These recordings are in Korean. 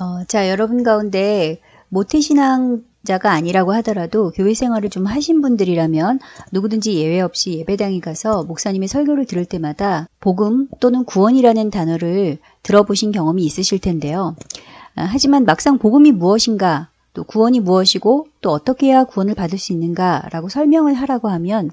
어, 자, 여러분 가운데 모태신앙자가 아니라고 하더라도 교회 생활을 좀 하신 분들이라면 누구든지 예외 없이 예배당에 가서 목사님의 설교를 들을 때마다 복음 또는 구원이라는 단어를 들어보신 경험이 있으실 텐데요. 아, 하지만 막상 복음이 무엇인가 또 구원이 무엇이고 또 어떻게 해야 구원을 받을 수 있는가라고 설명을 하라고 하면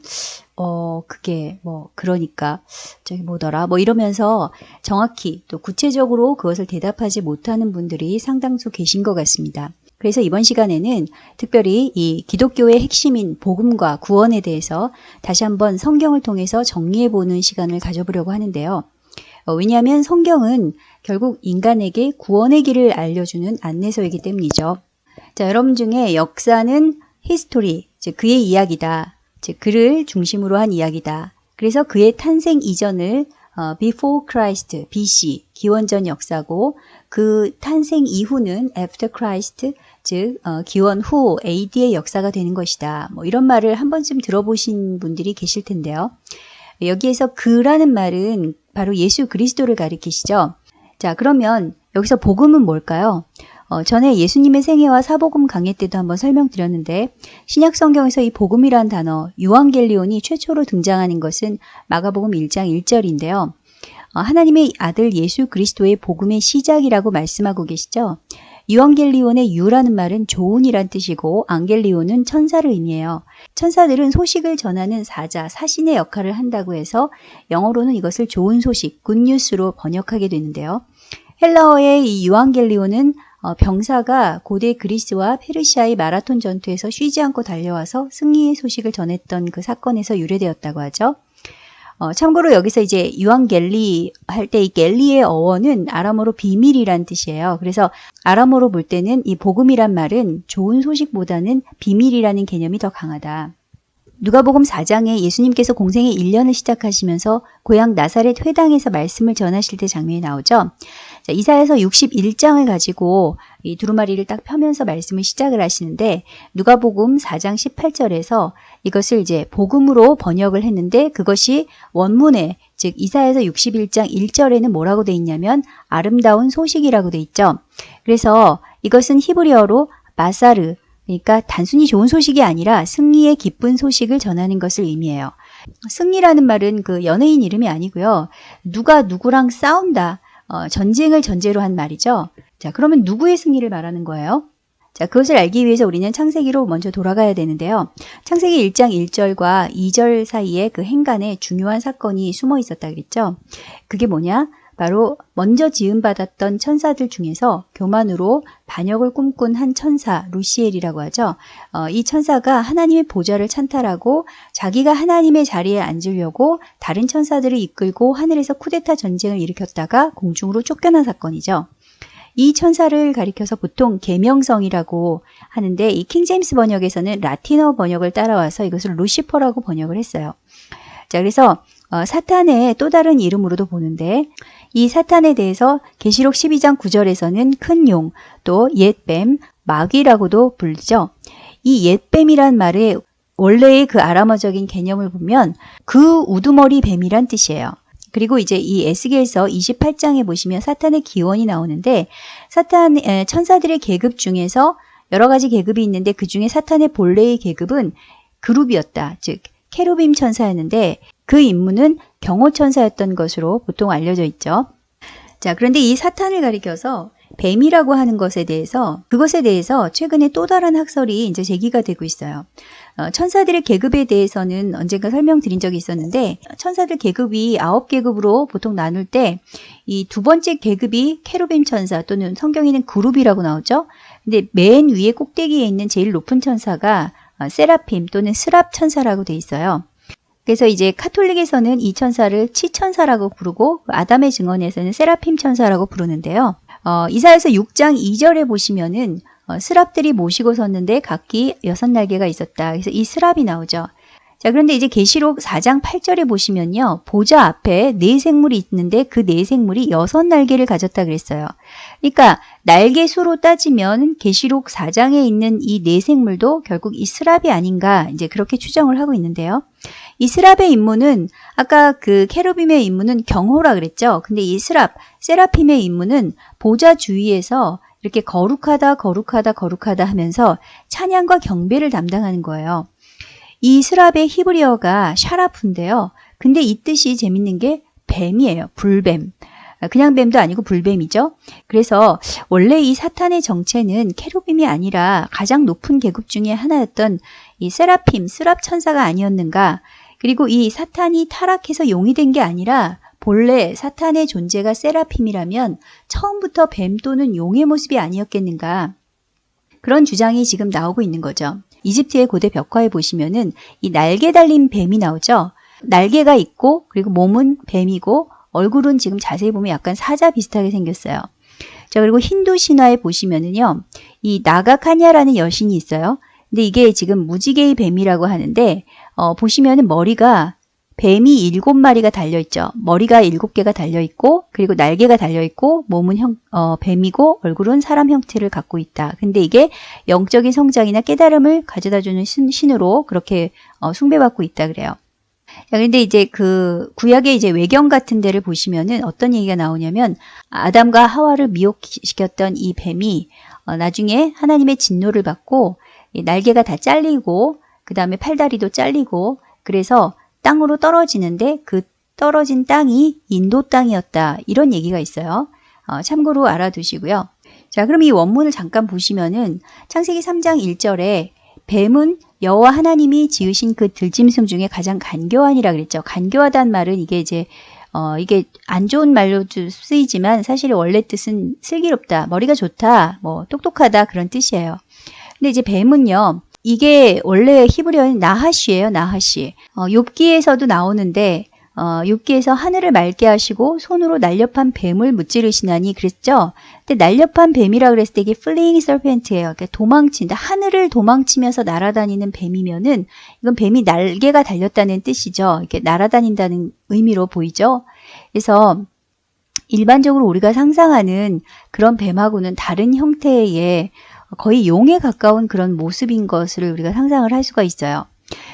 어 그게 뭐 그러니까 저기 뭐더라 뭐 이러면서 정확히 또 구체적으로 그것을 대답하지 못하는 분들이 상당수 계신 것 같습니다. 그래서 이번 시간에는 특별히 이 기독교의 핵심인 복음과 구원에 대해서 다시 한번 성경을 통해서 정리해 보는 시간을 가져보려고 하는데요. 어, 왜냐하면 성경은 결국 인간에게 구원의 길을 알려주는 안내서이기 때문이죠. 자, 여러분 중에 역사는 history, 즉 그의 이야기다. 즉 그를 중심으로 한 이야기다. 그래서 그의 탄생 이전을 어, before Christ, BC, 기원전 역사고 그 탄생 이후는 after Christ, 즉 어, 기원 후 AD의 역사가 되는 것이다. 뭐 이런 말을 한 번쯤 들어보신 분들이 계실 텐데요. 여기에서 그라는 말은 바로 예수 그리스도를 가리키시죠. 자, 그러면 여기서 복음은 뭘까요? 어, 전에 예수님의 생애와 사복음 강의 때도 한번 설명드렸는데 신약 성경에서 이 복음이란 단어 유앙겔리온이 최초로 등장하는 것은 마가복음 1장 1절인데요. 어, 하나님의 아들 예수 그리스도의 복음의 시작이라고 말씀하고 계시죠. 유앙겔리온의 유라는 말은 좋은이란 뜻이고 앙겔리온은 천사를 의미해요. 천사들은 소식을 전하는 사자, 사신의 역할을 한다고 해서 영어로는 이것을 좋은 소식, 굿뉴스로 번역하게 되는데요. 헬라어의 이 유앙겔리온은 어, 병사가 고대 그리스와 페르시아의 마라톤 전투에서 쉬지 않고 달려와서 승리의 소식을 전했던 그 사건에서 유래되었다고 하죠. 어, 참고로 여기서 이제 유황겔리 할 때 이 겔리의 어원은 아람어로 비밀이란 뜻이에요. 그래서 아람어로 볼 때는 이 복음이란 말은 좋은 소식보다는 비밀이라는 개념이 더 강하다. 누가복음 4장에 예수님께서 공생의 1년을 시작하시면서 고향 나사렛 회당에서 말씀을 전하실 때 장면이 나오죠. 자, 이사에서 61장을 가지고 이 두루마리를 딱 펴면서 말씀을 시작을 하시는데 누가복음 4장 18절에서 이것을 이제 복음으로 번역을 했는데 그것이 원문에 즉 이사에서 61장 1절에는 뭐라고 돼 있냐면 아름다운 소식이라고 돼 있죠. 그래서 이것은 히브리어로 마사르 그러니까 단순히 좋은 소식이 아니라 승리의 기쁜 소식을 전하는 것을 의미해요. 승리라는 말은 그 연예인 이름이 아니고요. 누가 누구랑 싸운다. 어, 전쟁을 전제로 한 말이죠. 자, 그러면 누구의 승리를 말하는 거예요? 자, 그것을 알기 위해서 우리는 창세기로 먼저 돌아가야 되는데요. 창세기 1장 1절과 2절 사이에 그 행간에 중요한 사건이 숨어 있었다 그랬죠. 그게 뭐냐? 바로 먼저 지음받았던 천사들 중에서 교만으로 반역을 꿈꾼 한 천사 루시엘이라고 하죠. 어, 이 천사가 하나님의 보좌를 찬탈하고 자기가 하나님의 자리에 앉으려고 다른 천사들을 이끌고 하늘에서 쿠데타 전쟁을 일으켰다가 공중으로 쫓겨난 사건이죠. 이 천사를 가리켜서 보통 계명성이라고 하는데 이 킹제임스 번역에서는 라틴어 번역을 따라와서 이것을 루시퍼라고 번역을 했어요. 자, 그래서 어, 사탄의 또 다른 이름으로도 보는데 이 사탄에 대해서 계시록 12장 9절에서는 큰 용, 또 옛뱀, 마귀라고도 불리죠. 이 옛뱀이란 말의 원래의 그 아람어적인 개념을 보면 그 우두머리 뱀이란 뜻이에요. 그리고 이제 이 에스겔서 28장에 보시면 사탄의 기원이 나오는데 사탄 천사들의 계급 중에서 여러 가지 계급이 있는데 그 중에 사탄의 본래의 계급은 그룹이었다. 즉 케루빔 천사였는데 그 임무는 경호천사였던 것으로 보통 알려져 있죠. 자, 그런데 이 사탄을 가리켜서 뱀이라고 하는 것에 대해서 그것에 대해서 최근에 또 다른 학설이 이제 제기가 되고 있어요. 어, 천사들의 계급에 대해서는 언젠가 설명드린 적이 있었는데 천사들 계급이 아홉 계급으로 보통 나눌 때 이 두 번째 계급이 케루빔 천사 또는 성경에는 그룹이라고 나오죠. 근데 맨 위에 꼭대기에 있는 제일 높은 천사가 어, 세라핌 또는 스랍 천사라고 돼 있어요. 그래서 이제 카톨릭에서는 이 천사를 치천사라고 부르고 아담의 증언에서는 세라핌 천사라고 부르는데요. 어, 이사에서 6장 2절에 보시면은 어, 스랍들이 모시고 섰는데 각기 여섯 날개가 있었다. 그래서 이 스랍이 나오죠. 자, 그런데 이제 계시록 4장 8절에 보시면요. 보좌 앞에 네 생물이 있는데 그 네 생물이 여섯 날개를 가졌다 그랬어요. 그러니까 날개 수로 따지면 계시록 4장에 있는 이 네 생물도 결국 이 스랍이 아닌가 이제 그렇게 추정을 하고 있는데요. 이 스랍의 임무는 아까 그 케루빔의 임무는 경호라 그랬죠. 근데 이 스랍, 세라핌의 임무는 보좌 주위에서 이렇게 거룩하다 거룩하다 거룩하다 하면서 찬양과 경배를 담당하는 거예요. 이 스랍의 히브리어가 샤라프인데요. 근데 이 뜻이 재밌는 게 뱀이에요. 불뱀. 그냥 뱀도 아니고 불뱀이죠. 그래서 원래 이 사탄의 정체는 캐로빔이 아니라 가장 높은 계급 중에 하나였던 이 세라핌, 스랍 천사가 아니었는가. 그리고 이 사탄이 타락해서 용이 된 게 아니라 본래 사탄의 존재가 세라핌이라면 처음부터 뱀 또는 용의 모습이 아니었겠는가. 그런 주장이 지금 나오고 있는 거죠. 이집트의 고대 벽화에 보시면은 이 날개 달린 뱀이 나오죠. 날개가 있고 그리고 몸은 뱀이고 얼굴은 지금 자세히 보면 약간 사자 비슷하게 생겼어요. 자, 그리고 힌두 신화에 보시면은요. 이 나가카냐라는 여신이 있어요. 근데 이게 지금 무지개의 뱀이라고 하는데 어, 보시면은 머리가 뱀이 일곱 마리가 달려있죠. 머리가 일곱 개가 달려있고 그리고 날개가 달려있고 몸은 형, 어, 뱀이고 얼굴은 사람 형태를 갖고 있다. 근데 이게 영적인 성장이나 깨달음을 가져다주는 신 으로 그렇게 어, 숭배받고 있다 그래요. 자, 근데 이제 그 구약의 이제 외경 같은 데를 보시면은 어떤 얘기가 나오냐면 아담과 하와를 미혹시켰던 이 뱀이 어, 나중에 하나님의 진노를 받고 날개가 다 잘리고 그 다음에 팔다리도 잘리고 그래서 땅으로 떨어지는데 그 떨어진 땅이 인도 땅이었다 이런 얘기가 있어요. 어, 참고로 알아두시고요. 자 그럼 이 원문을 잠깐 보시면은 창세기 3장 1절에 뱀은 여호와 하나님이 지으신 그 들짐승 중에 가장 간교한이라 그랬죠. 간교하다는 말은 이게 이제 어, 이게 안 좋은 말로 쓰이지만 사실 원래 뜻은 슬기롭다, 머리가 좋다, 뭐 똑똑하다 그런 뜻이에요. 근데 이제 뱀은요. 이게 원래 히브리어는 나하시예요. 나하시. 어, 욥기에서도 나오는데 어, 욥기에서 하늘을 맑게 하시고 손으로 날렵한 뱀을 무찌르시나니 그랬죠. 근데 날렵한 뱀이라 그랬을 때 이게 fleeing serpent예요. 그러니까 도망친다. 하늘을 도망치면서 날아다니는 뱀이면은 이건 뱀이 날개가 달렸다는 뜻이죠. 이렇게 날아다닌다는 의미로 보이죠. 그래서 일반적으로 우리가 상상하는 그런 뱀하고는 다른 형태의 거의 용에 가까운 그런 모습인 것을 우리가 상상을 할 수가 있어요.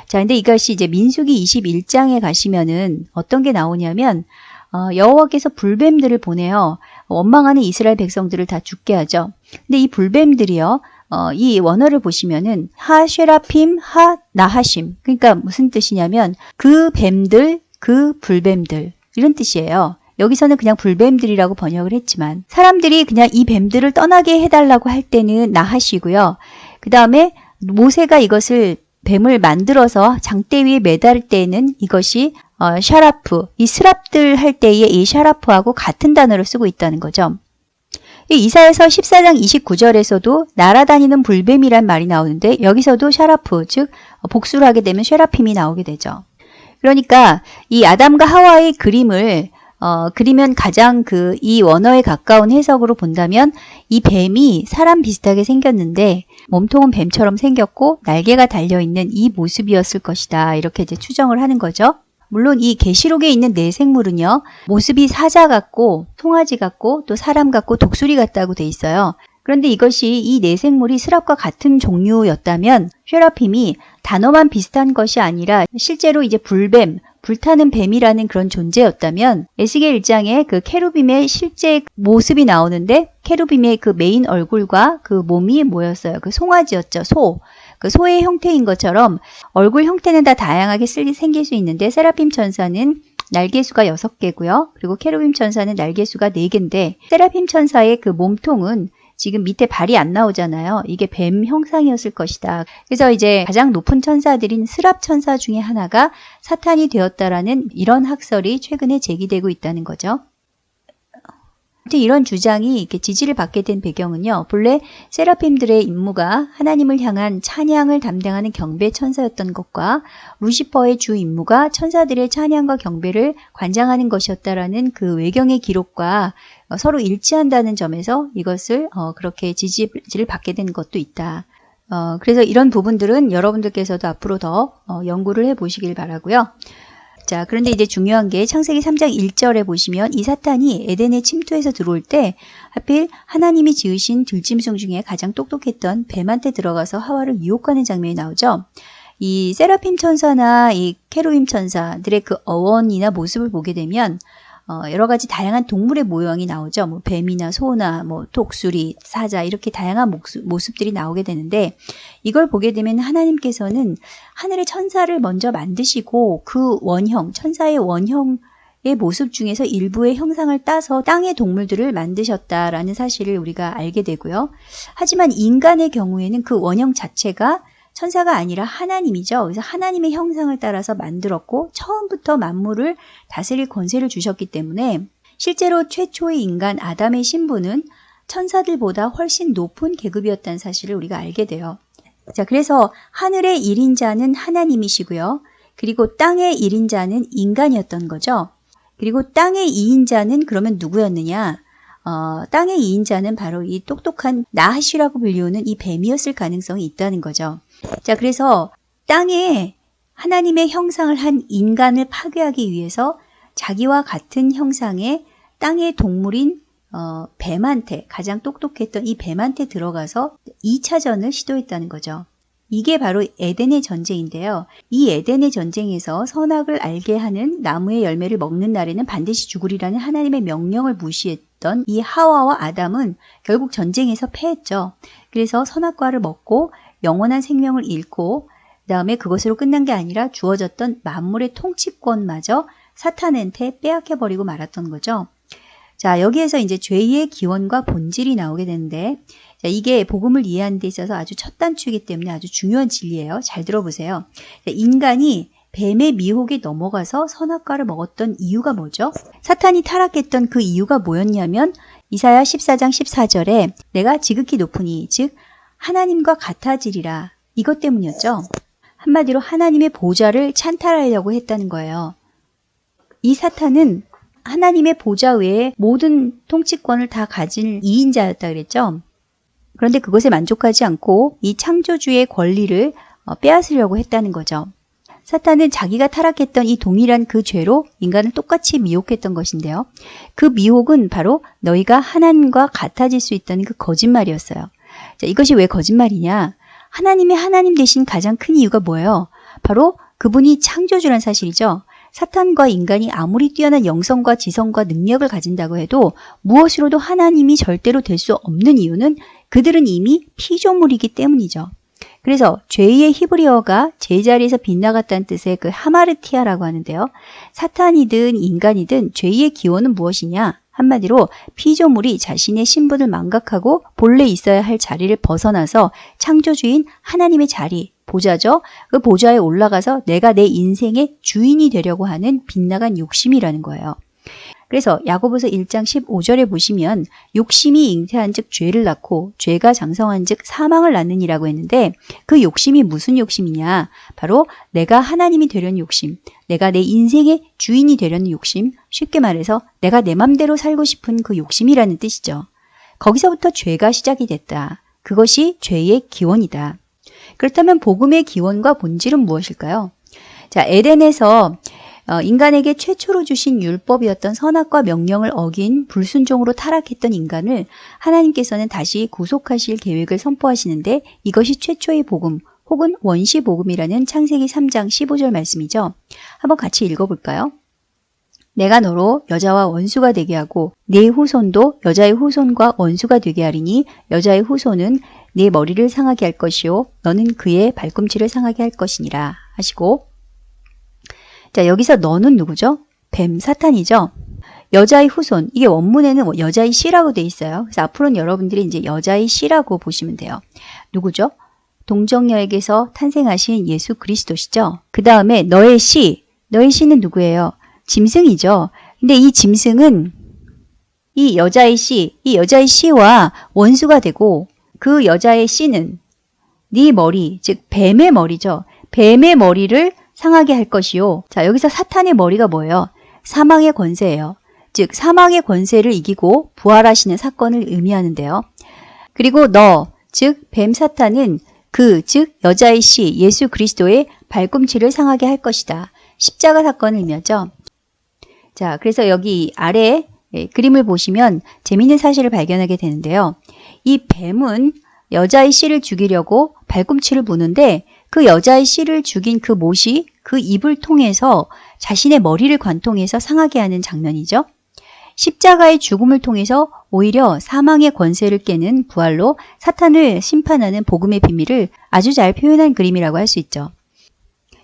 자, 근데 이것이 이제 민수기 21장에 가시면은 어떤 게 나오냐면 어, 여호와께서 불뱀들을 보내요. 원망하는 이스라엘 백성들을 다 죽게 하죠. 근데 이 불뱀들이요. 어, 이 원어를 보시면은 하쉐라핌 하 나하심. 그러니까 무슨 뜻이냐면 그 뱀들, 그 불뱀들 이런 뜻이에요. 여기서는 그냥 불뱀들이라고 번역을 했지만 사람들이 그냥 이 뱀들을 떠나게 해달라고 할 때는 나하시고요. 그 다음에 모세가 이것을 뱀을 만들어서 장대 위에 매달 때에는 이것이 어, 샤라프, 이 스랍들 할 때에 이 샤라프하고 같은 단어를 쓰고 있다는 거죠. 이사야서 14장 29절에서도 날아다니는 불뱀이란 말이 나오는데 여기서도 샤라프, 즉 복수를 하게 되면 쉐라핌이 나오게 되죠. 그러니까 이 아담과 하와의 그림을 어, 그리면 가장 그 이 원어에 가까운 해석으로 본다면 이 뱀이 사람 비슷하게 생겼는데 몸통은 뱀처럼 생겼고 날개가 달려있는 이 모습이었을 것이다. 이렇게 이제 추정을 하는 거죠. 물론 이 계시록에 있는 네 생물은요. 모습이 사자 같고 송아지 같고 또 사람 같고 독수리 같다고 돼 있어요. 그런데 이것이 이 네 생물이 스랍과 같은 종류였다면 쉐라핌이 단어만 비슷한 것이 아니라 실제로 이제 불뱀, 불타는 뱀이라는 그런 존재였다면 에스겔 1장에 그 케루빔의 실제 모습이 나오는데 케루빔의 그 메인 얼굴과 그 몸이 뭐였어요? 그 송아지였죠. 소. 그 소의 형태인 것처럼 얼굴 형태는 다 다양하게 생길 수 있는데 세라핌 천사는 날개수가 6개고요. 그리고 케루빔 천사는 날개수가 4개인데 세라핌 천사의 그 몸통은 지금 밑에 발이 안 나오잖아요. 이게 뱀 형상이었을 것이다. 그래서 이제 가장 높은 천사들인 스랍 천사 중에 하나가 사탄이 되었다라는 이런 학설이 최근에 제기되고 있다는 거죠. 이런 주장이 이렇게 지지를 받게 된 배경은요. 본래 세라핌들의 임무가 하나님을 향한 찬양을 담당하는 경배 천사였던 것과 루시퍼의 주 임무가 천사들의 찬양과 경배를 관장하는 것이었다라는 그 외경의 기록과 어, 서로 일치한다는 점에서 이것을 어, 그렇게 지지를 받게 된 것도 있다. 어, 그래서 이런 부분들은 여러분들께서도 앞으로 더 연구를 해 보시길 바라고요. 자, 그런데 이제 중요한 게 창세기 3장 1절에 보시면 이 사탄이 에덴에 침투해서 들어올 때 하필 하나님이 지으신 들짐승 중에 가장 똑똑했던 뱀한테 들어가서 하와를 유혹하는 장면이 나오죠. 이 세라핌 천사나 이 케루임 천사들의 그 어원이나 모습을 보게 되면 어, 여러 가지 다양한 동물의 모형이 나오죠. 뭐 뱀이나 소나 뭐 독수리, 사자 이렇게 다양한 모습, 모습들이 나오게 되는데 이걸 보게 되면 하나님께서는 하늘의 천사를 먼저 만드시고 그 원형, 천사의 원형 의 모습 중에서 일부의 형상을 따서 땅의 동물들을 만드셨다라는 사실을 우리가 알게 되고요. 하지만 인간의 경우에는 그 원형 자체가 천사가 아니라 하나님이죠. 그래서 하나님의 형상을 따라서 만들었고 처음부터 만물을 다스릴 권세를 주셨기 때문에 실제로 최초의 인간 아담의 신부는 천사들보다 훨씬 높은 계급이었다는 사실을 우리가 알게 돼요. 자, 그래서 하늘의 1인자는 하나님이시고요. 그리고 땅의 1인자는 인간이었던 거죠. 그리고 땅의 2인자는 그러면 누구였느냐? 어, 땅의 2인자는 바로 이 똑똑한 나하시라고 불리우는 이 뱀이었을 가능성이 있다는 거죠. 자, 그래서 땅에 하나님의 형상을 한 인간을 파괴하기 위해서 자기와 같은 형상의 땅의 동물인 어, 뱀한테 가장 똑똑했던 이 뱀한테 들어가서 2차전을 시도했다는 거죠. 이게 바로 에덴의 전쟁인데요. 이 에덴의 전쟁에서 선악을 알게 하는 나무의 열매를 먹는 날에는 반드시 죽으리라는 하나님의 명령을 무시했던 이 하와와 아담은 결국 전쟁에서 패했죠. 그래서 선악과를 먹고 영원한 생명을 잃고 그 다음에 그것으로 끝난 게 아니라 주어졌던 만물의 통치권마저 사탄한테 빼앗겨버리고 말았던 거죠. 자, 여기에서 이제 죄의 기원과 본질이 나오게 되는데 자, 이게 복음을 이해하는 데 있어서 아주 첫 단추이기 때문에 아주 중요한 진리예요. 잘 들어보세요. 자, 인간이 뱀의 미혹에 넘어가서 선악과를 먹었던 이유가 뭐죠? 사탄이 타락했던 그 이유가 뭐였냐면 이사야 14장 14절에 내가 지극히 높으니 즉 하나님과 같아지리라 이것 때문이었죠. 한마디로 하나님의 보좌를 찬탈하려고 했다는 거예요. 이 사탄은 하나님의 보좌 외에 모든 통치권을 다 가진 2인자였다 그랬죠. 그런데 그것에 만족하지 않고 이 창조주의 권리를 어, 빼앗으려고 했다는 거죠. 사탄은 자기가 타락했던 이 동일한 그 죄로 인간을 똑같이 미혹했던 것인데요. 그 미혹은 바로 너희가 하나님과 같아질 수 있다는 그 거짓말이었어요. 자, 이것이 왜 거짓말이냐? 하나님의 하나님 대신 가장 큰 이유가 뭐예요? 바로 그분이 창조주란 사실이죠. 사탄과 인간이 아무리 뛰어난 영성과 지성과 능력을 가진다고 해도 무엇으로도 하나님이 절대로 될 수 없는 이유는 그들은 이미 피조물이기 때문이죠. 그래서 죄의 히브리어가 제자리에서 빗나갔다는 뜻의 그 하마르티아라고 하는데요. 사탄이든 인간이든 죄의 기원은 무엇이냐? 한마디로 피조물이 자신의 신분을 망각하고 본래 있어야 할 자리를 벗어나서 창조주인 하나님의 자리, 보좌죠. 그 보좌에 올라가서 내가 내 인생의 주인이 되려고 하는 빗나간 욕심이라는 거예요. 그래서 야고보서 1장 15절에 보시면 욕심이 잉태한 즉 죄를 낳고 죄가 장성한 즉 사망을 낳느니라고 했는데 그 욕심이 무슨 욕심이냐? 바로 내가 하나님이 되려는 욕심, 내가 내 인생의 주인이 되려는 욕심, 쉽게 말해서 내가 내 맘대로 살고 싶은 그 욕심이라는 뜻이죠. 거기서부터 죄가 시작이 됐다. 그것이 죄의 기원이다. 그렇다면 복음의 기원과 본질은 무엇일까요? 자, 에덴에서 어, 인간에게 최초로 주신 율법이었던 선악과 명령을 어긴 불순종으로 타락했던 인간을 하나님께서는 다시 구속하실 계획을 선포하시는데 이것이 최초의 복음 혹은 원시 복음이라는 창세기 3장 15절 말씀이죠. 한번 같이 읽어볼까요? 내가 너로 여자와 원수가 되게 하고 네 후손도 여자의 후손과 원수가 되게 하리니 여자의 후손은 네 머리를 상하게 할 것이요 너는 그의 발꿈치를 상하게 할 것이니라 하시고 자, 여기서 너는 누구죠? 뱀, 사탄이죠? 여자의 후손, 이게 원문에는 뭐 여자의 씨라고 돼 있어요. 그래서 앞으로는 여러분들이 이제 여자의 씨라고 보시면 돼요. 누구죠? 동정녀에게서 탄생하신 예수 그리스도시죠. 그 다음에 너의 씨, 너의 씨는 누구예요? 짐승이죠. 근데 이 짐승은 이 여자의 씨, 이 여자의 씨와 원수가 되고 그 여자의 씨는 네 머리, 즉 뱀의 머리죠. 뱀의 머리를 상하게 할 것이요. 자, 여기서 사탄의 머리가 뭐예요? 사망의 권세예요. 즉, 사망의 권세를 이기고 부활하시는 사건을 의미하는데요. 그리고 너, 즉, 뱀 사탄은 그, 즉, 여자의 씨, 예수 그리스도의 발꿈치를 상하게 할 것이다. 십자가 사건을 의미하죠. 자, 그래서 여기 아래 예, 그림을 보시면 재미있는 사실을 발견하게 되는데요. 이 뱀은 여자의 씨를 죽이려고 발꿈치를 부는데 그 여자의 씨를 죽인 그 못이 그 입을 통해서 자신의 머리를 관통해서 상하게 하는 장면이죠. 십자가의 죽음을 통해서 오히려 사망의 권세를 깨는 부활로 사탄을 심판하는 복음의 비밀을 아주 잘 표현한 그림이라고 할 수 있죠.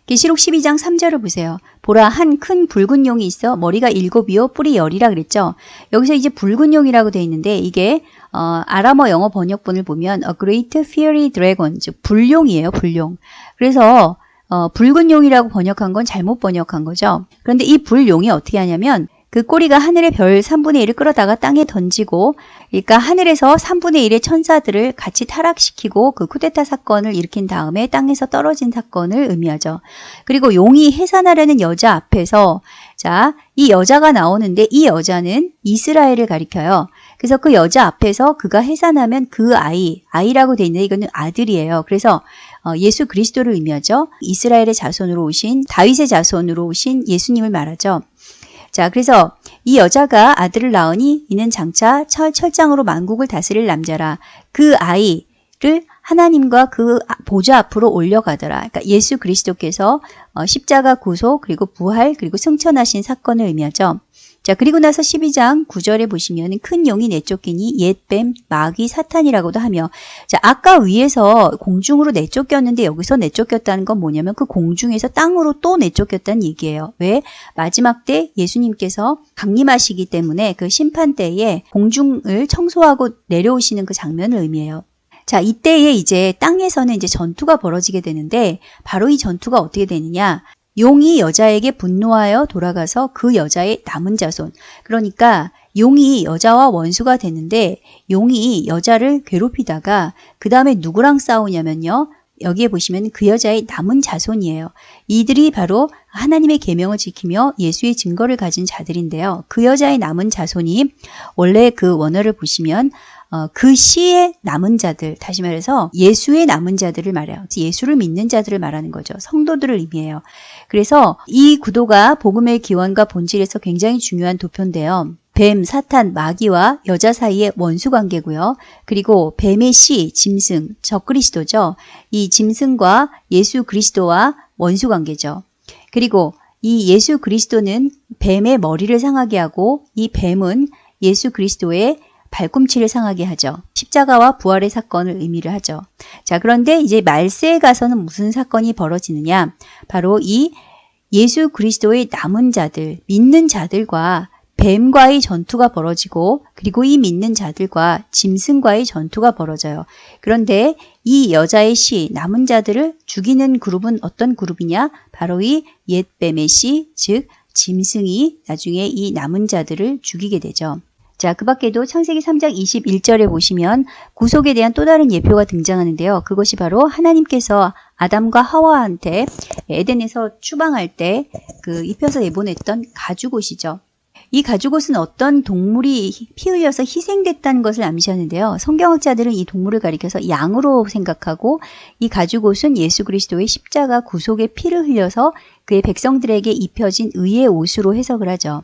계시록 12장 3절을 보세요. 보라 한 큰 붉은 용이 있어 머리가 일곱이요 뿔이 열이라 그랬죠. 여기서 이제 붉은 용이라고 돼 있는데 이게 어, 아람어 영어 번역본을 보면 a great fiery dragon 즉 불용이에요. 불용. 그래서 어, 붉은 용이라고 번역한 건 잘못 번역한 거죠. 그런데 이 불용이 어떻게 하냐면 그 꼬리가 하늘의 별 3분의 1을 끌어다가 땅에 던지고 그러니까 하늘에서 3분의 1의 천사들을 같이 타락시키고 그 쿠데타 사건을 일으킨 다음에 땅에서 떨어진 사건을 의미하죠. 그리고 용이 해산하려는 여자 앞에서 자, 이 여자가 나오는데 이 여자는 이스라엘을 가리켜요. 그래서 그 여자 앞에서 그가 해산하면 그 아이, 아이라고 돼 있는데 이거는 아들이에요. 그래서 어, 예수 그리스도를 의미하죠. 이스라엘의 자손으로 오신 다윗의 자손으로 오신 예수님을 말하죠. 자, 그래서 이 여자가 아들을 낳으니 이는 장차 철, 철장으로 만국을 다스릴 남자라. 그 아이를 하나님과 그 보좌 앞으로 올려가더라. 그러니까 예수 그리스도께서 어, 십자가 구속 그리고 부활 그리고 승천하신 사건을 의미하죠. 자, 그리고 나서 12장 9절에 보시면 큰 용이 내쫓기니 옛뱀, 마귀, 사탄이라고도 하며 자, 아까 위에서 공중으로 내쫓겼는데 여기서 내쫓겼다는 건 뭐냐면 그 공중에서 땅으로 또 내쫓겼다는 얘기예요. 왜? 마지막 때 예수님께서 강림하시기 때문에 그 심판 때에 공중을 청소하고 내려오시는 그 장면을 의미해요. 자, 이때에 이제 땅에서는 이제 전투가 벌어지게 되는데 바로 이 전투가 어떻게 되느냐? 용이 여자에게 분노하여 돌아가서 그 여자의 남은 자손. 그러니까 용이 여자와 원수가 되는데 용이 여자를 괴롭히다가 그 다음에 누구랑 싸우냐면요. 여기에 보시면 그 여자의 남은 자손이에요. 이들이 바로 하나님의 계명을 지키며 예수의 증거를 가진 자들인데요. 그 여자의 남은 자손이 원래 그 원어를 보시면 어, 그 시의 남은 자들, 다시 말해서 예수의 남은 자들을 말해요. 예수를 믿는 자들을 말하는 거죠. 성도들을 의미해요. 그래서 이 구도가 복음의 기원과 본질에서 굉장히 중요한 도표인데요. 뱀, 사탄, 마귀와 여자 사이의 원수 관계고요. 그리고 뱀의 씨, 짐승, 적그리스도죠. 이 짐승과 예수 그리스도와 원수 관계죠. 그리고 이 예수 그리스도는 뱀의 머리를 상하게 하고 이 뱀은 예수 그리스도의 발꿈치를 상하게 하죠. 십자가와 부활의 사건을 의미를 하죠. 자, 그런데 이제 말세에 가서는 무슨 사건이 벌어지느냐? 바로 이 예수 그리스도의 남은 자들, 믿는 자들과 뱀과의 전투가 벌어지고 그리고 이 믿는 자들과 짐승과의 전투가 벌어져요. 그런데 이 여자의 시 남은 자들을 죽이는 그룹은 어떤 그룹이냐? 바로 이 옛뱀의 시, 즉 짐승이 나중에 이 남은 자들을 죽이게 되죠. 자, 그 밖에도 창세기 3장 21절에 보시면 구속에 대한 또 다른 예표가 등장하는데요. 그것이 바로 하나님께서 아담과 하와한테 에덴에서 추방할 때 그 입혀서 내보냈던 가죽옷이죠. 이 가죽옷은 어떤 동물이 피 흘려서 희생됐다는 것을 암시하는데요. 성경학자들은 이 동물을 가리켜서 양으로 생각하고 이 가죽옷은 예수 그리스도의 십자가 구속의 피를 흘려서 그의 백성들에게 입혀진 의의 옷으로 해석을 하죠.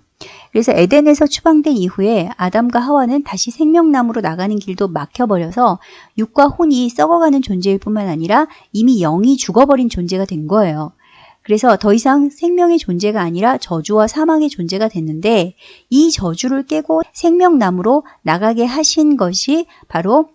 그래서 에덴에서 추방된 이후에 아담과 하와는 다시 생명나무로 나가는 길도 막혀버려서 육과 혼이 썩어가는 존재일 뿐만 아니라 이미 영이 죽어버린 존재가 된 거예요. 그래서 더 이상 생명의 존재가 아니라 저주와 사망의 존재가 됐는데 이 저주를 깨고 생명나무로 나가게 하신 것이 바로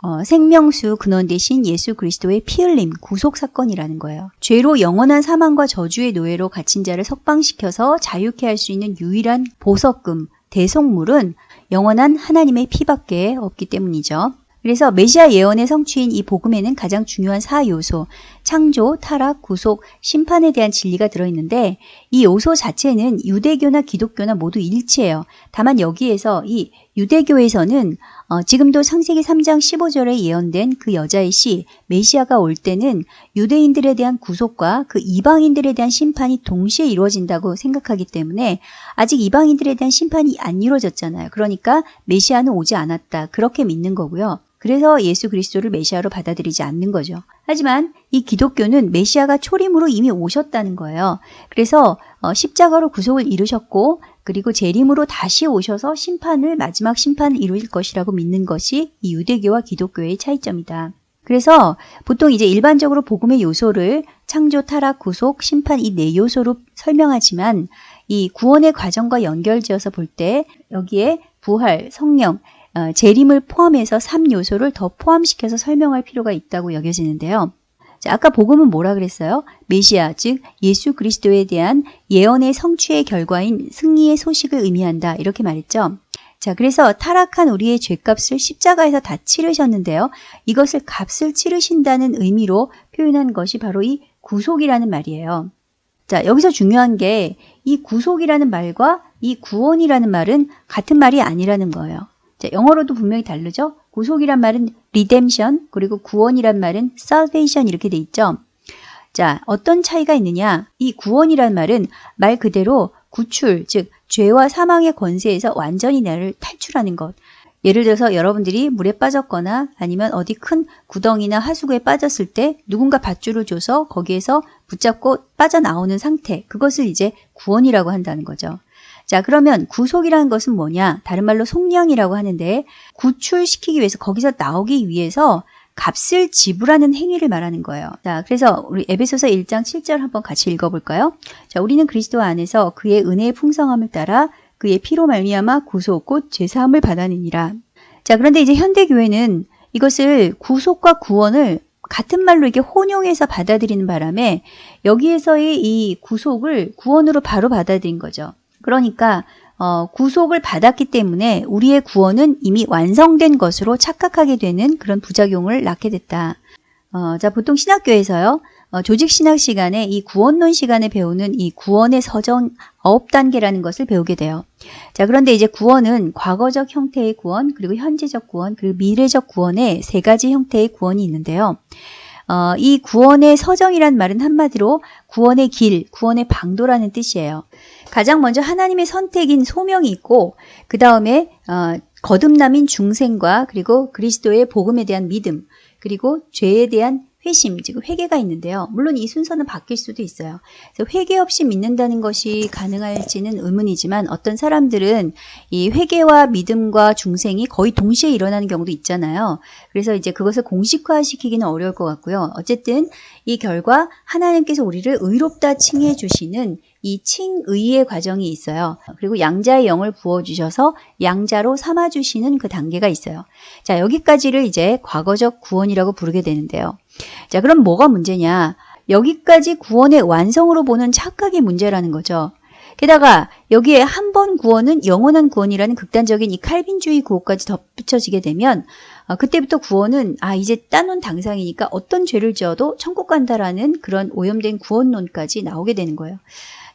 어, 생명수 근원 대신 예수 그리스도의 피 흘림 구속 사건이라는 거예요. 죄로 영원한 사망과 저주의 노예로 갇힌 자를 석방시켜서 자유케 할 수 있는 유일한 보석금 대속물은 영원한 하나님의 피밖에 없기 때문이죠. 그래서 메시아 예언의 성취인 이 복음에는 가장 중요한 사 요소, 창조, 타락, 구속, 심판에 대한 진리가 들어있는데 이 요소 자체는 유대교나 기독교나 모두 일치해요. 다만 여기에서 이 유대교에서는 어, 지금도 창세기 3장 15절에 예언된 그 여자의 시 메시아가 올 때는 유대인들에 대한 구속과 그 이방인들에 대한 심판이 동시에 이루어진다고 생각하기 때문에 아직 이방인들에 대한 심판이 안 이루어졌잖아요. 그러니까 메시아는 오지 않았다. 그렇게 믿는 거고요. 그래서 예수 그리스도를 메시아로 받아들이지 않는 거죠. 하지만 이 기독교는 메시아가 초림으로 이미 오셨다는 거예요. 그래서 어, 십자가로 구속을 이루셨고 그리고 재림으로 다시 오셔서 심판을 마지막 심판을 이루일 것이라고 믿는 것이 이 유대교와 기독교의 차이점이다. 그래서 보통 이제 일반적으로 복음의 요소를 창조, 타락, 구속, 심판 이 네 요소로 설명하지만 이 구원의 과정과 연결지어서 볼 때 여기에 부활, 성령, 어, 재림을 포함해서 3요소를 더 포함시켜서 설명할 필요가 있다고 여겨지는데요. 자, 아까 복음은 뭐라 그랬어요? 메시아, 즉 예수 그리스도에 대한 예언의 성취의 결과인 승리의 소식을 의미한다. 이렇게 말했죠. 자, 그래서 타락한 우리의 죄값을 십자가에서 다 치르셨는데요. 이것을 값을 치르신다는 의미로 표현한 것이 바로 이 구속이라는 말이에요. 자, 여기서 중요한 게 이 구속이라는 말과 이 구원이라는 말은 같은 말이 아니라는 거예요. 자, 영어로도 분명히 다르죠? 구속이란 말은 redemption, 그리고 구원이란 말은 salvation 이렇게 돼 있죠? 자, 어떤 차이가 있느냐? 이 구원이란 말은 말 그대로 구출, 즉 죄와 사망의 권세에서 완전히 나를 탈출하는 것. 예를 들어서 여러분들이 물에 빠졌거나 아니면 어디 큰 구덩이나 하수구에 빠졌을 때 누군가 밧줄을 줘서 거기에서 붙잡고 빠져나오는 상태. 그것을 이제 구원이라고 한다는 거죠. 자, 그러면 구속이라는 것은 뭐냐? 다른 말로 속량이라고 하는데 구출시키기 위해서 거기서 나오기 위해서 값을 지불하는 행위를 말하는 거예요. 자, 그래서 우리 에베소서 1장 7절 한번 같이 읽어볼까요? 자, 우리는 그리스도 안에서 그의 은혜의 풍성함을 따라 그의 피로 말미암아 구속 곧 죄사함을 받아내니라. 자, 그런데 이제 현대 교회는 이것을 구속과 구원을 같은 말로 이렇게 혼용해서 받아들이는 바람에 여기에서의 이 구속을 구원으로 바로 받아들인 거죠. 그러니까 어, 구속을 받았기 때문에 우리의 구원은 이미 완성된 것으로 착각하게 되는 그런 부작용을 낳게 됐다. 어, 자, 보통 신학교에서요, 어, 조직 신학 시간에 이 구원론 시간에 배우는 이 구원의 서정 아홉 단계라는 것을 배우게 돼요. 자, 그런데 이제 구원은 과거적 형태의 구원, 그리고 현재적 구원, 그리고 미래적 구원의 세 가지 형태의 구원이 있는데요. 어, 이 구원의 서정이란 말은 한마디로 구원의 길, 구원의 방도라는 뜻이에요. 가장 먼저 하나님의 선택인 소명이 있고 그 다음에 어, 거듭남인 중생과 그리고 그리스도의 복음에 대한 믿음 그리고 죄에 대한 회심, 즉 회개가 있는데요. 물론 이 순서는 바뀔 수도 있어요. 그래서 회개 없이 믿는다는 것이 가능할지는 의문이지만 어떤 사람들은 이 회개와 믿음과 중생이 거의 동시에 일어나는 경우도 있잖아요. 그래서 이제 그것을 공식화시키기는 어려울 것 같고요. 어쨌든 이 결과 하나님께서 우리를 의롭다 칭해 주시는 이 칭의의 과정이 있어요. 그리고 양자의 영을 부어주셔서 양자로 삼아주시는 그 단계가 있어요. 자, 여기까지를 이제 과거적 구원이라고 부르게 되는데요. 자, 그럼 뭐가 문제냐? 여기까지 구원의 완성으로 보는 착각이 문제라는 거죠. 게다가 여기에 한 번 구원은 영원한 구원이라는 극단적인 이 칼빈주의 구호까지 덧붙여지게 되면 어, 그때부터 구원은 아 이제 따놓은 당상이니까 어떤 죄를 지어도 천국 간다라는 그런 오염된 구원론까지 나오게 되는 거예요.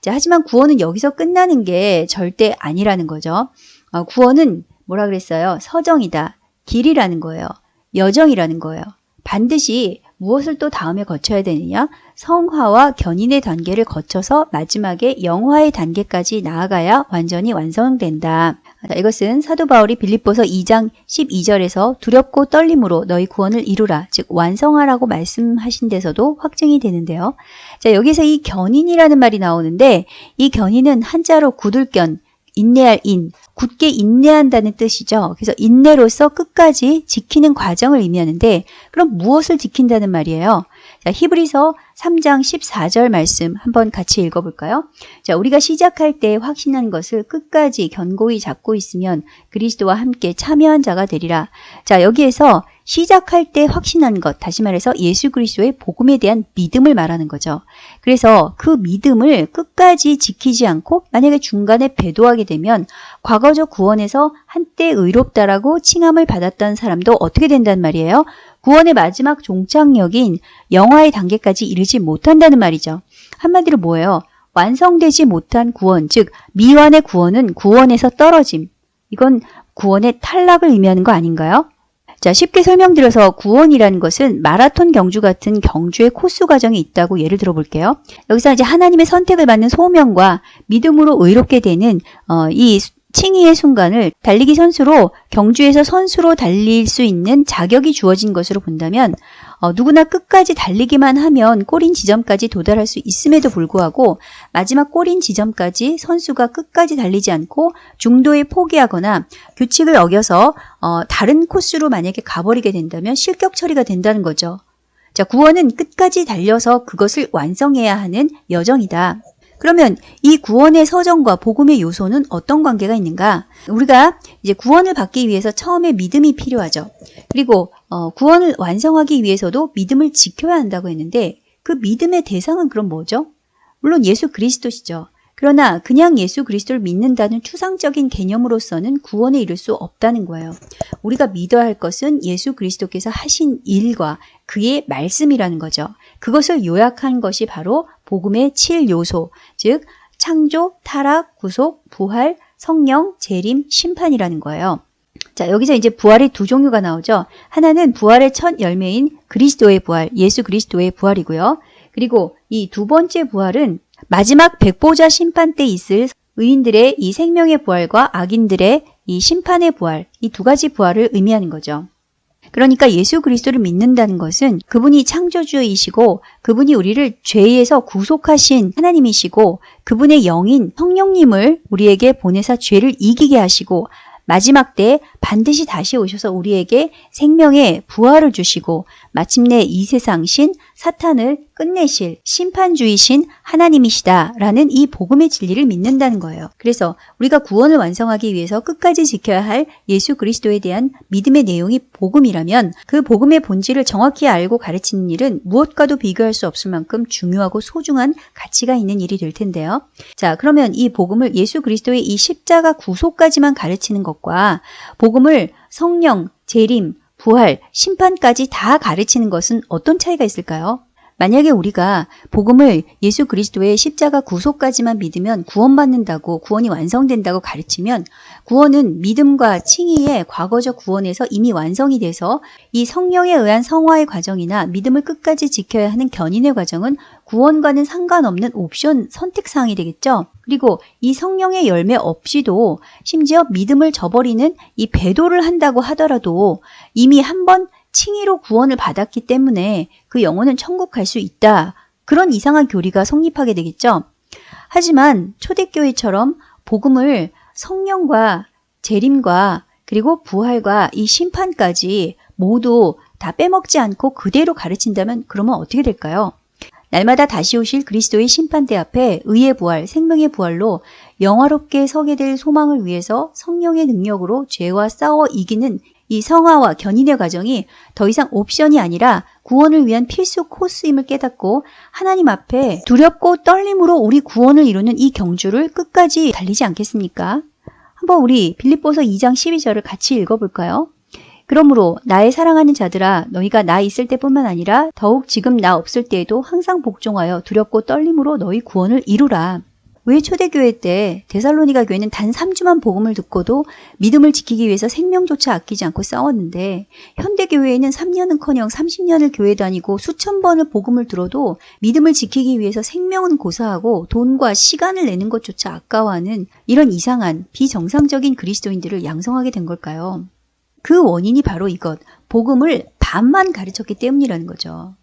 자, 하지만 구원은 여기서 끝나는 게 절대 아니라는 거죠. 어, 구원은 뭐라 그랬어요? 서정이다. 길이라는 거예요. 여정이라는 거예요. 반드시 무엇을 또 다음에 거쳐야 되느냐? 성화와 견인의 단계를 거쳐서 마지막에 영화의 단계까지 나아가야 완전히 완성된다. 이것은 사도 바울이 빌립보서 2장 12절에서 두렵고 떨림으로 너희 구원을 이루라, 즉 완성하라고 말씀하신 데서도 확증이 되는데요. 자, 여기서 이 견인이라는 말이 나오는데 이 견인은 한자로 굳을견, 인내할 인, 굳게 인내한다는 뜻이죠. 그래서 인내로서 끝까지 지키는 과정을 의미하는데 그럼 무엇을 지킨다는 말이에요? 자, 히브리서 3장 14절 말씀 한번 같이 읽어볼까요? 자, 우리가 시작할 때 확신한 것을 끝까지 견고히 잡고 있으면 그리스도와 함께 참여한 자가 되리라. 자, 여기에서 시작할 때 확신한 것, 다시 말해서 예수 그리스도의 복음에 대한 믿음을 말하는 거죠. 그래서 그 믿음을 끝까지 지키지 않고 만약에 중간에 배도하게 되면 과거적 구원에서 한때 의롭다라고 칭함을 받았던 사람도 어떻게 된단 말이에요? 구원의 마지막 종착역인 영화의 단계까지 이르지 못한다는 말이죠. 한마디로 뭐예요? 완성되지 못한 구원, 즉 미완의 구원은 구원에서 떨어짐. 이건 구원의 탈락을 의미하는 거 아닌가요? 자, 쉽게 설명드려서 구원이라는 것은 마라톤 경주 같은 경주의 코스 과정이 있다고 예를 들어 볼게요. 여기서 이제 하나님의 선택을 받는 소명과 믿음으로 의롭게 되는 어, 이 칭의의 순간을 달리기 선수로 경주에서 선수로 달릴 수 있는 자격이 주어진 것으로 본다면 어, 누구나 끝까지 달리기만 하면 골인 지점까지 도달할 수 있음에도 불구하고 마지막 골인 지점까지 선수가 끝까지 달리지 않고 중도에 포기하거나 규칙을 어겨서 어, 다른 코스로 만약에 가버리게 된다면 실격 처리가 된다는 거죠. 자, 구원은 끝까지 달려서 그것을 완성해야 하는 여정이다. 그러면 이 구원의 서정과 복음의 요소는 어떤 관계가 있는가? 우리가 이제 구원을 받기 위해서 처음에 믿음이 필요하죠. 그리고 어, 구원을 완성하기 위해서도 믿음을 지켜야 한다고 했는데 그 믿음의 대상은 그럼 뭐죠? 물론 예수 그리스도시죠. 그러나 그냥 예수 그리스도를 믿는다는 추상적인 개념으로서는 구원에 이를 수 없다는 거예요. 우리가 믿어야 할 것은 예수 그리스도께서 하신 일과 그의 말씀이라는 거죠. 그것을 요약한 것이 바로 복음의 7요소, 즉 창조, 타락, 구속, 부활, 성령, 재림, 심판이라는 거예요. 자, 여기서 이제 부활의 두 종류가 나오죠. 하나는 부활의 첫 열매인 그리스도의 부활, 예수 그리스도의 부활이고요. 그리고 이 두 번째 부활은 마지막 백보자 심판 때 있을 의인들의 이 생명의 부활과 악인들의 이 심판의 부활, 이 두 가지 부활을 의미하는 거죠. 그러니까 예수 그리스도를 믿는다는 것은 그분이 창조주이시고 그분이 우리를 죄에서 구속하신 하나님이시고 그분의 영인 성령님을 우리에게 보내사 죄를 이기게 하시고 마지막 때 반드시 다시 오셔서 우리에게 생명의 부활을 주시고 마침내 이 세상 신 사탄을 끝내실 심판주이신 하나님이시다라는 이 복음의 진리를 믿는다는 거예요. 그래서 우리가 구원을 완성하기 위해서 끝까지 지켜야 할 예수 그리스도에 대한 믿음의 내용이 복음이라면 그 복음의 본질을 정확히 알고 가르치는 일은 무엇과도 비교할 수 없을 만큼 중요하고 소중한 가치가 있는 일이 될 텐데요. 자, 그러면 이 복음을 예수 그리스도의 이 십자가 구속까지만 가르치는 것과 복음을 성령, 재림, 부활, 심판까지 다 가르치는 것은 어떤 차이가 있을까요? 만약에 우리가 복음을 예수 그리스도의 십자가 구속까지만 믿으면 구원받는다고 구원이 완성된다고 가르치면 구원은 믿음과 칭의의 과거적 구원에서 이미 완성이 돼서 이 성령에 의한 성화의 과정이나 믿음을 끝까지 지켜야 하는 견인의 과정은 구원과는 상관없는 옵션 선택사항이 되겠죠. 그리고 이 성령의 열매 없이도 심지어 믿음을 저버리는 이 배도를 한다고 하더라도 이미 한번 칭의로 구원을 받았기 때문에 그 영혼은 천국 갈 수 있다. 그런 이상한 교리가 성립하게 되겠죠. 하지만 초대교회처럼 복음을 성령과 재림과 그리고 부활과 이 심판까지 모두 다 빼먹지 않고 그대로 가르친다면 그러면 어떻게 될까요? 날마다 다시 오실 그리스도의 심판대 앞에 의의 부활, 생명의 부활로 영화롭게 서게 될 소망을 위해서 성령의 능력으로 죄와 싸워 이기는 이 성화와 견인의 과정이 더 이상 옵션이 아니라 구원을 위한 필수 코스임을 깨닫고 하나님 앞에 두렵고 떨림으로 우리 구원을 이루는 이 경주를 끝까지 달리지 않겠습니까? 한번 우리 빌립보서 2장 12절을 같이 읽어볼까요? 그러므로 나의 사랑하는 자들아 너희가 나 있을 때뿐만 아니라 더욱 지금 나 없을 때에도 항상 복종하여 두렵고 떨림으로 너희 구원을 이루라. 왜 초대교회 때 데살로니가 교회는 단 3주만 복음을 듣고도 믿음을 지키기 위해서 생명조차 아끼지 않고 싸웠는데 현대교회에는 3년은커녕 30년을 교회 다니고 수천 번을 복음을 들어도 믿음을 지키기 위해서 생명은 고사하고 돈과 시간을 내는 것조차 아까워하는 이런 이상한 비정상적인 그리스도인들을 양성하게 된 걸까요? 그 원인이 바로 이것, 복음을 반만 가르쳤기 때문이라는 거죠.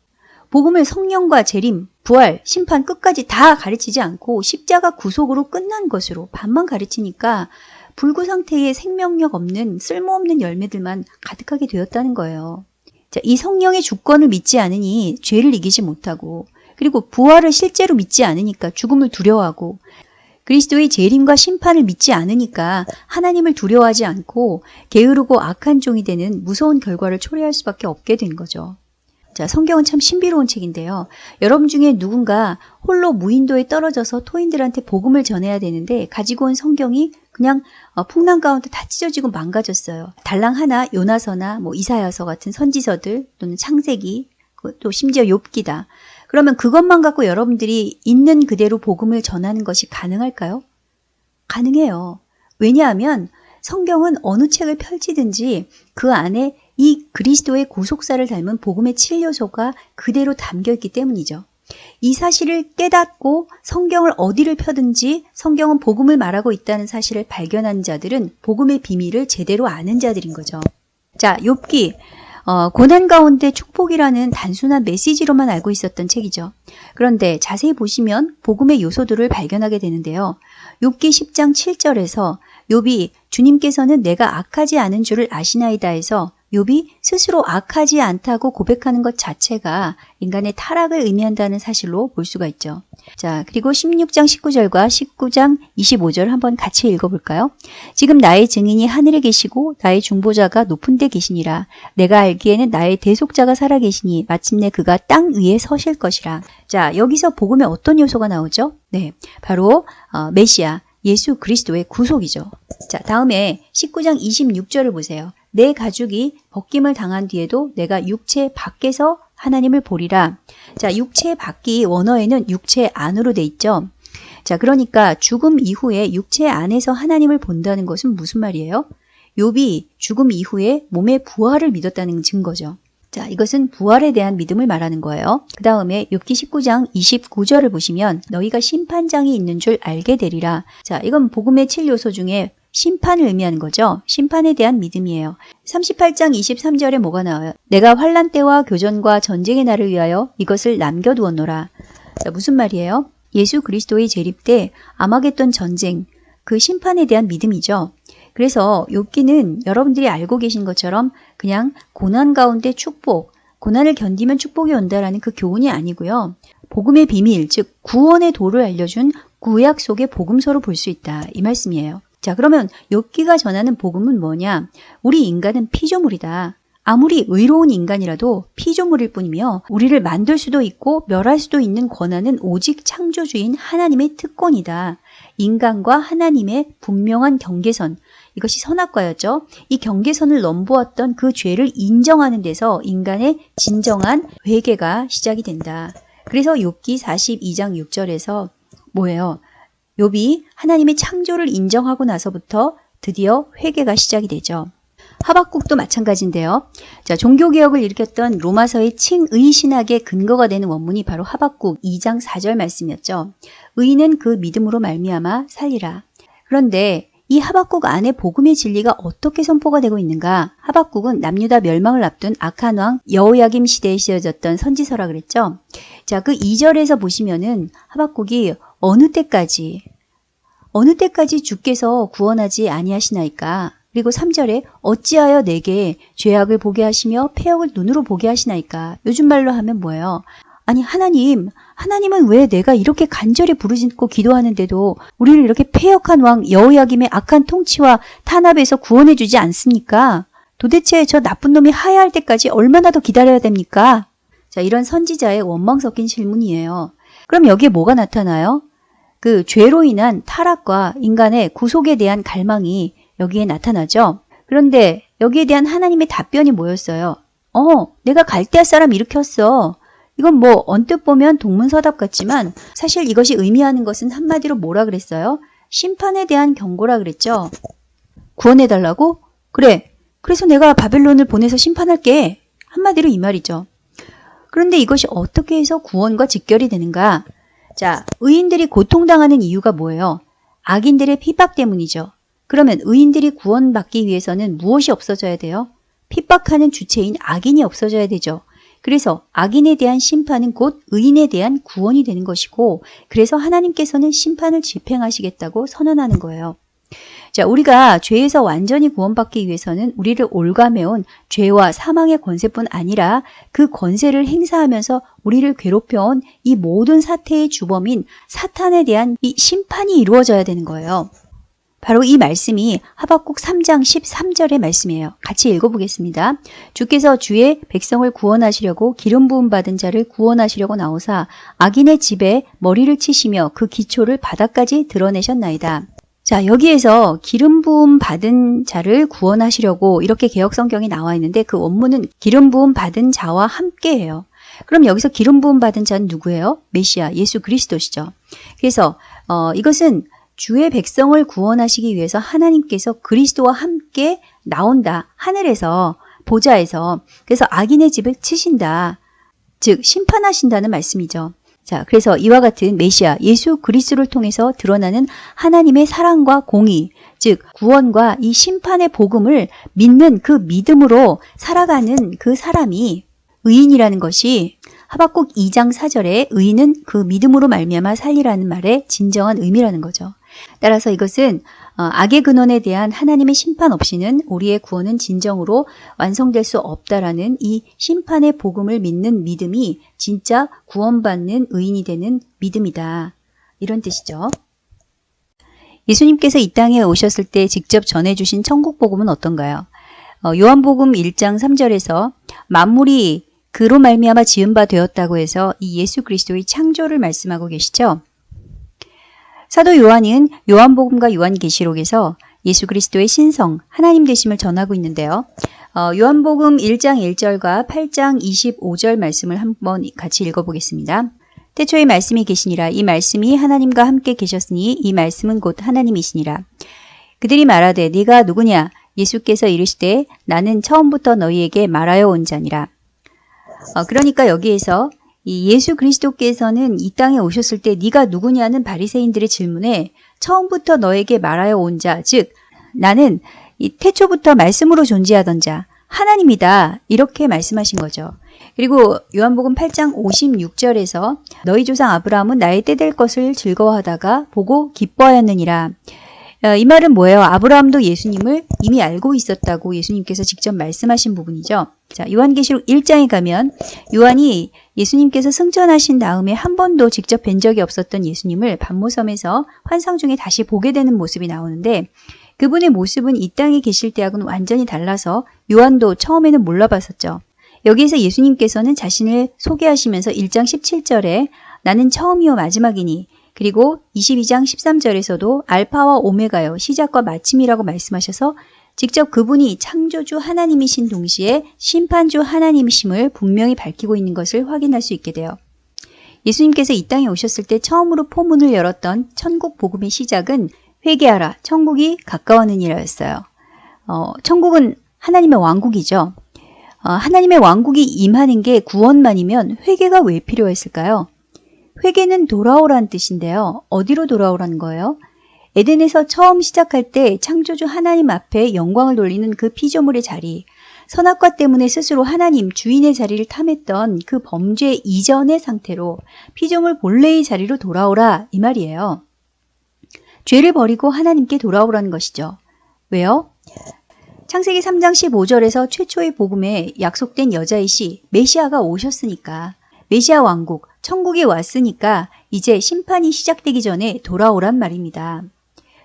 복음을 성령과 재림, 부활, 심판 끝까지 다 가르치지 않고 십자가 구속으로 끝난 것으로 반만 가르치니까 불구 상태의 생명력 없는 쓸모없는 열매들만 가득하게 되었다는 거예요. 자, 이 성령의 주권을 믿지 않으니 죄를 이기지 못하고 그리고 부활을 실제로 믿지 않으니까 죽음을 두려워하고 그리스도의 재림과 심판을 믿지 않으니까 하나님을 두려워하지 않고 게으르고 악한 종이 되는 무서운 결과를 초래할 수밖에 없게 된 거죠. 자, 성경은 참 신비로운 책인데요. 여러분 중에 누군가 홀로 무인도에 떨어져서 토인들한테 복음을 전해야 되는데 가지고 온 성경이 그냥 어, 풍랑 가운데 다 찢어지고 망가졌어요. 달랑 하나 요나서나 뭐 이사야서 같은 선지서들 또는 창세기 그또 심지어 욥기다. 그러면 그것만 갖고 여러분들이 있는 그대로 복음을 전하는 것이 가능할까요? 가능해요. 왜냐하면 성경은 어느 책을 펼치든지 그 안에 이 그리스도의 구속사를 닮은 복음의 7요소가 그대로 담겨 있기 때문이죠. 이 사실을 깨닫고 성경을 어디를 펴든지 성경은 복음을 말하고 있다는 사실을 발견한 자들은 복음의 비밀을 제대로 아는 자들인 거죠. 자, 욥기 어, 고난 가운데 축복이라는 단순한 메시지로만 알고 있었던 책이죠. 그런데 자세히 보시면 복음의 요소들을 발견하게 되는데요. 욥기 10장 7절에서 욥이 주님께서는 내가 악하지 않은 줄을 아시나이다 해서 욥이 스스로 악하지 않다고 고백하는 것 자체가 인간의 타락을 의미한다는 사실로 볼 수가 있죠. 자, 그리고 16장 19절과 19장 25절 한번 같이 읽어볼까요? 지금 나의 증인이 하늘에 계시고 나의 중보자가 높은 데 계시니라. 내가 알기에는 나의 대속자가 살아계시니 마침내 그가 땅 위에 서실 것이라. 자, 여기서 복음에 어떤 요소가 나오죠? 네, 바로 어, 메시아, 예수 그리스도의 구속이죠. 자, 다음에 19장 26절을 보세요. 내 가죽이 벗김을 당한 뒤에도 내가 육체 밖에서 하나님을 보리라. 자, 육체 밖이 원어에는 육체 안으로 돼 있죠. 자, 그러니까 죽음 이후에 육체 안에서 하나님을 본다는 것은 무슨 말이에요? 욥이 죽음 이후에 몸의 부활을 믿었다는 증거죠. 자, 이것은 부활에 대한 믿음을 말하는 거예요. 그 다음에 욥기 19장 29절을 보시면 너희가 심판장이 있는 줄 알게 되리라. 자, 이건 복음의 7요소 중에 심판을 의미하는 거죠. 심판에 대한 믿음이에요. 38장 23절에 뭐가 나와요? 내가 환란 때와 교전과 전쟁의 날을 위하여 이것을 남겨두었노라. 자, 무슨 말이에요? 예수 그리스도의 재립 때 아마겟돈 전쟁, 그 심판에 대한 믿음이죠. 그래서 욥기는 여러분들이 알고 계신 것처럼 그냥 고난 가운데 축복, 고난을 견디면 축복이 온다라는 그 교훈이 아니고요. 복음의 비밀, 즉 구원의 도를 알려준 구약 속의 복음서로 볼 수 있다. 이 말씀이에요. 자, 그러면 욥기가 전하는 복음은 뭐냐? 우리 인간은 피조물이다. 아무리 의로운 인간이라도 피조물일 뿐이며 우리를 만들 수도 있고 멸할 수도 있는 권한은 오직 창조주인 하나님의 특권이다. 인간과 하나님의 분명한 경계선, 이것이 선악과였죠. 이 경계선을 넘보았던 그 죄를 인정하는 데서 인간의 진정한 회개가 시작이 된다. 그래서 욥기 42장 6절에서 뭐예요? 욥이 하나님의 창조를 인정하고 나서부터 드디어 회개가 시작이 되죠. 하박국도 마찬가지인데요. 자, 종교개혁을 일으켰던 로마서의 칭의 신학의 근거가 되는 원문이 바로 하박국 2장 4절 말씀이었죠. 의인은 그 믿음으로 말미암아 살리라. 그런데 이 하박국 안에 복음의 진리가 어떻게 선포가 되고 있는가? 하박국은 남유다 멸망을 앞둔 악한 왕 여호야김 시대에 쓰여졌던 선지서라 그랬죠. 자, 그 2절에서 보시면은 하박국이 어느 때까지 어느 때까지 주께서 구원하지 아니하시나이까? 그리고 3절에 어찌하여 내게 죄악을 보게 하시며 폐역을 눈으로 보게 하시나이까? 요즘 말로 하면 뭐예요? 아니 하나님, 하나님은 왜 내가 이렇게 간절히 부르짖고 기도하는데도 우리를 이렇게 폐역한 왕 여호야김의 악한 통치와 탄압에서 구원해 주지 않습니까? 도대체 저 나쁜 놈이 하야할 때까지 얼마나 더 기다려야 됩니까? 자, 이런 선지자의 원망 섞인 질문이에요. 그럼 여기에 뭐가 나타나요? 그 죄로 인한 타락과 인간의 구속에 대한 갈망이 여기에 나타나죠. 그런데 여기에 대한 하나님의 답변이 뭐였어요? 어, 내가 갈대아 사람 일으켰어. 이건 뭐 언뜻 보면 동문서답 같지만 사실 이것이 의미하는 것은 한마디로 뭐라 그랬어요? 심판에 대한 경고라 그랬죠. 구원해달라고? 그래. 그래서 내가 바벨론을 보내서 심판할게. 한마디로 이 말이죠. 그런데 이것이 어떻게 해서 구원과 직결이 되는가? 자, 의인들이 고통당하는 이유가 뭐예요? 악인들의 핍박 때문이죠. 그러면 의인들이 구원받기 위해서는 무엇이 없어져야 돼요? 핍박하는 주체인 악인이 없어져야 되죠. 그래서 악인에 대한 심판은 곧 의인에 대한 구원이 되는 것이고 그래서 하나님께서는 심판을 집행하시겠다고 선언하는 거예요. 자, 우리가 죄에서 완전히 구원받기 위해서는 우리를 올가매온 죄와 사망의 권세뿐 아니라 그 권세를 행사하면서 우리를 괴롭혀온 이 모든 사태의 주범인 사탄에 대한 이 심판이 이루어져야 되는 거예요. 바로 이 말씀이 하박국 3장 13절의 말씀이에요. 같이 읽어보겠습니다. 주께서 주의 백성을 구원하시려고 기름 부음 받은 자를 구원하시려고 나오사 악인의 집에 머리를 치시며 그 기초를 바닥까지 드러내셨나이다. 자, 여기에서 기름 부음 받은 자를 구원하시려고 이렇게 개혁 성경이 나와 있는데 그 원문은 기름 부음 받은 자와 함께해요. 그럼 여기서 기름 부음 받은 자는 누구예요? 메시아, 예수 그리스도시죠. 그래서 어, 이것은 주의 백성을 구원하시기 위해서 하나님께서 그리스도와 함께 나온다. 하늘에서 보좌에서 그래서 악인의 집을 치신다. 즉 심판하신다는 말씀이죠. 자, 그래서 이와 같은 메시아 예수 그리스도를 통해서 드러나는 하나님의 사랑과 공의, 즉 구원과 이 심판의 복음을 믿는 그 믿음으로 살아가는 그 사람이 의인이라는 것이 하박국 2장 4절에 의인은 그 믿음으로 말미암아 살리라는 말의 진정한 의미라는 거죠. 따라서 이것은 어, 악의 근원에 대한 하나님의 심판 없이는 우리의 구원은 진정으로 완성될 수 없다라는 이 심판의 복음을 믿는 믿음이 진짜 구원받는 의인이 되는 믿음이다. 이런 뜻이죠. 예수님께서 이 땅에 오셨을 때 직접 전해주신 천국 복음은 어떤가요? 어, 요한복음 1장 3절에서 만물이 그로 말미암아 지은 바 되었다고 해서 이 예수 그리스도의 창조를 말씀하고 계시죠. 사도 요한은 요한복음과 요한계시록에서 예수 그리스도의 신성, 하나님 되심을 전하고 있는데요. 어, 요한복음 1장 1절과 8장 25절 말씀을 한번 같이 읽어보겠습니다. 태초에 말씀이 계시니라 이 말씀이 하나님과 함께 계셨으니 이 말씀은 곧 하나님이시니라. 그들이 말하되 네가 누구냐 예수께서 이르시되 나는 처음부터 너희에게 말하여 온 자니라. 어, 그러니까 여기에서 이 예수 그리스도께서는 이 땅에 오셨을 때 네가 누구냐는 바리새인들의 질문에 처음부터 너에게 말하여 온 자, 즉 나는 이 태초부터 말씀으로 존재하던 자, 하나님이다. 이렇게 말씀하신 거죠. 그리고 요한복음 8장 56절에서 너희 조상 아브라함은 나의 때 될 것을 즐거워하다가 보고 기뻐하였느니라. 어, 이 말은 뭐예요? 아브라함도 예수님을 이미 알고 있었다고 예수님께서 직접 말씀하신 부분이죠. 자, 요한계시록 1장에 가면 요한이 예수님께서 승천하신 다음에 한 번도 직접 뵌 적이 없었던 예수님을 반모섬에서 환상 중에 다시 보게 되는 모습이 나오는데 그분의 모습은 이 땅에 계실 때하고는 완전히 달라서 요한도 처음에는 몰라봤었죠. 여기에서 예수님께서는 자신을 소개하시면서 1장 17절에 나는 처음이요 마지막이니 그리고 22장 13절에서도 알파와 오메가요 시작과 마침이라고 말씀하셔서 직접 그분이 창조주 하나님이신 동시에 심판주 하나님이심을 분명히 밝히고 있는 것을 확인할 수 있게 돼요. 예수님께서 이 땅에 오셨을 때 처음으로 포문을 열었던 천국 복음의 시작은 회개하라, 천국이 가까웠느니라였어요. 어, 천국은 하나님의 왕국이죠. 어, 하나님의 왕국이 임하는 게 구원만이면 회개가 왜 필요했을까요? 회개는 돌아오란 뜻인데요. 어디로 돌아오라는 거예요? 에덴에서 처음 시작할 때 창조주 하나님 앞에 영광을 돌리는 그 피조물의 자리, 선악과 때문에 스스로 하나님 주인의 자리를 탐했던 그 범죄 이전의 상태로 피조물 본래의 자리로 돌아오라 이 말이에요. 죄를 버리고 하나님께 돌아오라는 것이죠. 왜요? 창세기 3장 15절에서 최초의 복음에 약속된 여자이시 메시아가 오셨으니까 메시아 왕국, 천국에 왔으니까 이제 심판이 시작되기 전에 돌아오란 말입니다.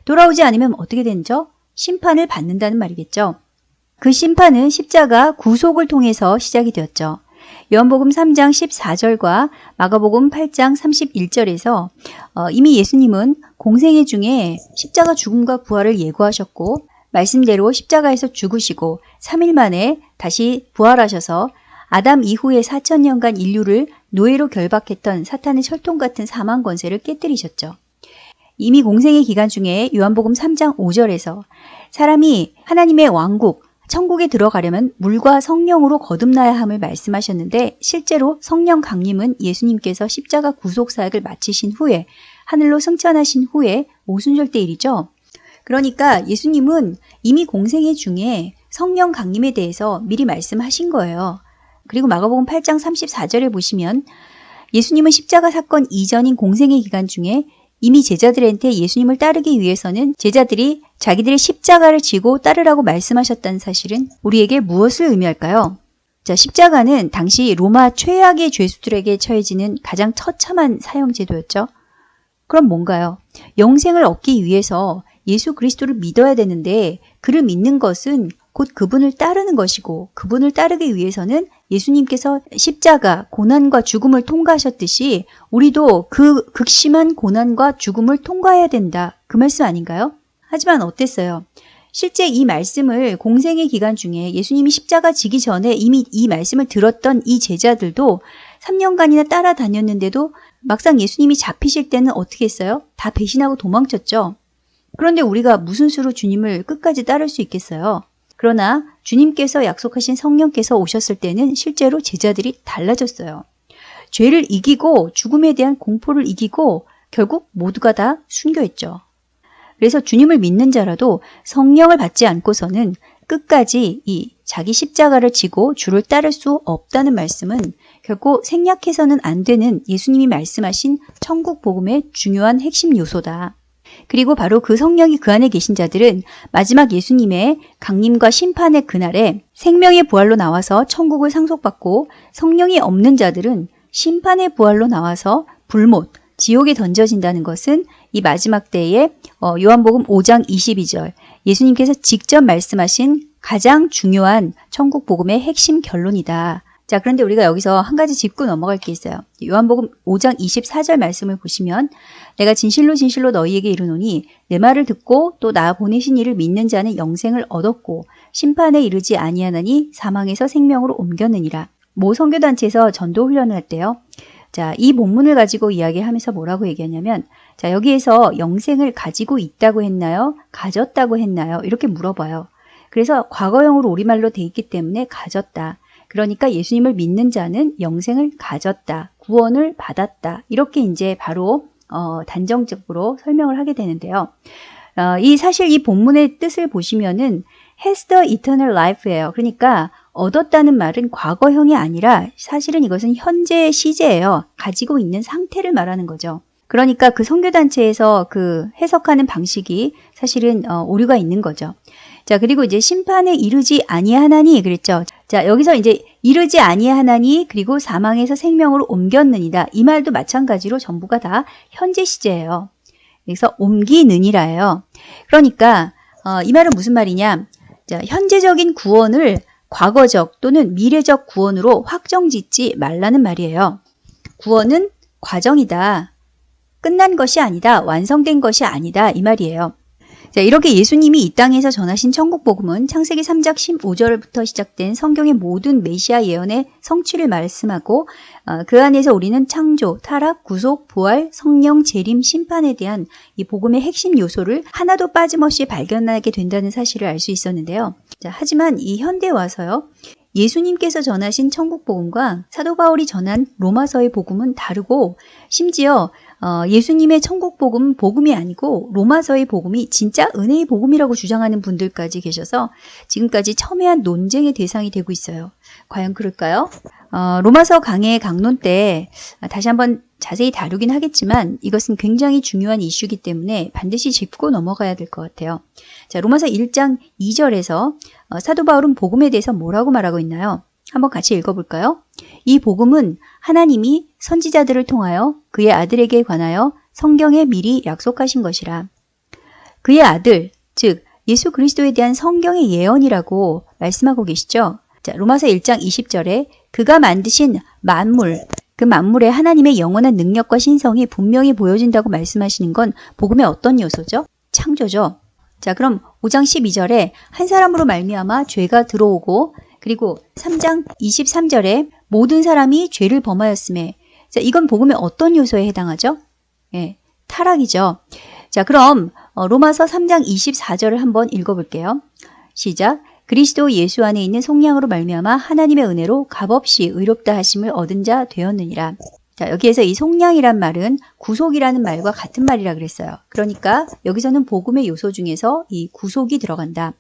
돌아오지 않으면 어떻게 되죠? 심판을 받는다는 말이겠죠. 그 심판은 십자가 구속을 통해서 시작이 되었죠. 요한복음 3장 14절과 마가복음 8장 31절에서 어, 이미 예수님은 공생애 중에 십자가 죽음과 부활을 예고하셨고 말씀대로 십자가에서 죽으시고 3일 만에 다시 부활하셔서 아담 이후의 4천년간 인류를 노예로 결박했던 사탄의 철통 같은 사망 권세를 깨뜨리셨죠. 이미 공생의 기간 중에 요한복음 3장 5절에서 사람이 하나님의 왕국, 천국에 들어가려면 물과 성령으로 거듭나야 함을 말씀하셨는데 실제로 성령 강림은 예수님께서 십자가 구속 사역을 마치신 후에 하늘로 승천하신 후에 오순절 때 일이죠. 그러니까 예수님은 이미 공생애 중에 성령 강림에 대해서 미리 말씀하신 거예요. 그리고 마가복음 8장 34절에 보시면 예수님은 십자가 사건 이전인 공생의 기간 중에 이미 제자들한테 예수님을 따르기 위해서는 제자들이 자기들의 십자가를 지고 따르라고 말씀하셨다는 사실은 우리에게 무엇을 의미할까요? 자, 십자가는 당시 로마 최악의 죄수들에게 처해지는 가장 처참한 사형 제도였죠. 그럼 뭔가요? 영생을 얻기 위해서 예수 그리스도를 믿어야 되는데 그를 믿는 것은 곧 그분을 따르는 것이고 그분을 따르기 위해서는 예수님께서 십자가 고난과 죽음을 통과하셨듯이 우리도 그 극심한 고난과 죽음을 통과해야 된다. 그 말씀 아닌가요? 하지만 어땠어요? 실제 이 말씀을 공생의 기간 중에 예수님이 십자가 지기 전에 이미 이 말씀을 들었던 이 제자들도 3년간이나 따라다녔는데도 막상 예수님이 잡히실 때는 어떻게 했어요? 다 배신하고 도망쳤죠. 그런데 우리가 무슨 수로 주님을 끝까지 따를 수 있겠어요? 그러나 주님께서 약속하신 성령께서 오셨을 때는 실제로 제자들이 달라졌어요. 죄를 이기고 죽음에 대한 공포를 이기고 결국 모두가 다 순교했죠. 그래서 주님을 믿는 자라도 성령을 받지 않고서는 끝까지 이 자기 십자가를 지고 주를 따를 수 없다는 말씀은 결국 생략해서는 안 되는 예수님이 말씀하신 천국 복음의 중요한 핵심 요소다. 그리고 바로 그 성령이 그 안에 계신 자들은 마지막 예수님의 강림과 심판의 그날에 생명의 부활로 나와서 천국을 상속받고 성령이 없는 자들은 심판의 부활로 나와서 불못, 지옥에 던져진다는 것은 이 마지막 때에 어, 요한복음 5장 22절 예수님께서 직접 말씀하신 가장 중요한 천국 복음의 핵심 결론이다. 자, 그런데 우리가 여기서 한 가지 짚고 넘어갈 게 있어요. 요한복음 5장 24절 말씀을 보시면 내가 진실로 진실로 너희에게 이르노니 내 말을 듣고 또 나 보내신 이를 믿는 자는 영생을 얻었고 심판에 이르지 아니하나니 사망에서 생명으로 옮겼느니라. 모 선교단체에서 전도 훈련을 할 때요. 자, 이 본문을 가지고 이야기하면서 뭐라고 얘기하냐면 자, 여기에서 영생을 가지고 있다고 했나요? 가졌다고 했나요? 이렇게 물어봐요. 그래서 과거형으로 우리말로 돼 있기 때문에 가졌다. 그러니까 예수님을 믿는 자는 영생을 가졌다. 구원을 받았다. 이렇게 이제 바로 어, 단정적으로 설명을 하게 되는데요. 어, 이 사실 이 본문의 뜻을 보시면은 has the eternal life예요. 그러니까 얻었다는 말은 과거형이 아니라 사실은 이것은 현재 시제예요. 가지고 있는 상태를 말하는 거죠. 그러니까 그 선교단체에서 그 해석하는 방식이 사실은 어, 오류가 있는 거죠. 자, 그리고 이제 심판에 이르지 아니하나니 그랬죠. 자, 여기서 이제 이르지 아니하나니 그리고 사망에서 생명으로 옮겼느니라. 이 말도 마찬가지로 전부가 다 현재 시제예요. 그래서 옮기느니라예요. 그러니까 어, 이 말은 무슨 말이냐? 자, 현재적인 구원을 과거적 또는 미래적 구원으로 확정짓지 말라는 말이에요. 구원은 과정이다. 끝난 것이 아니다. 완성된 것이 아니다. 이 말이에요. 자, 이렇게 예수님이 이 땅에서 전하신 천국 복음은 창세기 3장 15절부터 시작된 성경의 모든 메시아 예언의 성취를 말씀하고 어, 그 안에서 우리는 창조, 타락, 구속, 부활, 성령, 재림, 심판에 대한 이 복음의 핵심 요소를 하나도 빠짐없이 발견하게 된다는 사실을 알 수 있었는데요. 자, 하지만 이 현대 와서요. 예수님께서 전하신 천국 복음과 사도 바울이 전한 로마서의 복음은 다르고 심지어 어, 예수님의 천국 복음 복음이 아니고 로마서의 복음이 진짜 은혜의 복음이라고 주장하는 분들까지 계셔서 지금까지 첨예한 논쟁의 대상이 되고 있어요. 과연 그럴까요? 어, 로마서 강의 강론 때 다시 한번 자세히 다루긴 하겠지만 이것은 굉장히 중요한 이슈이기 때문에 반드시 짚고 넘어가야 될 것 같아요. 자, 로마서 1장 2절에서 어, 사도 바울은 복음에 대해서 뭐라고 말하고 있나요? 한번 같이 읽어볼까요? 이 복음은 하나님이 선지자들을 통하여 그의 아들에게 관하여 성경에 미리 약속하신 것이라. 그의 아들, 즉 예수 그리스도에 대한 성경의 예언이라고 말씀하고 계시죠? 자, 로마서 1장 20절에 그가 만드신 만물, 그 만물에 하나님의 영원한 능력과 신성이 분명히 보여진다고 말씀하시는 건 복음의 어떤 요소죠? 창조죠. 자, 그럼 5장 12절에 한 사람으로 말미암아 죄가 들어오고 그리고 3장 23절에 모든 사람이 죄를 범하였음에 자, 이건 복음의 어떤 요소에 해당하죠? 예, 타락이죠. 자, 그럼 어, 로마서 3장 24절을 한번 읽어볼게요. 시작. 그리스도 예수 안에 있는 속량으로 말미암아 하나님의 은혜로 값없이 의롭다 하심을 얻은 자 되었느니라. 자, 여기에서 이 속량이란 말은 구속이라는 말과 같은 말이라 그랬어요. 그러니까 여기서는 복음의 요소 중에서 이 구속이 들어간다.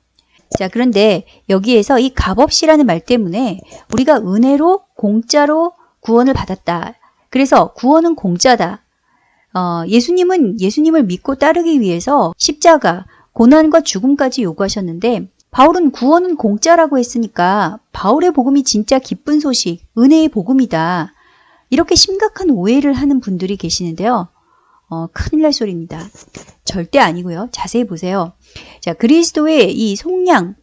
자, 그런데 여기에서 이 값없이라는 말 때문에 우리가 은혜로 공짜로 구원을 받았다. 그래서 구원은 공짜다. 어, 예수님은 예수님을 믿고 따르기 위해서 십자가, 고난과 죽음까지 요구하셨는데 바울은 구원은 공짜라고 했으니까 바울의 복음이 진짜 기쁜 소식, 은혜의 복음이다. 이렇게 심각한 오해를 하는 분들이 계시는데요. 어, 큰일 날 소리입니다. 절대 아니고요. 자세히 보세요. 자, 그리스도의 이 속량,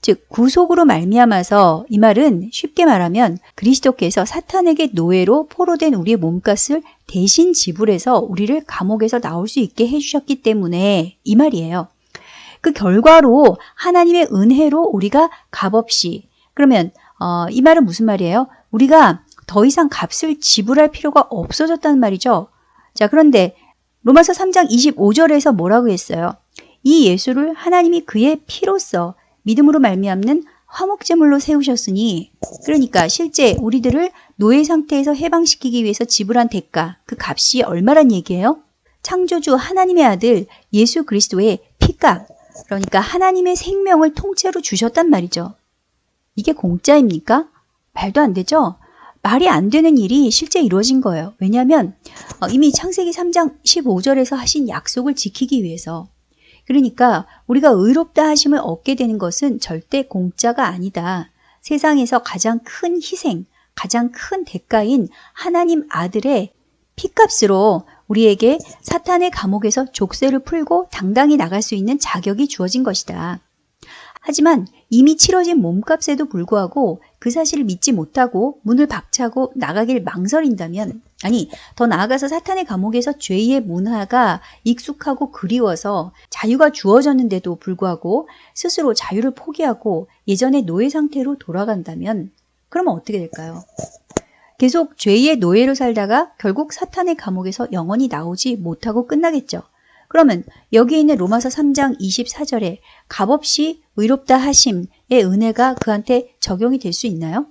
즉 구속으로 말미암아서 이 말은 쉽게 말하면 그리스도께서 사탄에게 노예로 포로된 우리의 몸값을 대신 지불해서 우리를 감옥에서 나올 수 있게 해주셨기 때문에 이 말이에요. 그 결과로 하나님의 은혜로 우리가 값없이 그러면 어, 이 말은 무슨 말이에요? 우리가 더 이상 값을 지불할 필요가 없어졌다는 말이죠. 자 그런데 로마서 3장 25절에서 뭐라고 했어요? 이 예수를 하나님이 그의 피로써 믿음으로 말미암는 화목제물로 세우셨으니 그러니까 실제 우리들을 노예 상태에서 해방시키기 위해서 지불한 대가 그 값이 얼마란 얘기예요? 창조주 하나님의 아들 예수 그리스도의 피값 그러니까 하나님의 생명을 통째로 주셨단 말이죠. 이게 공짜입니까? 말도 안 되죠? 말이 안 되는 일이 실제 이루어진 거예요. 왜냐하면 어, 이미 창세기 3장 15절에서 하신 약속을 지키기 위해서 그러니까 우리가 의롭다 하심을 얻게 되는 것은 절대 공짜가 아니다. 세상에서 가장 큰 희생, 가장 큰 대가인 하나님 아들의 피값으로 우리에게 사탄의 감옥에서 족쇄를 풀고 당당히 나갈 수 있는 자격이 주어진 것이다. 하지만 이미 치러진 몸값에도 불구하고 그 사실을 믿지 못하고 문을 박차고 나가길 망설인다면 아니 더 나아가서 사탄의 감옥에서 죄의 문화가 익숙하고 그리워서 자유가 주어졌는데도 불구하고 스스로 자유를 포기하고 예전의 노예 상태로 돌아간다면 그러면 어떻게 될까요? 계속 죄의 노예로 살다가 결국 사탄의 감옥에서 영원히 나오지 못하고 끝나겠죠. 그러면 여기 있는 로마서 3장 24절에 값없이 의롭다 하심의 은혜가 그한테 적용이 될 수 있나요?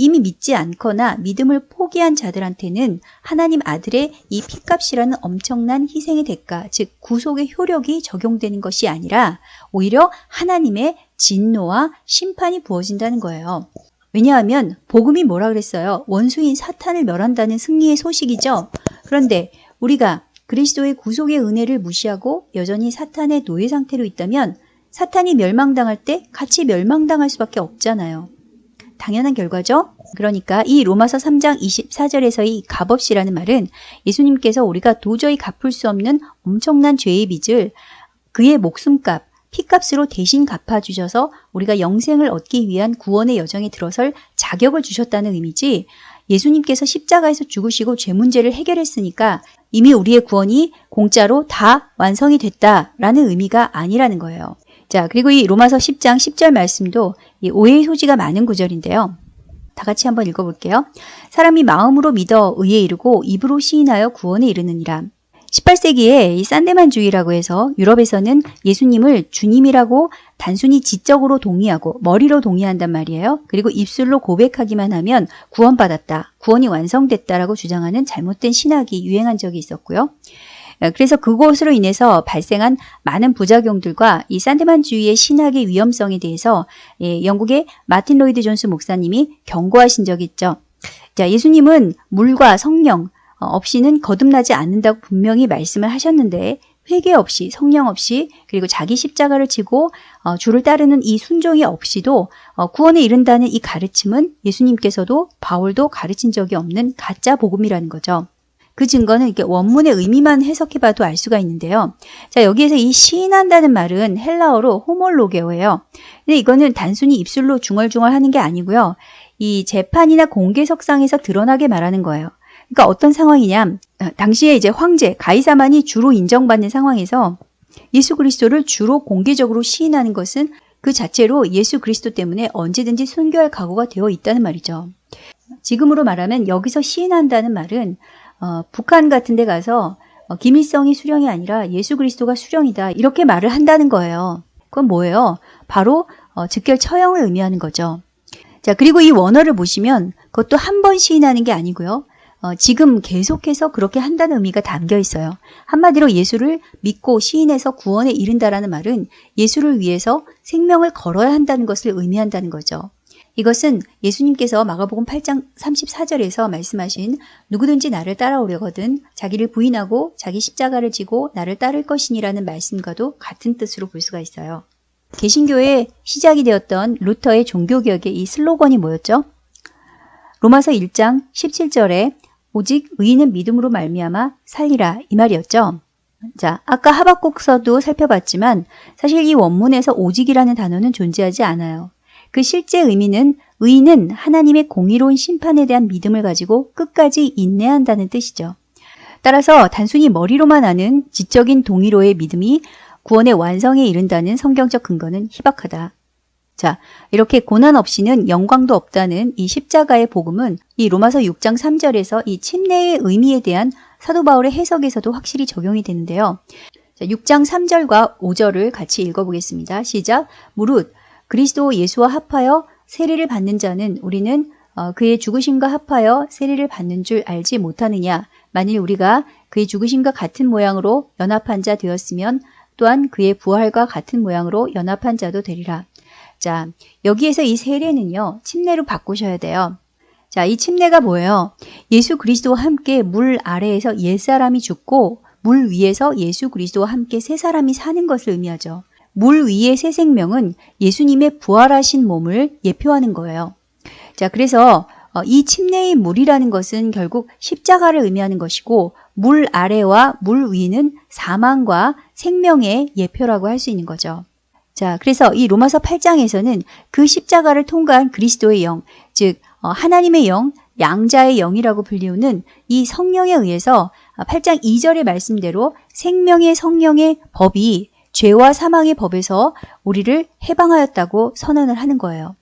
이미 믿지 않거나 믿음을 포기한 자들한테는 하나님 아들의 이 피값이라는 엄청난 희생의 대가, 즉 구속의 효력이 적용되는 것이 아니라 오히려 하나님의 진노와 심판이 부어진다는 거예요. 왜냐하면 복음이 뭐라 그랬어요? 원수인 사탄을 멸한다는 승리의 소식이죠. 그런데 우리가 그리스도의 구속의 은혜를 무시하고 여전히 사탄의 노예 상태로 있다면 사탄이 멸망당할 때 같이 멸망당할 수밖에 없잖아요. 당연한 결과죠. 그러니까 이 로마서 3장 24절에서 이 값없이라는 말은 예수님께서 우리가 도저히 갚을 수 없는 엄청난 죄의 빚을 그의 목숨값, 피값으로 대신 갚아주셔서 우리가 영생을 얻기 위한 구원의 여정에 들어설 자격을 주셨다는 의미지 예수님께서 십자가에서 죽으시고 죄 문제를 해결했으니까 이미 우리의 구원이 공짜로 다 완성이 됐다라는 의미가 아니라는 거예요. 자, 그리고 이 로마서 10장 10절 말씀도 이 오해의 소지가 많은 구절인데요. 다 같이 한번 읽어볼게요. 사람이 마음으로 믿어 의에 이르고 입으로 시인하여 구원에 이르느니라. 18세기에 이 산데만주의라고 해서 유럽에서는 예수님을 주님이라고 단순히 지적으로 동의하고 머리로 동의한단 말이에요. 그리고 입술로 고백하기만 하면 구원받았다, 구원이 완성됐다라고 주장하는 잘못된 신학이 유행한 적이 있었고요. 그래서 그것으로 인해서 발생한 많은 부작용들과 이 산데만주의의 신학의 위험성에 대해서 예, 영국의 마틴 로이드 존스 목사님이 경고하신 적이 있죠. 자, 예수님은 물과 성령, 어, 없이는 거듭나지 않는다고 분명히 말씀을 하셨는데 회개 없이 성령 없이 그리고 자기 십자가를 지고 어, 주를 따르는 이 순종이 없이도 어, 구원에 이른다는 이 가르침은 예수님께서도 바울도 가르친 적이 없는 가짜 복음이라는 거죠. 그 증거는 이렇게 원문의 의미만 해석해봐도 알 수가 있는데요. 자 여기에서 이 시인한다는 말은 헬라어로 호몰로게오예요. 근데 이거는 단순히 입술로 중얼중얼 하는 게 아니고요. 이 재판이나 공개석상에서 드러나게 말하는 거예요. 그러니까 어떤 상황이냐? 당시에 이제 황제 가이사만이 주로 인정받는 상황에서 예수 그리스도를 주로 공개적으로 시인하는 것은 그 자체로 예수 그리스도 때문에 언제든지 순교할 각오가 되어 있다는 말이죠. 지금으로 말하면 여기서 시인한다는 말은 어, 북한 같은 데 가서 어, 김일성이 수령이 아니라 예수 그리스도가 수령이다 이렇게 말을 한다는 거예요. 그건 뭐예요? 바로 어, 즉결 처형을 의미하는 거죠. 자 그리고 이 원어를 보시면 그것도 한 번 시인하는 게 아니고요. 어, 지금 계속해서 그렇게 한다는 의미가 담겨 있어요. 한마디로 예수를 믿고 시인해서 구원에 이른다라는 말은 예수를 위해서 생명을 걸어야 한다는 것을 의미한다는 거죠. 이것은 예수님께서 마가복음 8장 34절에서 말씀하신 누구든지 나를 따라오려거든 자기를 부인하고 자기 십자가를 지고 나를 따를 것이니라는 말씀과도 같은 뜻으로 볼 수가 있어요. 개신교의 시작이 되었던 루터의 종교개혁의 이 슬로건이 뭐였죠? 로마서 1장 17절에 오직 의인은 믿음으로 말미암아 살리라 이 말이었죠. 자, 아까 하박국서도 살펴봤지만 사실 이 원문에서 오직이라는 단어는 존재하지 않아요. 그 실제 의미는 의인은 하나님의 공의로운 심판에 대한 믿음을 가지고 끝까지 인내한다는 뜻이죠. 따라서 단순히 머리로만 아는 지적인 동의로의 믿음이 구원의 완성에 이른다는 성경적 근거는 희박하다. 자, 이렇게 고난 없이는 영광도 없다는 이 십자가의 복음은 이 로마서 6장 3절에서 이 침례의 의미에 대한 사도 바울의 해석에서도 확실히 적용이 되는데요. 자, 6장 3절과 5절을 같이 읽어보겠습니다. 시작. 무릇 그리스도 예수와 합하여 세례를 받는 자는 우리는 어, 그의 죽으심과 합하여 세례를 받는 줄 알지 못하느냐. 만일 우리가 그의 죽으심과 같은 모양으로 연합한 자 되었으면 또한 그의 부활과 같은 모양으로 연합한 자도 되리라. 자, 여기에서 이 세례는요, 침례로 바꾸셔야 돼요. 자, 이 침례가 뭐예요? 예수 그리스도와 함께 물 아래에서 옛사람이 죽고 물 위에서 예수 그리스도와 함께 새 사람이 사는 것을 의미하죠. 물 위의 새 생명은 예수님의 부활하신 몸을 예표하는 거예요. 자, 그래서 어, 이 침례의 물이라는 것은 결국 십자가를 의미하는 것이고 물 아래와 물 위는 사망과 생명의 예표라고 할 수 있는 거죠. 자, 그래서 이 로마서 8장에서는 그 십자가를 통과한 그리스도의 영, 즉 어, 하나님의 영, 양자의 영이라고 불리우는 이 성령에 의해서 8장 2절의 말씀대로 생명의 성령의 법이 죄와 사망의 법에서 우리를 해방하였다고 선언을 하는 거예요.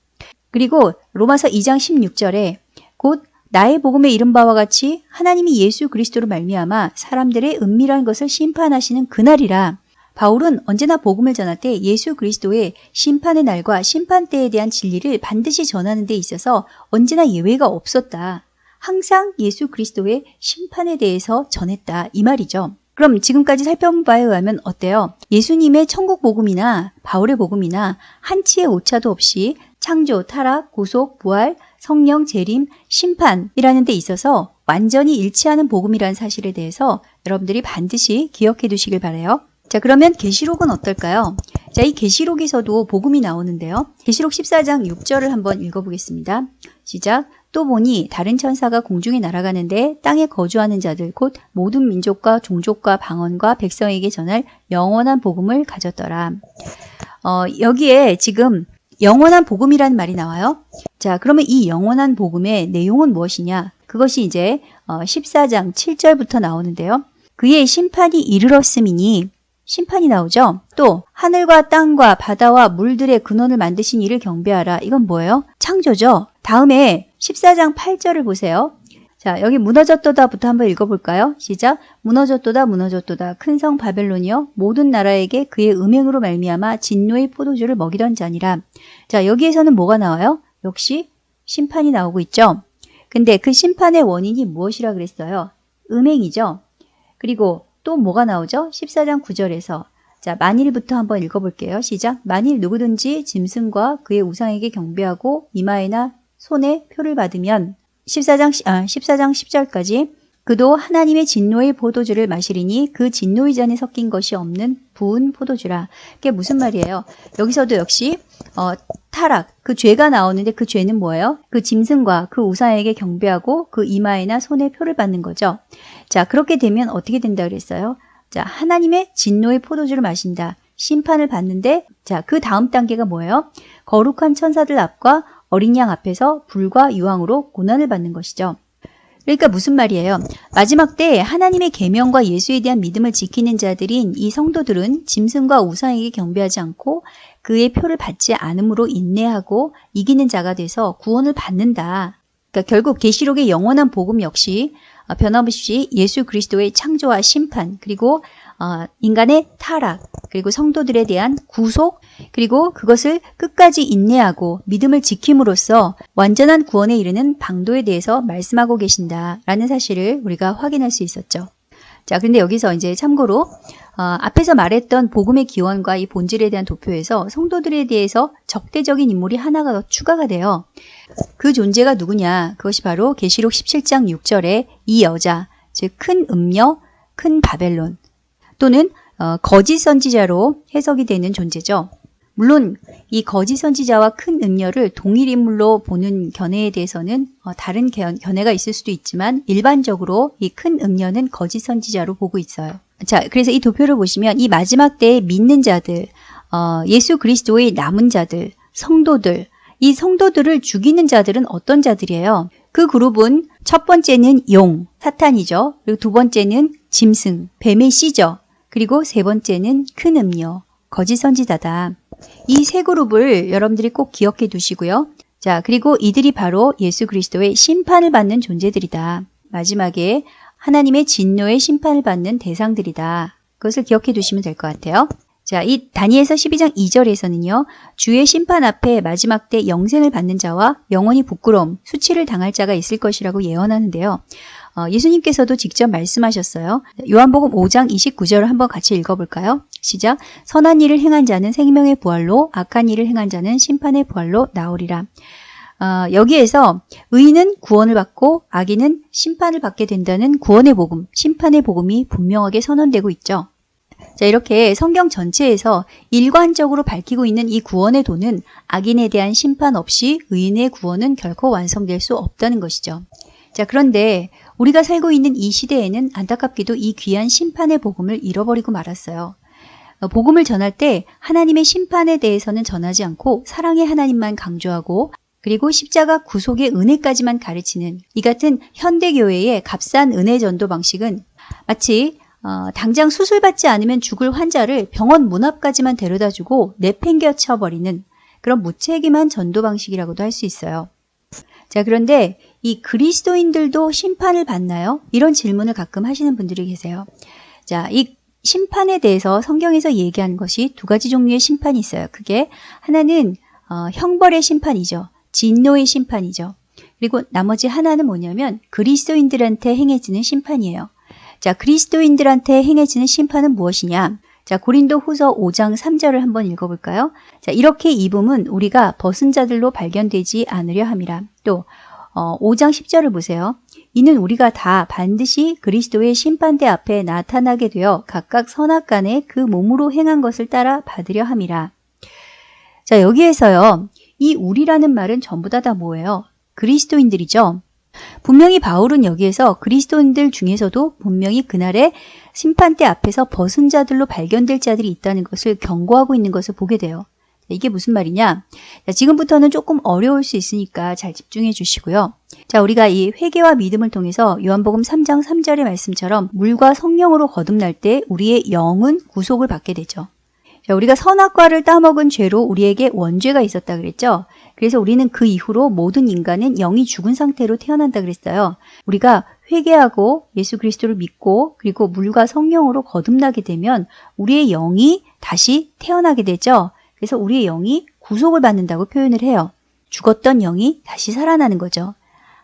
그리고 로마서 2장 16절에 곧 나의 복음의 이름 바와 같이 하나님이 예수 그리스도로 말미암아 사람들의 은밀한 것을 심판하시는 그날이라 바울은 언제나 복음을 전할 때 예수 그리스도의 심판의 날과 심판 때에 대한 진리를 반드시 전하는 데 있어서 언제나 예외가 없었다. 항상 예수 그리스도의 심판에 대해서 전했다. 이 말이죠. 그럼 지금까지 살펴본 바에 의하면 어때요? 예수님의 천국 복음이나 바울의 복음이나 한치의 오차도 없이 창조, 타락, 구속, 부활, 성령, 재림, 심판이라는 데 있어서 완전히 일치하는 복음이라는 사실에 대해서 여러분들이 반드시 기억해 두시길 바래요. 자, 그러면 계시록은 어떨까요? 자, 이 계시록에서도 복음이 나오는데요. 계시록 14장 6절을 한번 읽어보겠습니다. 시작. 또 보니 다른 천사가 공중에 날아가는데 땅에 거주하는 자들 곧 모든 민족과 종족과 방언과 백성에게 전할 영원한 복음을 가졌더라. 어, 여기에 지금 영원한 복음이라는 말이 나와요. 자, 그러면 이 영원한 복음의 내용은 무엇이냐? 그것이 이제 14장 어, 7절부터 나오는데요. 그의 심판이 이르렀음이니 심판이 나오죠. 또 하늘과 땅과 바다와 물들의 근원을 만드신 이를 경배하라. 이건 뭐예요? 창조죠. 다음에 14장 8절을 보세요. 자, 여기 무너졌도다부터 한번 읽어볼까요? 시작. 무너졌도다 무너졌도다 큰 성 바벨론이여 모든 나라에게 그의 음행으로 말미암아 진노의 포도주를 먹이던 자니라. 자, 여기에서는 뭐가 나와요? 역시 심판이 나오고 있죠. 근데 그 심판의 원인이 무엇이라 그랬어요? 음행이죠. 그리고 또 뭐가 나오죠? 14장 9절에서 자 만일부터 한번 읽어볼게요. 시작. 만일 누구든지 짐승과 그의 우상에게 경배하고 이마에나 손에 표를 받으면 14장, 아, 14장 10절까지 그도 하나님의 진노의 포도주를 마시리니 그 진노의 잔에 섞인 것이 없는 부은 포도주라. 그게 무슨 말이에요? 여기서도 역시 어, 타락, 그 죄가 나오는데 그 죄는 뭐예요? 그 짐승과 그 우상에게 경배하고 그 이마에나 손에 표를 받는 거죠. 자, 그렇게 되면 어떻게 된다 그랬어요? 자, 하나님의 진노의 포도주를 마신다. 심판을 받는데 자, 그 다음 단계가 뭐예요? 거룩한 천사들 앞과 어린 양 앞에서 불과 유황으로 고난을 받는 것이죠. 그러니까 무슨 말이에요? 마지막 때 하나님의 계명과 예수에 대한 믿음을 지키는 자들인 이 성도들은 짐승과 우상에게 경배하지 않고 그의 표를 받지 않음으로 인내하고 이기는 자가 돼서 구원을 받는다. 그러니까 결국 계시록의 영원한 복음 역시 어, 변함없이 예수 그리스도의 창조와 심판 그리고 어, 인간의 타락 그리고 성도들에 대한 구속 그리고 그것을 끝까지 인내하고 믿음을 지킴으로써 완전한 구원에 이르는 방도에 대해서 말씀하고 계신다라는 사실을 우리가 확인할 수 있었죠. 자, 근데 여기서 이제 참고로 어, 앞에서 말했던 복음의 기원과 이 본질에 대한 도표에서 성도들에 대해서 적대적인 인물이 하나가 더 추가가 돼요. 그 존재가 누구냐? 그것이 바로 계시록 17장 6절에 이 여자, 즉 큰 음녀, 큰 바벨론 또는 어, 거짓 선지자로 해석이 되는 존재죠. 물론 이 거짓 선지자와 큰 음녀를 동일 인물로 보는 견해에 대해서는 어, 다른 견해가 있을 수도 있지만 일반적으로 이 큰 음녀는 거짓 선지자로 보고 있어요. 자, 그래서 이 도표를 보시면 이 마지막 때에 믿는 자들, 어, 예수 그리스도의 남은 자들, 성도들, 이 성도들을 죽이는 자들은 어떤 자들이에요? 그 그룹은 첫 번째는 용, 사탄이죠. 그리고 두 번째는 짐승, 뱀의 씨죠. 그리고 세 번째는 큰 음료, 거짓 선지자다. 이 세 그룹을 여러분들이 꼭 기억해 두시고요. 자, 그리고 이들이 바로 예수 그리스도의 심판을 받는 존재들이다. 마지막에 하나님의 진노의 심판을 받는 대상들이다. 그것을 기억해 두시면 될 것 같아요. 자, 이 다니엘서 12장 2절에서는요. 주의 심판 앞에 마지막 때 영생을 받는 자와 영원히 부끄러움, 수치를 당할 자가 있을 것이라고 예언하는데요. 어, 예수님께서도 직접 말씀하셨어요. 요한복음 5장 29절을 한번 같이 읽어볼까요? 시작. 선한 일을 행한 자는 생명의 부활로, 악한 일을 행한 자는 심판의 부활로 나오리라. 어, 여기에서 의인은 구원을 받고 악인은 심판을 받게 된다는 구원의 복음, 심판의 복음이 분명하게 선언되고 있죠. 자, 이렇게 성경 전체에서 일관적으로 밝히고 있는 이 구원의 도는 악인에 대한 심판 없이 의인의 구원은 결코 완성될 수 없다는 것이죠. 자, 그런데 우리가 살고 있는 이 시대에는 안타깝게도 이 귀한 심판의 복음을 잃어버리고 말았어요. 어, 복음을 전할 때 하나님의 심판에 대해서는 전하지 않고 사랑의 하나님만 강조하고 그리고 십자가 구속의 은혜까지만 가르치는 이 같은 현대교회의 값싼 은혜 전도 방식은 마치 어, 당장 수술받지 않으면 죽을 환자를 병원 문 앞까지만 데려다 주고 내팽겨쳐 버리는 그런 무책임한 전도 방식이라고도 할 수 있어요. 자, 그런데 이 그리스도인들도 심판을 받나요? 이런 질문을 가끔 하시는 분들이 계세요. 자, 이 심판에 대해서 성경에서 얘기한 것이 두 가지 종류의 심판이 있어요. 그게 하나는 어, 형벌의 심판이죠. 진노의 심판이죠. 그리고 나머지 하나는 뭐냐면 그리스도인들한테 행해지는 심판이에요. 자, 그리스도인들한테 행해지는 심판은 무엇이냐? 자, 고린도 후서 5장 3절을 한번 읽어볼까요? 자, 이렇게 입음은 우리가 벗은 자들로 발견되지 않으려 함이라. 또, 어, 5장 10절을 보세요. 이는 우리가 다 반드시 그리스도의 심판대 앞에 나타나게 되어 각각 선악간에 그 몸으로 행한 것을 따라 받으려 함이라. 자, 여기에서요. 이 우리라는 말은 전부 다 다 뭐예요? 그리스도인들이죠. 분명히 바울은 여기에서 그리스도인들 중에서도 분명히 그날의 심판대 앞에서 벗은 자들로 발견될 자들이 있다는 것을 경고하고 있는 것을 보게 돼요. 이게 무슨 말이냐? 자, 지금부터는 조금 어려울 수 있으니까 잘 집중해 주시고요. 자, 우리가 이 회개와 믿음을 통해서 요한복음 3장 3절의 말씀처럼 물과 성령으로 거듭날 때 우리의 영은 구속을 받게 되죠. 자, 우리가 선악과를 따먹은 죄로 우리에게 원죄가 있었다 그랬죠. 그래서 우리는 그 이후로 모든 인간은 영이 죽은 상태로 태어난다 그랬어요. 우리가 회개하고 예수 그리스도를 믿고 그리고 물과 성령으로 거듭나게 되면 우리의 영이 다시 태어나게 되죠. 그래서 우리의 영이 구속을 받는다고 표현을 해요. 죽었던 영이 다시 살아나는 거죠.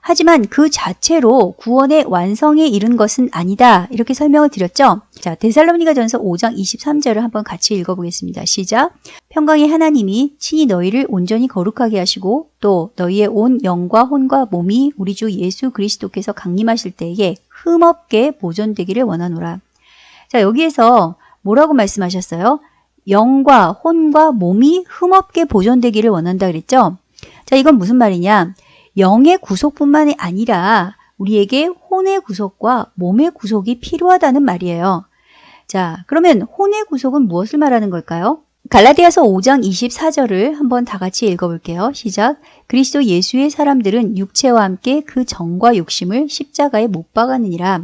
하지만 그 자체로 구원의 완성에 이른 것은 아니다. 이렇게 설명을 드렸죠. 자, 데살로니가 전서 5장 23절을 한번 같이 읽어보겠습니다. 시작. 평강의 하나님이 친히 너희를 온전히 거룩하게 하시고 또 너희의 온 영과 혼과 몸이 우리 주 예수 그리스도께서 강림하실 때에 흠없게 보존되기를 원하노라. 자, 여기에서 뭐라고 말씀하셨어요? 영과 혼과 몸이 흠없게 보존되기를 원한다 그랬죠? 자, 이건 무슨 말이냐? 영의 구속뿐만이 아니라 우리에게 혼의 구속과 몸의 구속이 필요하다는 말이에요. 자, 그러면 혼의 구속은 무엇을 말하는 걸까요? 갈라디아서 5장 24절을 한번 다 같이 읽어볼게요. 시작. 그리스도 예수의 사람들은 육체와 함께 그 정과 욕심을 십자가에 못 박았느니라.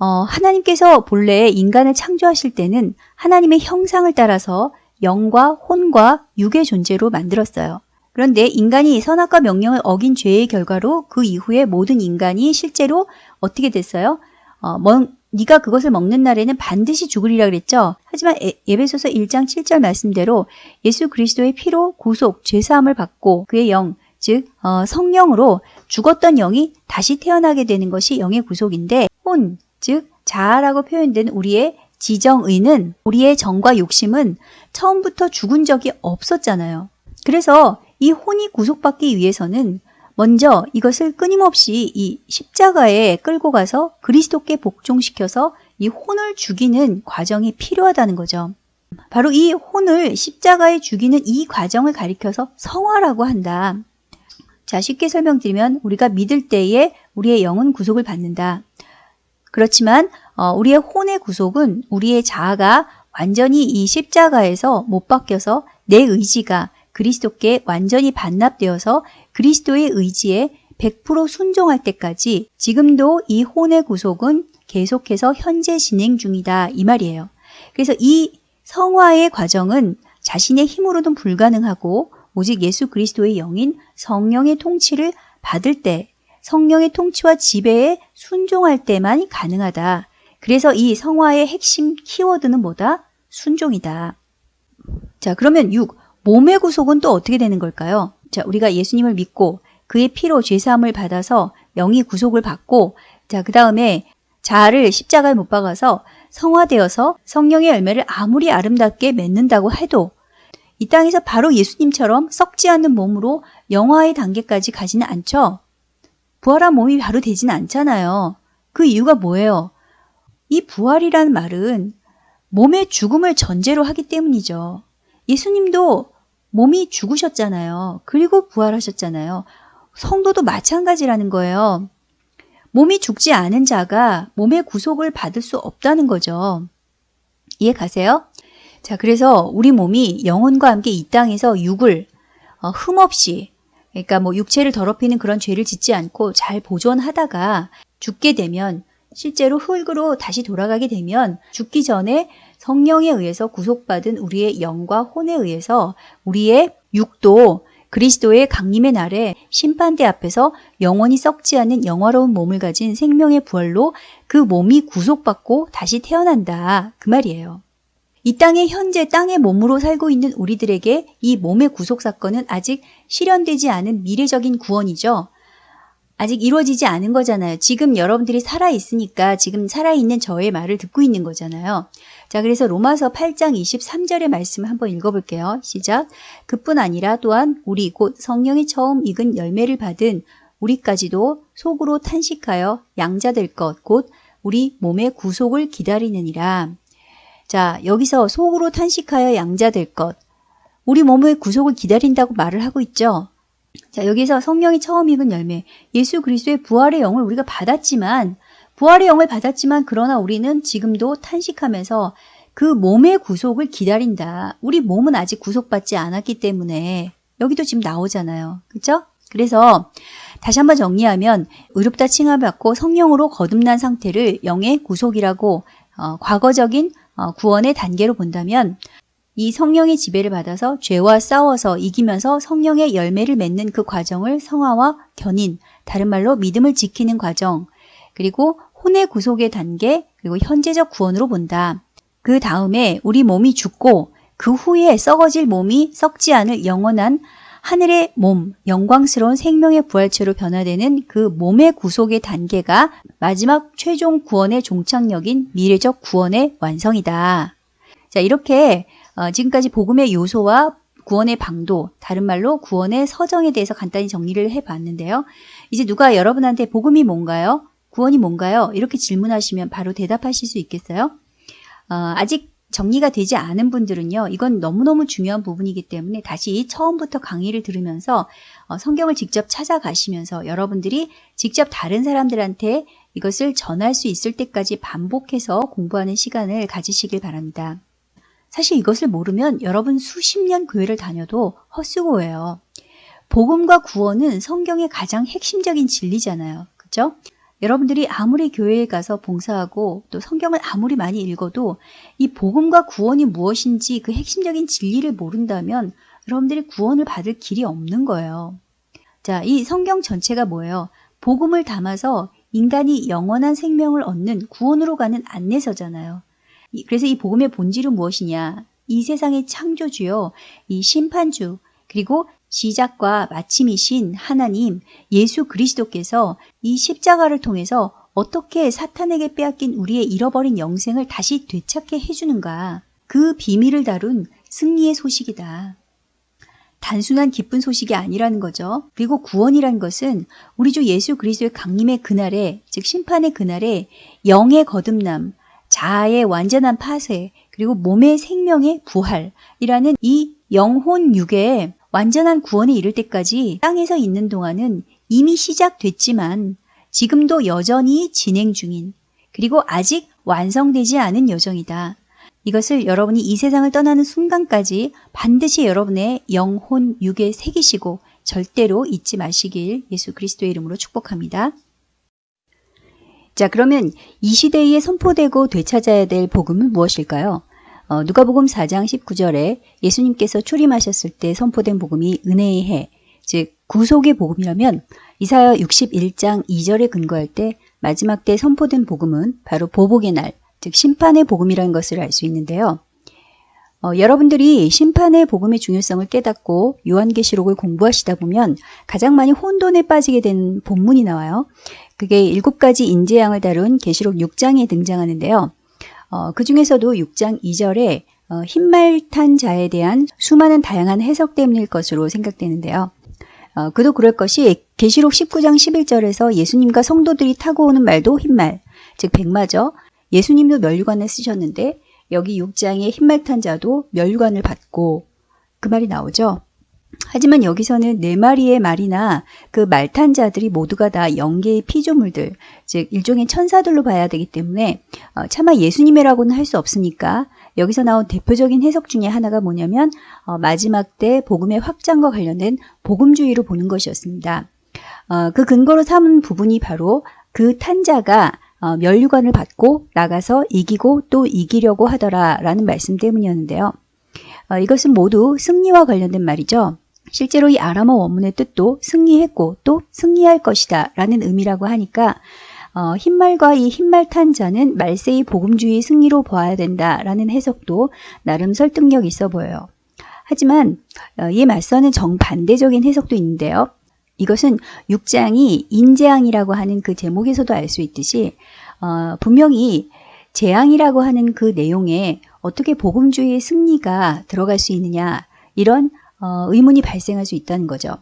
어, 하나님께서 본래 인간을 창조하실 때는 하나님의 형상을 따라서 영과 혼과 육의 존재로 만들었어요. 그런데 인간이 선악과 명령을 어긴 죄의 결과로 그 이후에 모든 인간이 실제로 어떻게 됐어요? 어, 뭐, 네가 그것을 먹는 날에는 반드시 죽으리라 그랬죠. 하지만 예, 베소서 1장 7절 말씀대로 예수 그리스도의 피로 구속, 죄사함을 받고 그의 영, 즉 어, 성령으로 죽었던 영이 다시 태어나게 되는 것이 영의 구속인데 혼, 즉 자아라고 표현된 우리의 지정의는 우리의 정과 욕심은 처음부터 죽은 적이 없었잖아요. 그래서 이 혼이 구속받기 위해서는 먼저 이것을 끊임없이 이 십자가에 끌고 가서 그리스도께 복종시켜서 이 혼을 죽이는 과정이 필요하다는 거죠. 바로 이 혼을 십자가에 죽이는 이 과정을 가리켜서 성화라고 한다. 자, 쉽게 설명드리면 우리가 믿을 때에 우리의 영은 구속을 받는다. 그렇지만 어, 우리의 혼의 구속은 우리의 자아가 완전히 이 십자가에서 못 박혀서 내 의지가 그리스도께 완전히 반납되어서 그리스도의 의지에 100% 순종할 때까지 지금도 이 혼의 구속은 계속해서 현재 진행 중이다 이 말이에요. 그래서 이 성화의 과정은 자신의 힘으로는 불가능하고 오직 예수 그리스도의 영인 성령의 통치를 받을 때 성령의 통치와 지배에 순종할 때만 가능하다. 그래서 이 성화의 핵심 키워드는 뭐다? 순종이다. 자, 그러면 6. 몸의 구속은 또 어떻게 되는 걸까요? 자, 우리가 예수님을 믿고 그의 피로 죄사함을 받아서 영이 구속을 받고 자, 그 다음에 자아를 십자가에 못 박아서 성화되어서 성령의 열매를 아무리 아름답게 맺는다고 해도 이 땅에서 바로 예수님처럼 썩지 않는 몸으로 영화의 단계까지 가지는 않죠. 부활한 몸이 바로 되지는 않잖아요. 그 이유가 뭐예요? 이 부활이라는 말은 몸의 죽음을 전제로 하기 때문이죠. 예수님도 몸이 죽으셨잖아요. 그리고 부활하셨잖아요. 성도도 마찬가지라는 거예요. 몸이 죽지 않은 자가 몸의 구속을 받을 수 없다는 거죠. 이해 가세요? 자, 그래서 우리 몸이 영혼과 함께 이 땅에서 육을 어, 흠없이 그러니까 뭐 육체를 더럽히는 그런 죄를 짓지 않고 잘 보존하다가 죽게 되면 실제로 흙으로 다시 돌아가게 되면 죽기 전에 성령에 의해서 구속받은 우리의 영과 혼에 의해서 우리의 육도 그리스도의 강림의 날에 심판대 앞에서 영원히 썩지 않는 영화로운 몸을 가진 생명의 부활로 그 몸이 구속받고 다시 태어난다. 그 말이에요. 이 땅에 현재 땅의 몸으로 살고 있는 우리들에게 이 몸의 구속 사건은 아직 실현되지 않은 미래적인 구원이죠. 아직 이루어지지 않은 거잖아요. 지금 여러분들이 살아있으니까 지금 살아있는 저의 말을 듣고 있는 거잖아요. 자, 그래서 로마서 8장 23절의 말씀 한번 읽어볼게요. 시작. 그뿐 아니라 또한 우리 곧 성령이 처음 익은 열매를 받은 우리까지도 속으로 탄식하여 양자될 것, 곧 우리 몸의 구속을 기다리느니라. 자, 여기서 속으로 탄식하여 양자될 것. 우리 몸의 구속을 기다린다고 말을 하고 있죠. 자, 여기서 성령이 처음 익은 열매, 예수 그리스도의 부활의 영을 우리가 받았지만, 부활의 영을 받았지만, 그러나 우리는 지금도 탄식하면서 그 몸의 구속을 기다린다. 우리 몸은 아직 구속받지 않았기 때문에, 여기도 지금 나오잖아요. 그죠? 그래서, 다시 한번 정리하면, 의롭다 칭함받고 성령으로 거듭난 상태를 영의 구속이라고, 어, 과거적인 어, 구원의 단계로 본다면, 이 성령의 지배를 받아서 죄와 싸워서 이기면서 성령의 열매를 맺는 그 과정을 성화와 견인, 다른 말로 믿음을 지키는 과정, 그리고 혼의 구속의 단계, 그리고 현재적 구원으로 본다. 그 다음에 우리 몸이 죽고 그 후에 썩어질 몸이 썩지 않을 영원한 하늘의 몸, 영광스러운 생명의 부활체로 변화되는 그 몸의 구속의 단계가 마지막 최종 구원의 종착역인 미래적 구원의 완성이다. 자, 이렇게 어, 지금까지 복음의 요소와 구원의 방도, 다른 말로 구원의 서정에 대해서 간단히 정리를 해봤는데요. 이제 누가 여러분한테 복음이 뭔가요? 구원이 뭔가요? 이렇게 질문하시면 바로 대답하실 수 있겠어요? 어, 아직 정리가 되지 않은 분들은요, 이건 너무너무 중요한 부분이기 때문에 다시 처음부터 강의를 들으면서 어, 성경을 직접 찾아가시면서 여러분들이 직접 다른 사람들한테 이것을 전할 수 있을 때까지 반복해서 공부하는 시간을 가지시길 바랍니다. 사실 이것을 모르면 여러분 수십 년 교회를 다녀도 헛수고예요. 복음과 구원은 성경의 가장 핵심적인 진리잖아요. 그죠? 여러분들이 아무리 교회에 가서 봉사하고 또 성경을 아무리 많이 읽어도 이 복음과 구원이 무엇인지 그 핵심적인 진리를 모른다면 여러분들이 구원을 받을 길이 없는 거예요. 자, 이 성경 전체가 뭐예요? 복음을 담아서 인간이 영원한 생명을 얻는 구원으로 가는 안내서잖아요. 그래서 이 복음의 본질은 무엇이냐? 이 세상의 창조주요, 이 심판주, 그리고 시작과 마침이신 하나님 예수 그리스도께서 이 십자가를 통해서 어떻게 사탄에게 빼앗긴 우리의 잃어버린 영생을 다시 되찾게 해주는가. 그 비밀을 다룬 승리의 소식이다. 단순한 기쁜 소식이 아니라는 거죠. 그리고 구원이란 것은 우리 주 예수 그리스도의 강림의 그날에, 즉 심판의 그날에 영의 거듭남, 자아의 완전한 파쇄, 그리고 몸의 생명의 부활이라는 이 영혼 육의 완전한 구원에 이를 때까지 땅에서 있는 동안은 이미 시작됐지만 지금도 여전히 진행 중인 그리고 아직 완성되지 않은 여정이다. 이것을 여러분이 이 세상을 떠나는 순간까지 반드시 여러분의 영혼 육에 새기시고 절대로 잊지 마시길 예수 그리스도의 이름으로 축복합니다. 자, 그러면 이 시대에 선포되고 되찾아야 될 복음은 무엇일까요? 어, 누가복음 4장 19절에 예수님께서 출임하셨을 때 선포된 복음이 은혜의 해, 즉 구속의 복음이라면 이사야 61장 2절에 근거할 때 마지막 때 선포된 복음은 바로 보복의 날, 즉 심판의 복음이라는 것을 알 수 있는데요. 어, 여러분들이 심판의 복음의 중요성을 깨닫고 요한계시록을 공부하시다 보면 가장 많이 혼돈에 빠지게 된 본문이 나와요. 그게 일곱 가지 인재양을 다룬 계시록 6장에 등장하는데요. 어, 그 중에서도 6장 2절에 어, 흰말탄 자에 대한 수많은 다양한 해석 때문일 것으로 생각되는데요. 어, 그도 그럴 것이 계시록 19장 11절에서 예수님과 성도들이 타고 오는 말도 흰말, 즉 백마죠. 예수님도 멸류관을 쓰셨는데 여기 6장의 흰말 탄 자도 멸류관을 받고 그 말이 나오죠. 하지만 여기서는 네 마리의 말이나 그 말탄 자들이 모두가 다 영계의 피조물들, 즉 일종의 천사들로 봐야 되기 때문에 어, 차마 예수님이라고는 할 수 없으니까 여기서 나온 대표적인 해석 중에 하나가 뭐냐면 어, 마지막 때 복음의 확장과 관련된 복음주의로 보는 것이었습니다. 어, 그 근거로 삼은 부분이 바로 그 탄자가 어, 멸류관을 받고 나가서 이기고 또 이기려고 하더라라는 말씀 때문이었는데요. 어, 이것은 모두 승리와 관련된 말이죠. 실제로 이 아람어 원문의 뜻도 승리했고 또 승리할 것이다 라는 의미라고 하니까 어, 흰말과 이 흰말 탄 자는 말세의 복음주의 승리로 보아야 된다라는 해석도 나름 설득력 있어 보여요. 하지만 어, 이에 맞서는 정반대적인 해석도 있는데요. 이것은 6장이 인재앙이라고 하는 그 제목에서도 알 수 있듯이 어, 분명히 재앙이라고 하는 그 내용에 어떻게 복음주의의 승리가 들어갈 수 있느냐 이런 어, 의문이 발생할 수 있다는 거죠.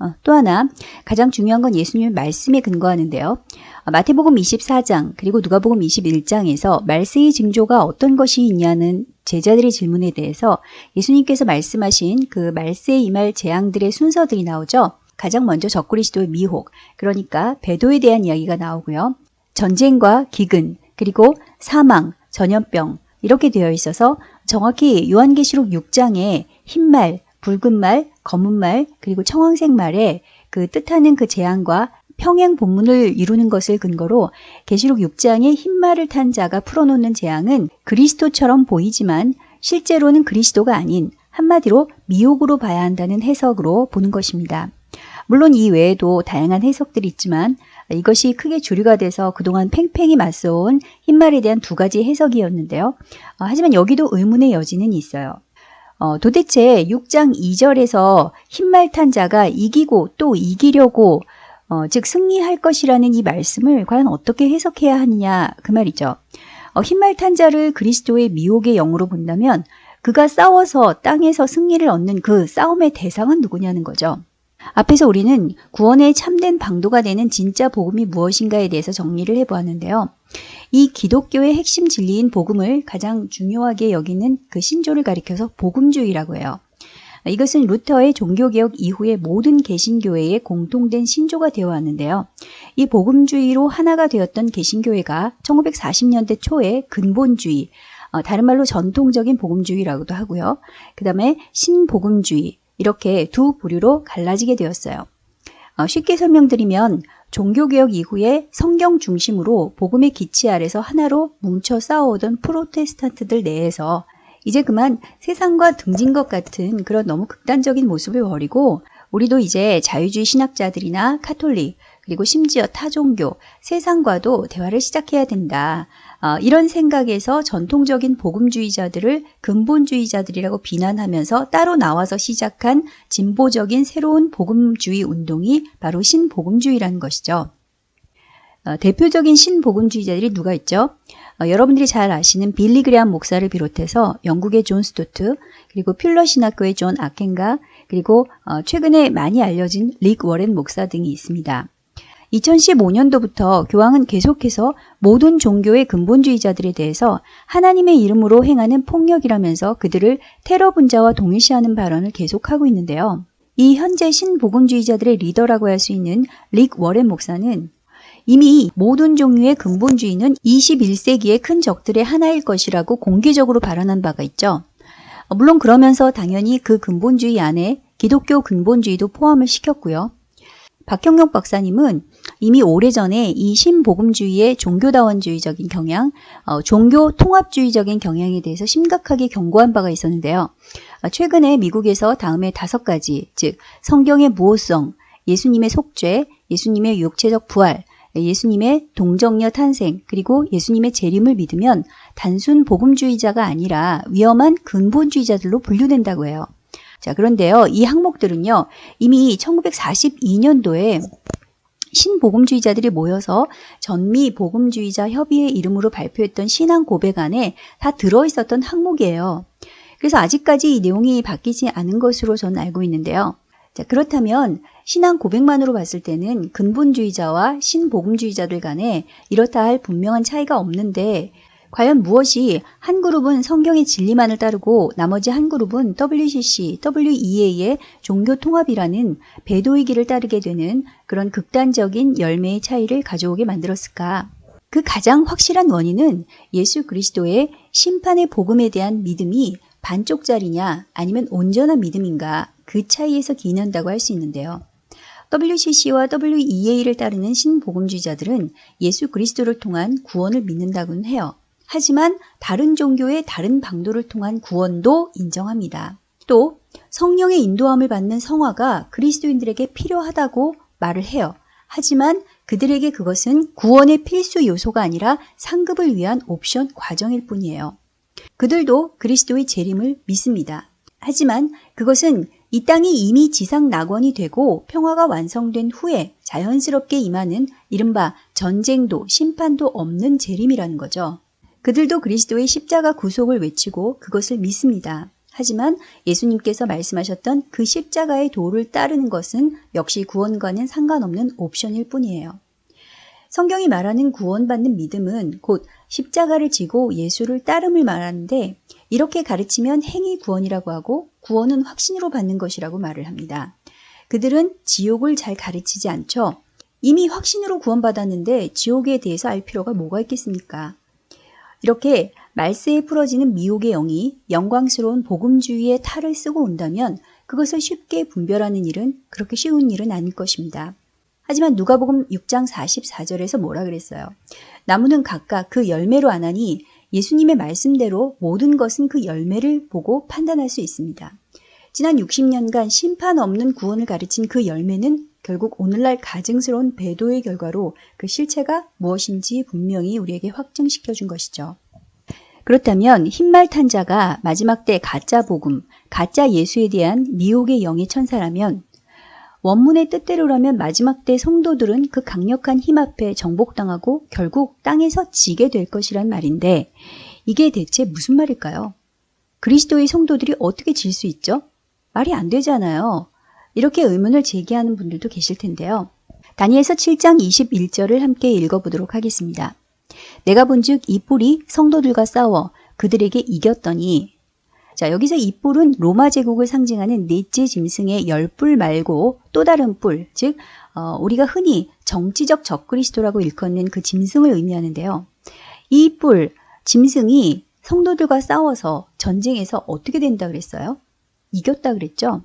어, 또 하나 가장 중요한 건 예수님의 말씀에 근거하는데요. 어, 마태복음 24장 그리고 누가복음 21장에서 말세의 징조가 어떤 것이 있냐는 제자들의 질문에 대해서 예수님께서 말씀하신 그 말세에 임할 재앙들의 순서들이 나오죠. 가장 먼저 적그리스도의 미혹, 그러니까 배도에 대한 이야기가 나오고요. 전쟁과 기근, 그리고 사망, 전염병 이렇게 되어 있어서 정확히 요한계시록 6장에 흰말, 붉은 말, 검은 말, 그리고 청황색 말에 그 뜻하는 그 재앙과 평행 본문을 이루는 것을 근거로 계시록 6장의 흰말을 탄 자가 풀어놓는 재앙은 그리스도처럼 보이지만 실제로는 그리스도가 아닌 한마디로 미혹으로 봐야 한다는 해석으로 보는 것입니다. 물론 이 외에도 다양한 해석들이 있지만 이것이 크게 주류가 돼서 그동안 팽팽히 맞서온 흰말에 대한 두 가지 해석이었는데요. 어, 하지만 여기도 의문의 여지는 있어요. 어, 도대체 6장 2절에서 흰말 탄 자가 이기고 또 이기려고 어, 즉 승리할 것이라는 이 말씀을 과연 어떻게 해석해야 하느냐 그 말이죠. 어, 흰말 탄 자를 그리스도의 미혹의 영으로 본다면 그가 싸워서 땅에서 승리를 얻는 그 싸움의 대상은 누구냐는 거죠. 앞에서 우리는 구원의 참된 방도가 되는 진짜 복음이 무엇인가에 대해서 정리를 해보았는데요. 이 기독교의 핵심 진리인 복음을 가장 중요하게 여기는 그 신조를 가리켜서 복음주의라고 해요. 이것은 루터의 종교개혁 이후의 모든 개신교회의 공통된 신조가 되어 왔는데요. 이 복음주의로 하나가 되었던 개신교회가 1940년대 초에 근본주의, 어, 다른 말로 전통적인 복음주의라고도 하고요. 그 다음에 신복음주의, 이렇게 두 부류로 갈라지게 되었어요. 어, 쉽게 설명드리면 종교개혁 이후에 성경 중심으로 복음의 기치 아래서 하나로 뭉쳐 싸워오던 프로테스탄트들 내에서 이제 그만 세상과 등진 것 같은 그런 너무 극단적인 모습을 버리고 우리도 이제 자유주의 신학자들이나 카톨릭 그리고 심지어 타종교 세상과도 대화를 시작해야 된다. 어, 이런 생각에서 전통적인 복음주의자들을 근본주의자들이라고 비난하면서 따로 나와서 시작한 진보적인 새로운 복음주의 운동이 바로 신복음주의라는 것이죠. 어, 대표적인 신복음주의자들이 누가 있죠? 어, 여러분들이 잘 아시는 빌리 그레암 목사를 비롯해서 영국의 존 스토트, 그리고 풀러 신학교의 존 오켄가, 그리고 어, 최근에 많이 알려진 릭 워렌 목사 등이 있습니다. 2015년도부터 교황은 계속해서 모든 종교의 근본주의자들에 대해서 하나님의 이름으로 행하는 폭력이라면서 그들을 테러 분자와 동일시하는 발언을 계속하고 있는데요. 이 현재 신복음주의자들의 리더라고 할 수 있는 릭 워렌 목사는 이미 모든 종류의 근본주의는 21세기의 큰 적들의 하나일 것이라고 공개적으로 발언한 바가 있죠. 물론 그러면서 당연히 그 근본주의 안에 기독교 근본주의도 포함을 시켰고요. 박형록 박사님은 이미 오래전에 이 신복음주의의 종교다원주의적인 경향, 어, 종교 통합주의적인 경향에 대해서 심각하게 경고한 바가 있었는데요. 어, 최근에 미국에서 다음에 다섯 가지, 즉 성경의 무호성, 예수님의 속죄, 예수님의 육체적 부활, 예수님의 동정녀 탄생, 그리고 예수님의 재림을 믿으면 단순 복음주의자가 아니라 위험한 근본주의자들로 분류된다고 해요. 자, 그런데요. 이 항목들은요. 이미 1942년도에 신복음주의자들이 모여서 전미 복음주의자 협의회 이름으로 발표했던 신앙 고백 안에 다 들어있었던 항목이에요. 그래서 아직까지 이 내용이 바뀌지 않은 것으로 저는 알고 있는데요. 자, 그렇다면 신앙 고백만으로 봤을 때는 근본주의자와 신복음주의자들 간에 이렇다 할 분명한 차이가 없는데 과연 무엇이 한 그룹은 성경의 진리만을 따르고 나머지 한 그룹은 WCC, WEA의 종교 통합이라는 배도의 길을 따르게 되는 그런 극단적인 열매의 차이를 가져오게 만들었을까? 그 가장 확실한 원인은 예수 그리스도의 심판의 복음에 대한 믿음이 반쪽짜리냐 아니면 온전한 믿음인가 그 차이에서 기인한다고 할 수 있는데요. WCC와 WEA를 따르는 신복음주의자들은 예수 그리스도를 통한 구원을 믿는다고는 해요. 하지만 다른 종교의 다른 방도를 통한 구원도 인정합니다. 또 성령의 인도함을 받는 성화가 그리스도인들에게 필요하다고 말을 해요. 하지만 그들에게 그것은 구원의 필수 요소가 아니라 상급을 위한 옵션 과정일 뿐이에요. 그들도 그리스도의 재림을 믿습니다. 하지만 그것은 이 땅이 이미 지상 낙원이 되고 평화가 완성된 후에 자연스럽게 임하는 이른바 전쟁도 심판도 없는 재림이라는 거죠. 그들도 그리스도의 십자가 구속을 외치고 그것을 믿습니다. 하지만 예수님께서 말씀하셨던 그 십자가의 도를 따르는 것은 역시 구원과는 상관없는 옵션일 뿐이에요. 성경이 말하는 구원받는 믿음은 곧 십자가를 지고 예수를 따름을 말하는데 이렇게 가르치면 행위 구원이라고 하고 구원은 확신으로 받는 것이라고 말을 합니다. 그들은 지옥을 잘 가르치지 않죠. 이미 확신으로 구원받았는데 지옥에 대해서 알 필요가 뭐가 있겠습니까? 이렇게 말세에 풀어지는 미혹의 영이 영광스러운 복음주의의 탈을 쓰고 온다면 그것을 쉽게 분별하는 일은 그렇게 쉬운 일은 아닐 것입니다. 하지만 누가복음 6장 44절에서 뭐라 그랬어요? 나무는 각각 그 열매로 안 하니 예수님의 말씀대로 모든 것은 그 열매를 보고 판단할 수 있습니다. 지난 60년간 심판 없는 구원을 가르친 그 열매는 결국 오늘날 가증스러운 배도의 결과로 그 실체가 무엇인지 분명히 우리에게 확증시켜 준 것이죠. 그렇다면 흰말 탄 자가 마지막 때 가짜 복음, 가짜 예수에 대한 미혹의 영의 천사라면 원문의 뜻대로라면 마지막 때 성도들은 그 강력한 힘 앞에 정복당하고 결국 땅에서 지게 될 것이란 말인데 이게 대체 무슨 말일까요? 그리스도의 성도들이 어떻게 질 수 있죠? 말이 안 되잖아요. 이렇게 의문을 제기하는 분들도 계실 텐데요. 다니엘서 7장 21절을 함께 읽어보도록 하겠습니다. 내가 본즉 이 뿔이 성도들과 싸워 그들에게 이겼더니 자, 여기서 이 뿔은 로마 제국을 상징하는 넷째 짐승의 열 뿔 말고 또 다른 뿔, 즉 어, 우리가 흔히 정치적 적그리스도라고 일컫는 그 짐승을 의미하는데요. 이 뿔, 짐승이 성도들과 싸워서 전쟁에서 어떻게 된다 그랬어요? 이겼다 그랬죠?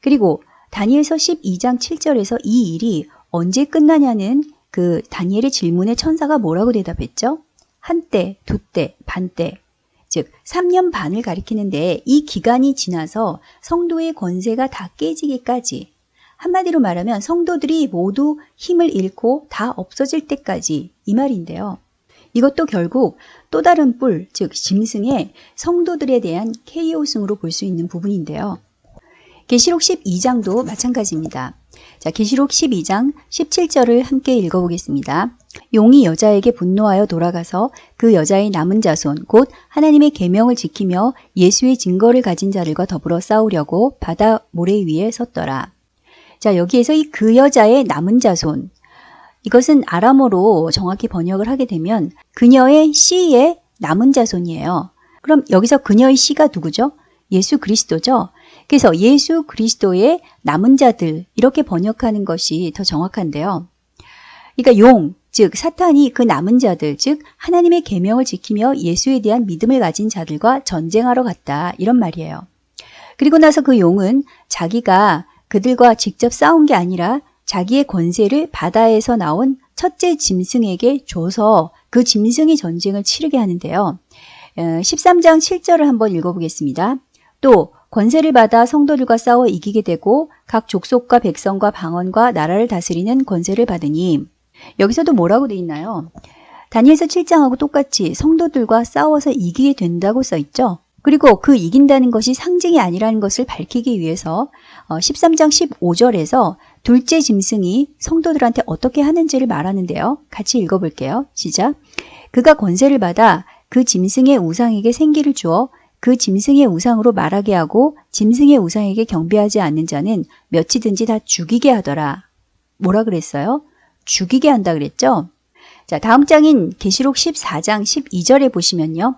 그리고 다니엘서 12장 7절에서 이 일이 언제 끝나냐는 그 다니엘의 질문에 천사가 뭐라고 대답했죠? 한때, 두때, 반때, 즉 3년 반을 가리키는데 이 기간이 지나서 성도의 권세가 다 깨지기까지 한마디로 말하면 성도들이 모두 힘을 잃고 다 없어질 때까지 이 말인데요. 이것도 결국 또 다른 뿔, 즉 짐승의 성도들에 대한 KO승으로 볼 수 있는 부분인데요. 계시록 12장도 마찬가지입니다. 자, 계시록 12장 17절을 함께 읽어보겠습니다. 용이 여자에게 분노하여 돌아가서 그 여자의 남은 자손 곧 하나님의 계명을 지키며 예수의 증거를 가진 자들과 더불어 싸우려고 바다 모래 위에 섰더라. 자, 여기에서 이 그 여자의 남은 자손 이것은 아람어로 정확히 번역을 하게 되면 그녀의 씨의 남은 자손이에요. 그럼 여기서 그녀의 씨가 누구죠? 예수 그리스도죠. 그래서 예수 그리스도의 남은 자들 이렇게 번역하는 것이 더 정확한데요. 그러니까 용, 즉 사탄이 그 남은 자들, 즉 하나님의 계명을 지키며 예수에 대한 믿음을 가진 자들과 전쟁하러 갔다 이런 말이에요. 그리고 나서 그 용은 자기가 그들과 직접 싸운 게 아니라 자기의 권세를 바다에서 나온 첫째 짐승에게 줘서 그 짐승이 전쟁을 치르게 하는데요. 13장 어, 7절을 한번 읽어보겠습니다. 또 권세를 받아 성도들과 싸워 이기게 되고 각 족속과 백성과 방언과 나라를 다스리는 권세를 받으니 여기서도 뭐라고 돼 있나요? 다니엘서 7장하고 똑같이 성도들과 싸워서 이기게 된다고 써 있죠. 그리고 그 이긴다는 것이 상징이 아니라는 것을 밝히기 위해서 어, 13장 15절에서 둘째 짐승이 성도들한테 어떻게 하는지를 말하는데요. 같이 읽어볼게요. 시작. 그가 권세를 받아 그 짐승의 우상에게 생기를 주어 그 짐승의 우상으로 말하게 하고 짐승의 우상에게 경배하지 않는 자는 몇이든지 다 죽이게 하더라. 뭐라 그랬어요? 죽이게 한다 그랬죠? 자, 다음 장인 계시록 14장 12절에 보시면요.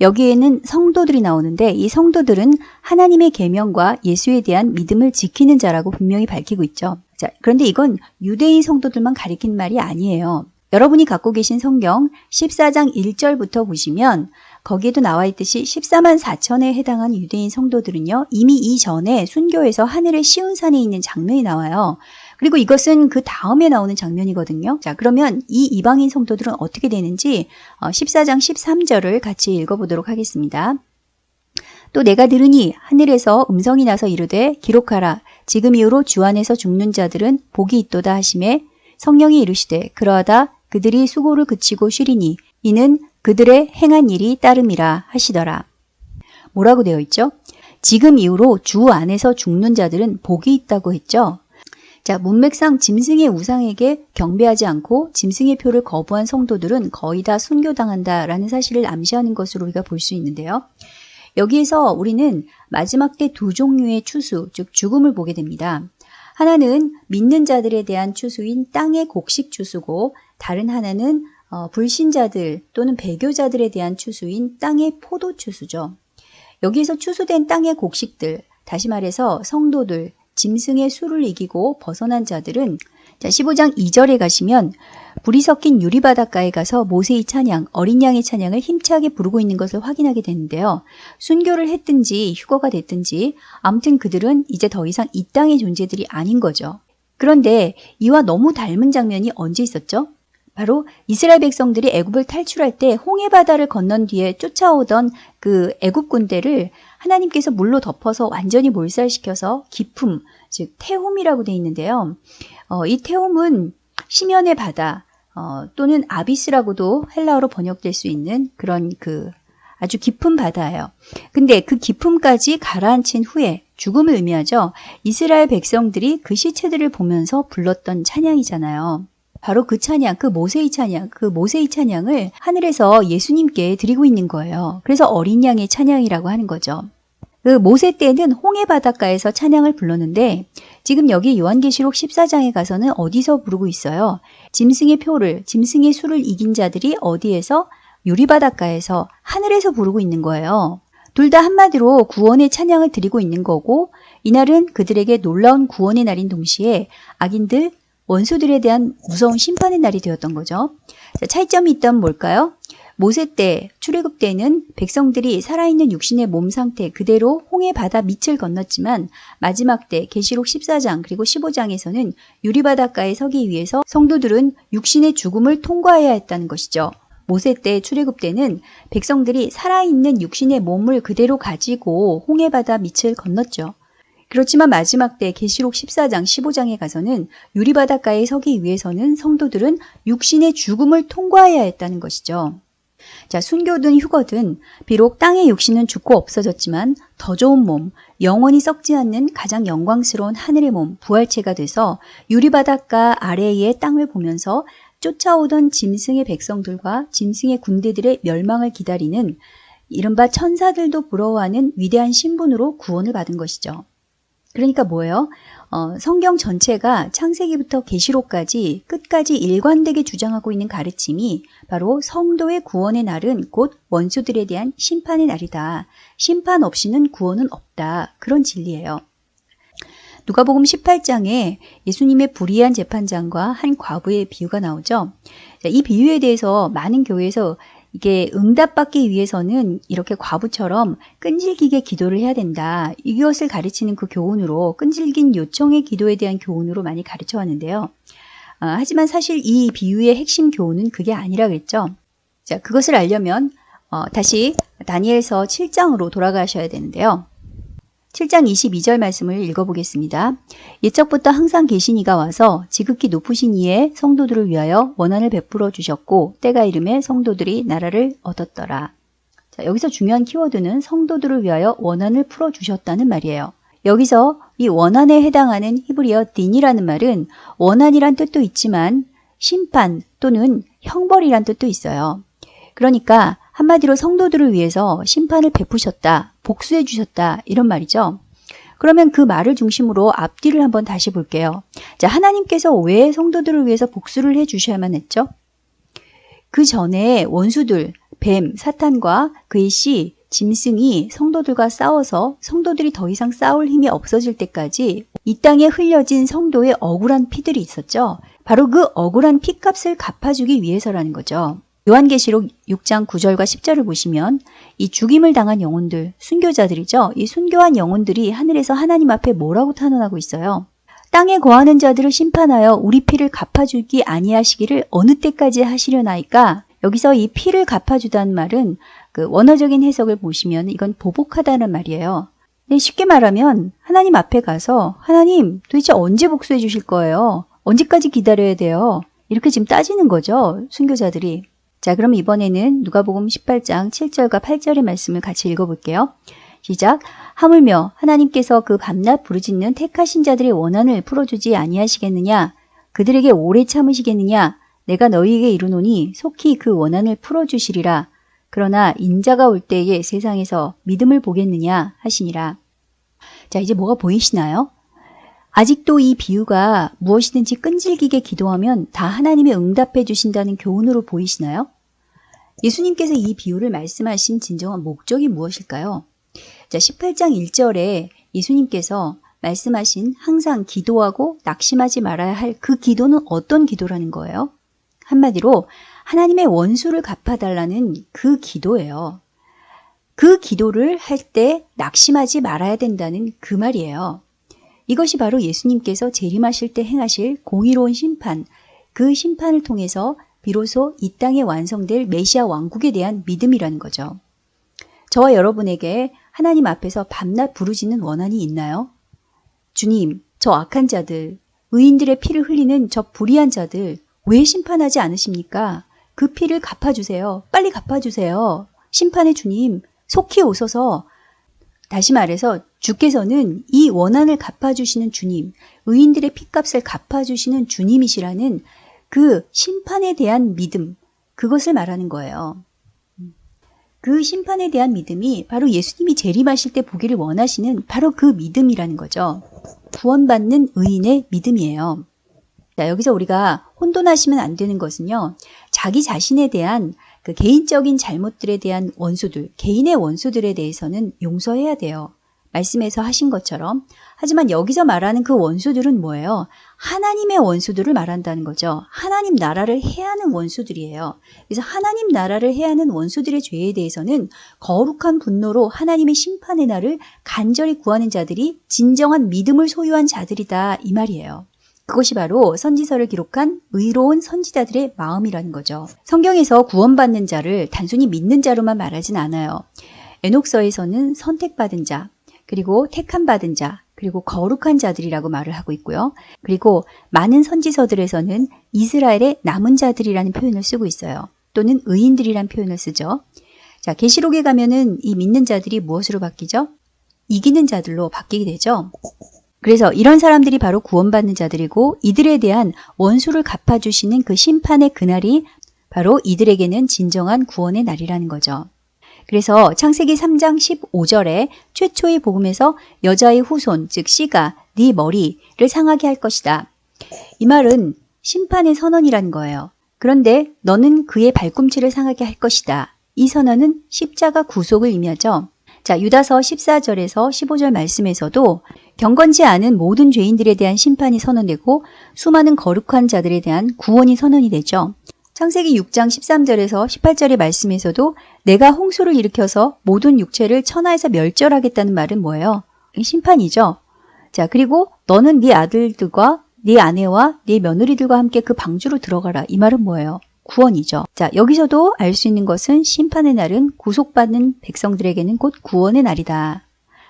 여기에는 성도들이 나오는데 이 성도들은 하나님의 계명과 예수에 대한 믿음을 지키는 자라고 분명히 밝히고 있죠. 자, 그런데 이건 유대인 성도들만 가리킨 말이 아니에요. 여러분이 갖고 계신 성경 14장 1절부터 보시면 거기에도 나와 있듯이 14만 4천에 해당한 유대인 성도들은요. 이미 이전에 순교에서 하늘의 시온산에 있는 장면이 나와요. 그리고 이것은 그 다음에 나오는 장면이거든요. 자, 그러면 이 이방인 성도들은 어떻게 되는지 14장 13절을 같이 읽어보도록 하겠습니다. 또 내가 들으니 하늘에서 음성이 나서 이르되 기록하라. 지금 이후로 주 안에서 죽는 자들은 복이 있도다 하심에 성령이 이르시되 그러하다 그들이 수고를 그치고 쉬리니 이는 그들의 행한 일이 따름이라 하시더라. 뭐라고 되어 있죠? 지금 이후로 주 안에서 죽는 자들은 복이 있다고 했죠. 자, 문맥상 짐승의 우상에게 경배하지 않고 짐승의 표를 거부한 성도들은 거의 다 순교당한다라는 사실을 암시하는 것으로 우리가 볼 수 있는데요. 여기에서 우리는 마지막 때 두 종류의 추수, 즉 죽음을 보게 됩니다. 하나는 믿는 자들에 대한 추수인 땅의 곡식 추수고 다른 하나는 어, 불신자들 또는 배교자들에 대한 추수인 땅의 포도 추수죠. 여기에서 추수된 땅의 곡식들, 다시 말해서 성도들, 짐승의 수를 이기고 벗어난 자들은 자, 15장 2절에 가시면 불이 섞인 유리바닷가에 가서 모세의 찬양, 어린 양의 찬양을 힘차게 부르고 있는 것을 확인하게 되는데요. 순교를 했든지 휴거가 됐든지 아무튼 그들은 이제 더 이상 이 땅의 존재들이 아닌 거죠. 그런데 이와 너무 닮은 장면이 언제 있었죠? 바로 이스라엘 백성들이 애굽을 탈출할 때 홍해 바다를 건넌 뒤에 쫓아오던 그 애굽 군대를 하나님께서 물로 덮어서 완전히 몰살시켜서 기품, 즉 태홈이라고 되어 있는데요. 어, 이 태홈은 심연의 바다 어, 또는 아비스라고도 헬라어로 번역될 수 있는 그런 그 아주 깊은 바다예요. 근데 그 깊음까지 가라앉힌 후에 죽음을 의미하죠. 이스라엘 백성들이 그 시체들을 보면서 불렀던 찬양이잖아요. 바로 그 찬양, 그 모세의 찬양, 그 모세의 찬양을 하늘에서 예수님께 드리고 있는 거예요. 그래서 어린 양의 찬양이라고 하는 거죠. 그 모세 때는 홍해 바닷가에서 찬양을 불렀는데 지금 여기 요한계시록 14장에 가서는 어디서 부르고 있어요? 짐승의 표를, 짐승의 수를 이긴 자들이 어디에서? 유리바닷가에서 하늘에서 부르고 있는 거예요. 둘 다 한마디로 구원의 찬양을 드리고 있는 거고 이날은 그들에게 놀라운 구원의 날인 동시에 악인들, 원수들에 대한 무서운 심판의 날이 되었던 거죠. 차이점이 있다면 뭘까요? 모세 때, 출애굽 때는 백성들이 살아있는 육신의 몸 상태 그대로 홍해 바다 밑을 건넜지만 마지막 때 계시록 14장 그리고 15장에서는 유리바닷가에 서기 위해서 성도들은 육신의 죽음을 통과해야 했다는 것이죠. 모세 때 출애굽 때는 백성들이 살아있는 육신의 몸을 그대로 가지고 홍해 바다 밑을 건넜죠. 그렇지만 마지막 때 계시록 14장 15장에 가서는 유리바닷가에 서기 위해서는 성도들은 육신의 죽음을 통과해야 했다는 것이죠. 자, 순교든 휴거든 비록 땅의 육신은 죽고 없어졌지만 더 좋은 몸, 영원히 썩지 않는 가장 영광스러운 하늘의 몸, 부활체가 돼서 유리바닷가 아래의 땅을 보면서 쫓아오던 짐승의 백성들과 짐승의 군대들의 멸망을 기다리는 이른바 천사들도 부러워하는 위대한 신분으로 구원을 받은 것이죠. 그러니까 뭐예요? 어, 성경 전체가 창세기부터 계시록까지 끝까지 일관되게 주장하고 있는 가르침이 바로 성도의 구원의 날은 곧 원수들에 대한 심판의 날이다. 심판 없이는 구원은 없다. 그런 진리예요. 누가복음 18장에 예수님의 불의한 재판장과 한 과부의 비유가 나오죠. 이 비유에 대해서 많은 교회에서 이게 응답받기 위해서는 이렇게 과부처럼 끈질기게 기도를 해야 된다. 이것을 가르치는 그 교훈으로 끈질긴 요청의 기도에 대한 교훈으로 많이 가르쳐 왔는데요. 어, 하지만 사실 이 비유의 핵심 교훈은 그게 아니라 그랬죠. 자, 그것을 알려면 어, 다시 다니엘서 7장으로 돌아가셔야 되는데요. 7장 22절 말씀을 읽어보겠습니다. 예적부터 항상 계신 이가 와서 지극히 높으신 이의 성도들을 위하여 원한을 베풀어 주셨고 때가 이름에 성도들이 나라를 얻었더라. 자, 여기서 중요한 키워드는 성도들을 위하여 원한을 풀어 주셨다는 말이에요. 여기서 이 원한에 해당하는 히브리어 딘이라는 말은 원한이란 뜻도 있지만 심판 또는 형벌이란 뜻도 있어요. 그러니까 한마디로 성도들을 위해서 심판을 베푸셨다, 복수해 주셨다 이런 말이죠. 그러면 그 말을 중심으로 앞뒤를 한번 다시 볼게요. 자, 하나님께서 왜 성도들을 위해서 복수를 해 주셔야만 했죠? 그 전에 원수들, 뱀, 사탄과 그의 씨, 짐승이 성도들과 싸워서 성도들이 더 이상 싸울 힘이 없어질 때까지 이 땅에 흘려진 성도의 억울한 피들이 있었죠. 바로 그 억울한 피값을 갚아주기 위해서라는 거죠. 요한계시록 6장 9절과 10절을 보시면 이 죽임을 당한 영혼들, 순교자들이죠. 이 순교한 영혼들이 하늘에서 하나님 앞에 뭐라고 탄원하고 있어요? 땅에 거하는 자들을 심판하여 우리 피를 갚아주기 아니하시기를 어느 때까지 하시려나이까 여기서 이 피를 갚아주다는 말은 그 원어적인 해석을 보시면 이건 보복하다는 말이에요. 네, 쉽게 말하면 하나님 앞에 가서 하나님 도대체 언제 복수해 주실 거예요? 언제까지 기다려야 돼요? 이렇게 지금 따지는 거죠. 순교자들이. 자, 그럼 이번에는 누가복음 18장 7절과 8절의 말씀을 같이 읽어볼게요. 시작. 하물며 하나님께서 그 밤낮 부르짖는 택하신 자들의 원한을 풀어주지 아니하시겠느냐? 그들에게 오래 참으시겠느냐? 내가 너희에게 이르노니 속히 그 원한을 풀어주시리라. 그러나 인자가 올 때에 세상에서 믿음을 보겠느냐 하시니라. 자, 이제 뭐가 보이시나요? 아직도 이 비유가 무엇이든지 끈질기게 기도하면 다 하나님의 응답해 주신다는 교훈으로 보이시나요? 예수님께서 이 비유를 말씀하신 진정한 목적이 무엇일까요? 자, 18장 1절에 예수님께서 말씀하신 항상 기도하고 낙심하지 말아야 할 그 기도는 어떤 기도라는 거예요? 한마디로 하나님의 원수를 갚아달라는 그 기도예요. 그 기도를 할 때 낙심하지 말아야 된다는 그 말이에요. 이것이 바로 예수님께서 재림하실 때 행하실 공의로운 심판, 그 심판을 통해서 비로소 이 땅에 완성될 메시아 왕국에 대한 믿음이라는 거죠. 저와 여러분에게 하나님 앞에서 밤낮 부르짖는 원한이 있나요? 주님, 저 악한 자들, 의인들의 피를 흘리는 저 불의한 자들 왜 심판하지 않으십니까? 그 피를 갚아주세요. 빨리 갚아주세요. 심판의 주님, 속히 오소서. 다시 말해서 주께서는 이 원한을 갚아주시는 주님, 의인들의 피값을 갚아주시는 주님이시라는 그 심판에 대한 믿음, 그것을 말하는 거예요. 그 심판에 대한 믿음이 바로 예수님이 재림하실 때 보기를 원하시는 바로 그 믿음이라는 거죠. 구원받는 의인의 믿음이에요. 자, 여기서 우리가 혼돈하시면 안 되는 것은요. 자기 자신에 대한 그 개인적인 잘못들에 대한 원수들, 개인의 원수들에 대해서는 용서해야 돼요. 말씀에서 하신 것처럼. 하지만 여기서 말하는 그 원수들은 뭐예요? 하나님의 원수들을 말한다는 거죠. 하나님 나라를 해하는 원수들이에요. 그래서 하나님 나라를 해하는 원수들의 죄에 대해서는 거룩한 분노로 하나님의 심판의 날을 간절히 구하는 자들이 진정한 믿음을 소유한 자들이다 이 말이에요. 그것이 바로 선지서를 기록한 의로운 선지자들의 마음이라는 거죠. 성경에서 구원받는 자를 단순히 믿는 자로만 말하진 않아요. 에녹서에서는 선택받은 자, 그리고 택함 받은 자, 그리고 거룩한 자들이라고 말을 하고 있고요. 그리고 많은 선지서들에서는 이스라엘의 남은 자들이라는 표현을 쓰고 있어요. 또는 의인들이란 표현을 쓰죠. 자, 계시록에 가면은 이 믿는 자들이 무엇으로 바뀌죠? 이기는 자들로 바뀌게 되죠. 그래서 이런 사람들이 바로 구원받는 자들이고 이들에 대한 원수를 갚아주시는 그 심판의 그날이 바로 이들에게는 진정한 구원의 날이라는 거죠. 그래서 창세기 3장 15절에 최초의 복음에서 여자의 후손, 즉 씨가 네 머리를 상하게 할 것이다. 이 말은 심판의 선언이라는 거예요. 그런데 너는 그의 발꿈치를 상하게 할 것이다. 이 선언은 십자가 구속을 의미하죠. 자, 유다서 14절에서 15절 말씀에서도 경건지 않은 모든 죄인들에 대한 심판이 선언되고 수많은 거룩한 자들에 대한 구원이 선언이 되죠. 창세기 6장 13절에서 18절의 말씀에서도 내가 홍수를 일으켜서 모든 육체를 천하에서 멸절하겠다는 말은 뭐예요? 심판이죠. 자, 그리고 너는 네 아들들과 네 아내와 네 며느리들과 함께 그 방주로 들어가라. 이 말은 뭐예요? 구원이죠. 자, 여기서도 알 수 있는 것은 심판의 날은 구속받는 백성들에게는 곧 구원의 날이다.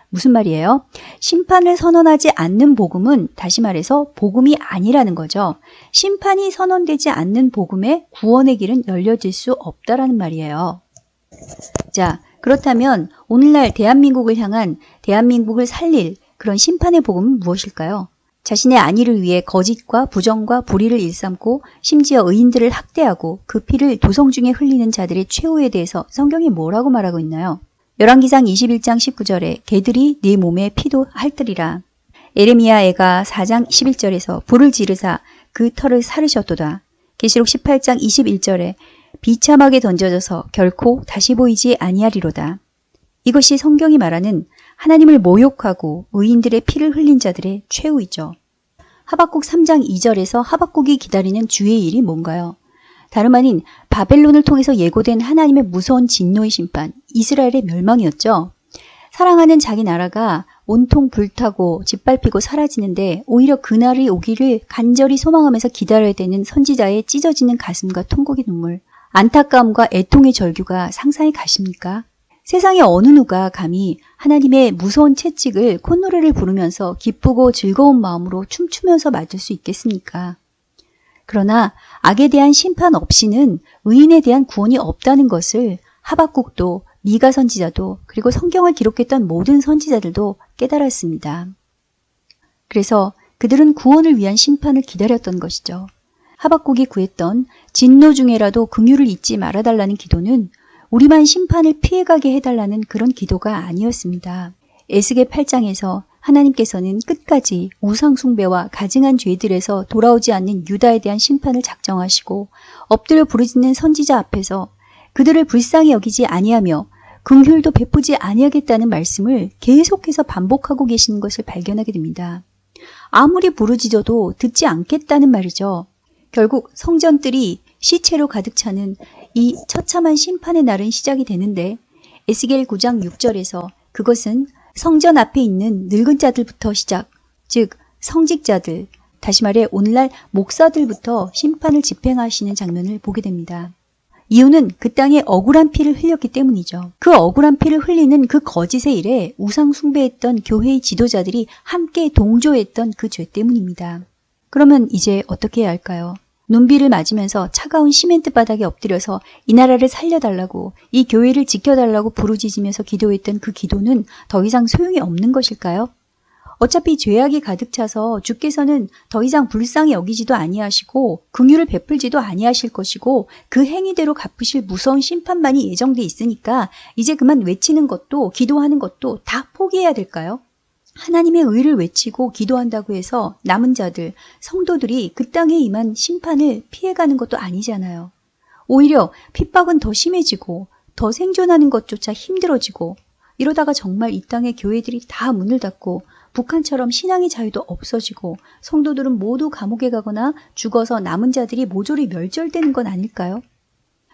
무슨 말이에요? 심판을 선언하지 않는 복음은 다시 말해서 복음이 아니라는 거죠. 심판이 선언되지 않는 복음에 구원의 길은 열려질 수 없다라는 말이에요. 자, 그렇다면 오늘날 대한민국을 향한 대한민국을 살릴 그런 심판의 복음은 무엇일까요? 자신의 안위를 위해 거짓과 부정과 불의를 일삼고 심지어 의인들을 학대하고 그 피를 도성 중에 흘리는 자들의 최후에 대해서 성경이 뭐라고 말하고 있나요? 열왕기상 21장 19절에 개들이 네 몸에 피도 핥으리라. 에레미야 애가 4장 11절에서 불을 지르사 그 털을 사르셨도다. 계시록 18장 21절에 비참하게 던져져서 결코 다시 보이지 아니하리로다. 이것이 성경이 말하는 하나님을 모욕하고 의인들의 피를 흘린 자들의 최후이죠. 하박국 3장 2절에서 하박국이 기다리는 주의 일이 뭔가요? 다름 아닌 바벨론을 통해서 예고된 하나님의 무서운 진노의 심판, 이스라엘의 멸망이었죠. 사랑하는 자기 나라가 온통 불타고 짓밟히고 사라지는데 오히려 그날이 오기를 간절히 소망하면서 기다려야 되는 선지자의 찢어지는 가슴과 통곡의 눈물, 안타까움과 애통의 절규가 상상이 가십니까? 세상의 어느 누가 감히 하나님의 무서운 채찍을 콧노래를 부르면서 기쁘고 즐거운 마음으로 춤추면서 맞을 수 있겠습니까? 그러나 악에 대한 심판 없이는 의인에 대한 구원이 없다는 것을 하박국도 미가 선지자도 그리고 성경을 기록했던 모든 선지자들도 깨달았습니다. 그래서 그들은 구원을 위한 심판을 기다렸던 것이죠. 하박국이 구했던 진노 중에라도 긍휼을 잊지 말아달라는 기도는 우리만 심판을 피해가게 해달라는 그런 기도가 아니었습니다. 에스겔 8장에서 하나님께서는 끝까지 우상숭배와 가증한 죄들에서 돌아오지 않는 유다에 대한 심판을 작정하시고 엎드려 부르짖는 선지자 앞에서 그들을 불쌍히 여기지 아니하며 긍휼도 베푸지 아니하겠다는 말씀을 계속해서 반복하고 계시는 것을 발견하게 됩니다. 아무리 부르짖어도 듣지 않겠다는 말이죠. 결국 성전들이 시체로 가득 차는 이 처참한 심판의 날은 시작이 되는데 에스겔 9장 6절에서 그것은 성전 앞에 있는 늙은 자들부터 시작, 즉 성직자들, 다시 말해 오늘날 목사들부터 심판을 집행하시는 장면을 보게 됩니다. 이유는 그 땅에 억울한 피를 흘렸기 때문이죠. 그 억울한 피를 흘리는 그 거짓의 일에 우상 숭배했던 교회의 지도자들이 함께 동조했던 그 죄 때문입니다. 그러면 이제 어떻게 해야 할까요? 눈비를 맞으면서 차가운 시멘트 바닥에 엎드려서 이 나라를 살려달라고 이 교회를 지켜달라고 부르짖으면서 기도했던 그 기도는 더 이상 소용이 없는 것일까요? 어차피 죄악이 가득 차서 주께서는 더 이상 불쌍히 여기지도 아니하시고 긍휼을 베풀지도 아니하실 것이고 그 행위대로 갚으실 무서운 심판만이 예정돼 있으니까 이제 그만 외치는 것도 기도하는 것도 다 포기해야 될까요? 하나님의 의를 외치고 기도한다고 해서 남은 자들, 성도들이 그 땅에 임한 심판을 피해가는 것도 아니잖아요. 오히려 핍박은 더 심해지고 더 생존하는 것조차 힘들어지고 이러다가 정말 이 땅의 교회들이 다 문을 닫고 북한처럼 신앙의 자유도 없어지고 성도들은 모두 감옥에 가거나 죽어서 남은 자들이 모조리 멸절되는 건 아닐까요?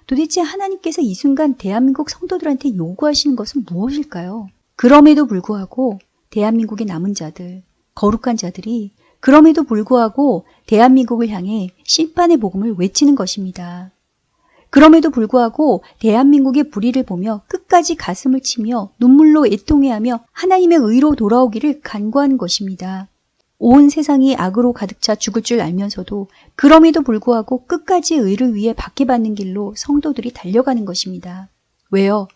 도대체 하나님께서 이 순간 대한민국 성도들한테 요구하시는 것은 무엇일까요? 그럼에도 불구하고 대한민국의 남은 자들, 거룩한 자들이 그럼에도 불구하고 대한민국을 향해 심판의 복음을 외치는 것입니다. 그럼에도 불구하고 대한민국의 불의를 보며 끝까지 가슴을 치며 눈물로 애통해하며 하나님의 의로 돌아오기를 간구하는 것입니다. 온 세상이 악으로 가득 차 죽을 줄 알면서도 그럼에도 불구하고 끝까지 의를 위해 박해받는 길로 성도들이 달려가는 것입니다. 왜요?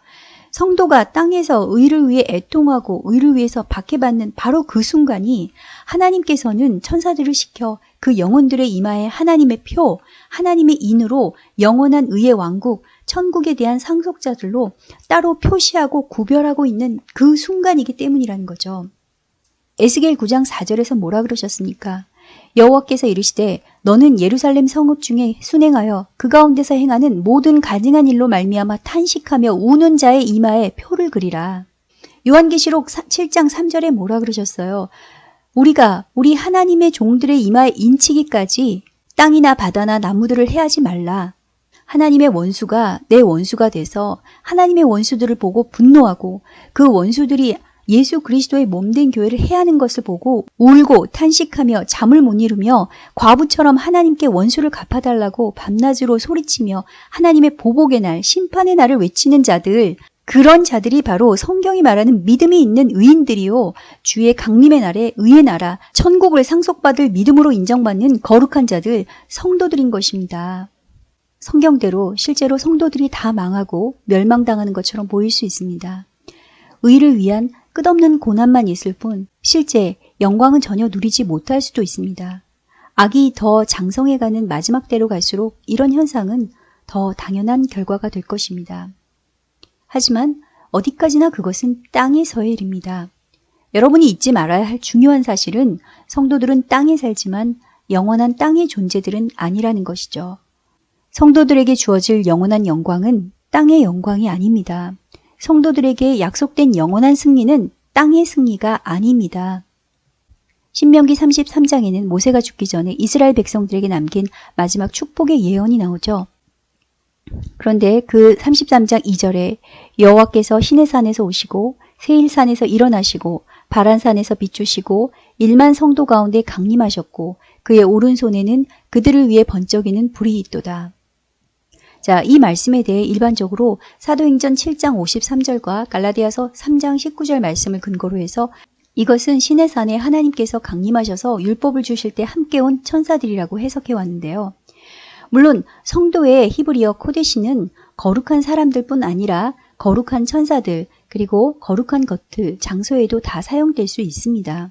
성도가 땅에서 의를 위해 애통하고 의를 위해서 박해받는 바로 그 순간이 하나님께서는 천사들을 시켜 그 영혼들의 이마에 하나님의 표, 하나님의 인으로 영원한 의의 왕국, 천국에 대한 상속자들로 따로 표시하고 구별하고 있는 그 순간이기 때문이라는 거죠. 에스겔 9장 4절에서 뭐라 그러셨습니까? 여호와께서 이르시되 너는 예루살렘 성읍 중에 순행하여 그 가운데서 행하는 모든 가증한 일로 말미암아 탄식하며 우는 자의 이마에 표를 그리라. 요한계시록 7장 3절에 뭐라 그러셨어요? 우리가 우리 하나님의 종들의 이마에 인치기까지 땅이나 바다나 나무들을 해하지 말라. 하나님의 원수가 내 원수가 돼서 하나님의 원수들을 보고 분노하고 그 원수들이 예수 그리스도의 몸된 교회를 해하는 것을 보고 울고 탄식하며 잠을 못 이루며 과부처럼 하나님께 원수를 갚아달라고 밤낮으로 소리치며 하나님의 보복의 날, 심판의 날을 외치는 자들, 그런 자들이 바로 성경이 말하는 믿음이 있는 의인들이요. 주의 강림의 날에 의의 나라, 천국을 상속받을 믿음으로 인정받는 거룩한 자들, 성도들인 것입니다. 성경대로 실제로 성도들이 다 망하고 멸망당하는 것처럼 보일 수 있습니다. 의를 위한 끝없는 고난만 있을 뿐 실제 영광은 전혀 누리지 못할 수도 있습니다. 악이 더 장성해가는 마지막 때로 갈수록 이런 현상은 더 당연한 결과가 될 것입니다. 하지만 어디까지나 그것은 땅에서의 일입니다. 여러분이 잊지 말아야 할 중요한 사실은 성도들은 땅에 살지만 영원한 땅의 존재들은 아니라는 것이죠. 성도들에게 주어질 영원한 영광은 땅의 영광이 아닙니다. 성도들에게 약속된 영원한 승리는 땅의 승리가 아닙니다. 신명기 33장에는 모세가 죽기 전에 이스라엘 백성들에게 남긴 마지막 축복의 예언이 나오죠. 그런데 그 33장 2절에 여호와께서 시내산에서 오시고 세일 산에서 일어나시고 바란 산에서 비추시고 일만 성도 가운데 강림하셨고 그의 오른손에는 그들을 위해 번쩍이는 불이 있도다. 자, 이 말씀에 대해 일반적으로 사도행전 7장 53절과 갈라디아서 3장 19절 말씀을 근거로 해서 이것은 신의 산에 하나님께서 강림하셔서 율법을 주실 때 함께 온 천사들이라고 해석해 왔는데요. 물론 성도의 히브리어 코데시는 거룩한 사람들뿐 아니라 거룩한 천사들 그리고 거룩한 것들 장소에도 다 사용될 수 있습니다.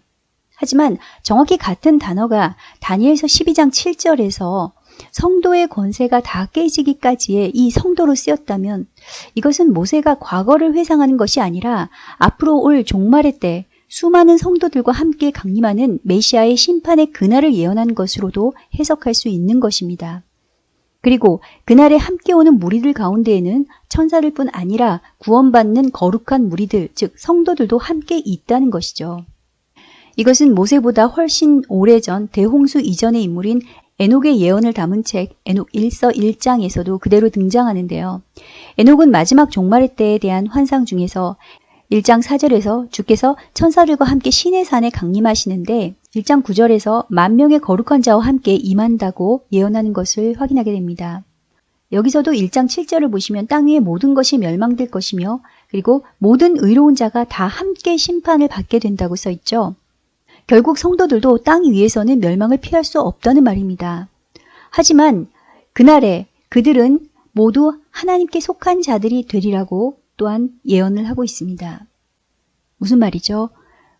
하지만 정확히 같은 단어가 다니엘서 12장 7절에서 성도의 권세가 다 깨지기까지의 이 성도로 쓰였다면 이것은 모세가 과거를 회상하는 것이 아니라 앞으로 올 종말의 때 수많은 성도들과 함께 강림하는 메시아의 심판의 그날을 예언한 것으로도 해석할 수 있는 것입니다. 그리고 그날에 함께 오는 무리들 가운데에는 천사들 뿐 아니라 구원받는 거룩한 무리들, 즉 성도들도 함께 있다는 것이죠. 이것은 모세보다 훨씬 오래전 대홍수 이전의 인물인 에녹의 예언을 담은 책 에녹 1서 1장에서도 그대로 등장하는데요. 에녹은 마지막 종말의 때에 대한 환상 중에서 1장 4절에서 주께서 천사들과 함께 신의 산에 강림하시는데 1장 9절에서 만 명의 거룩한 자와 함께 임한다고 예언하는 것을 확인하게 됩니다. 여기서도 1장 7절을 보시면 땅 위의 모든 것이 멸망될 것이며 그리고 모든 의로운 자가 다 함께 심판을 받게 된다고 써 있죠. 결국 성도들도 땅 위에서는 멸망을 피할 수 없다는 말입니다. 하지만 그날에 그들은 모두 하나님께 속한 자들이 되리라고 또한 예언을 하고 있습니다. 무슨 말이죠?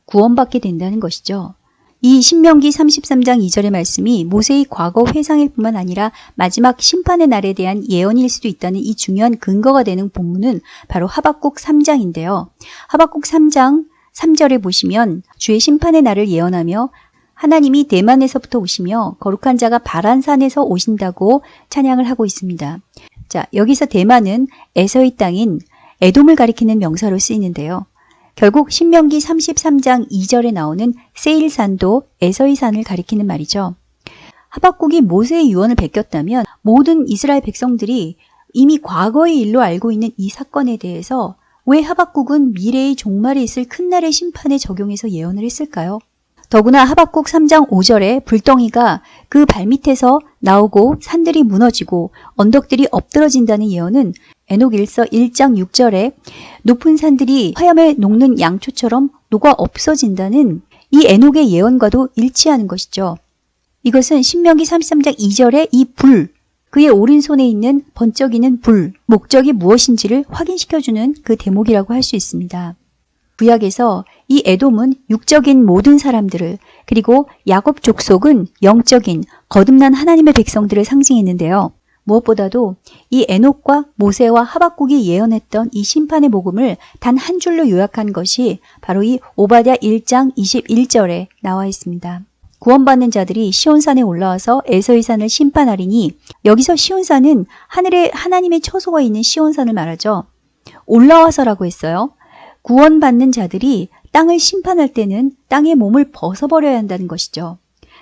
구원받게 된다는 것이죠. 이 신명기 33장 2절의 말씀이 모세의 과거 회상일 뿐만 아니라 마지막 심판의 날에 대한 예언일 수도 있다는 이 중요한 근거가 되는 본문은 바로 하박국 3장인데요. 하박국 3장 3절에 보시면 주의 심판의 날을 예언하며 하나님이 대만에서부터 오시며 거룩한 자가 바란 산에서 오신다고 찬양을 하고 있습니다. 자, 여기서 대만은 에서의 땅인 에돔을 가리키는 명사로 쓰이는데요. 결국 신명기 33장 2절에 나오는 세일산도 에서의 산을 가리키는 말이죠. 하박국이 모세의 유언을 베꼈다면 모든 이스라엘 백성들이 이미 과거의 일로 알고 있는 이 사건에 대해서 왜 하박국은 미래의 종말에 있을 큰 날의 심판에 적용해서 예언을 했을까요? 더구나 하박국 3장 5절에 불덩이가 그 발밑에서 나오고 산들이 무너지고 언덕들이 엎드러진다는 예언은 에녹 1서 1장 6절에 높은 산들이 화염에 녹는 양초처럼 녹아 없어진다는 이 에녹의 예언과도 일치하는 것이죠. 이것은 신명기 33장 2절에 이 불, 그의 오른손에 있는 번쩍이는 불, 목적이 무엇인지를 확인시켜주는 그 대목이라고 할 수 있습니다. 구약에서 이 에돔은 육적인 모든 사람들을 그리고 야곱 족속은 영적인 거듭난 하나님의 백성들을 상징했는데요. 무엇보다도 이 에녹과 모세와 하박국이 예언했던 이 심판의 복음을 단 한 줄로 요약한 것이 바로 이 오바댜 1장 21절에 나와 있습니다. 구원받는 자들이 시온산에 올라와서 에서의 산을 심판하리니 여기서 시온산은 하늘에 하나님의 처소가 있는 시온산을 말하죠. 올라와서라고 했어요. 구원받는 자들이 땅을 심판할 때는 땅의 몸을 벗어버려야 한다는 것이죠.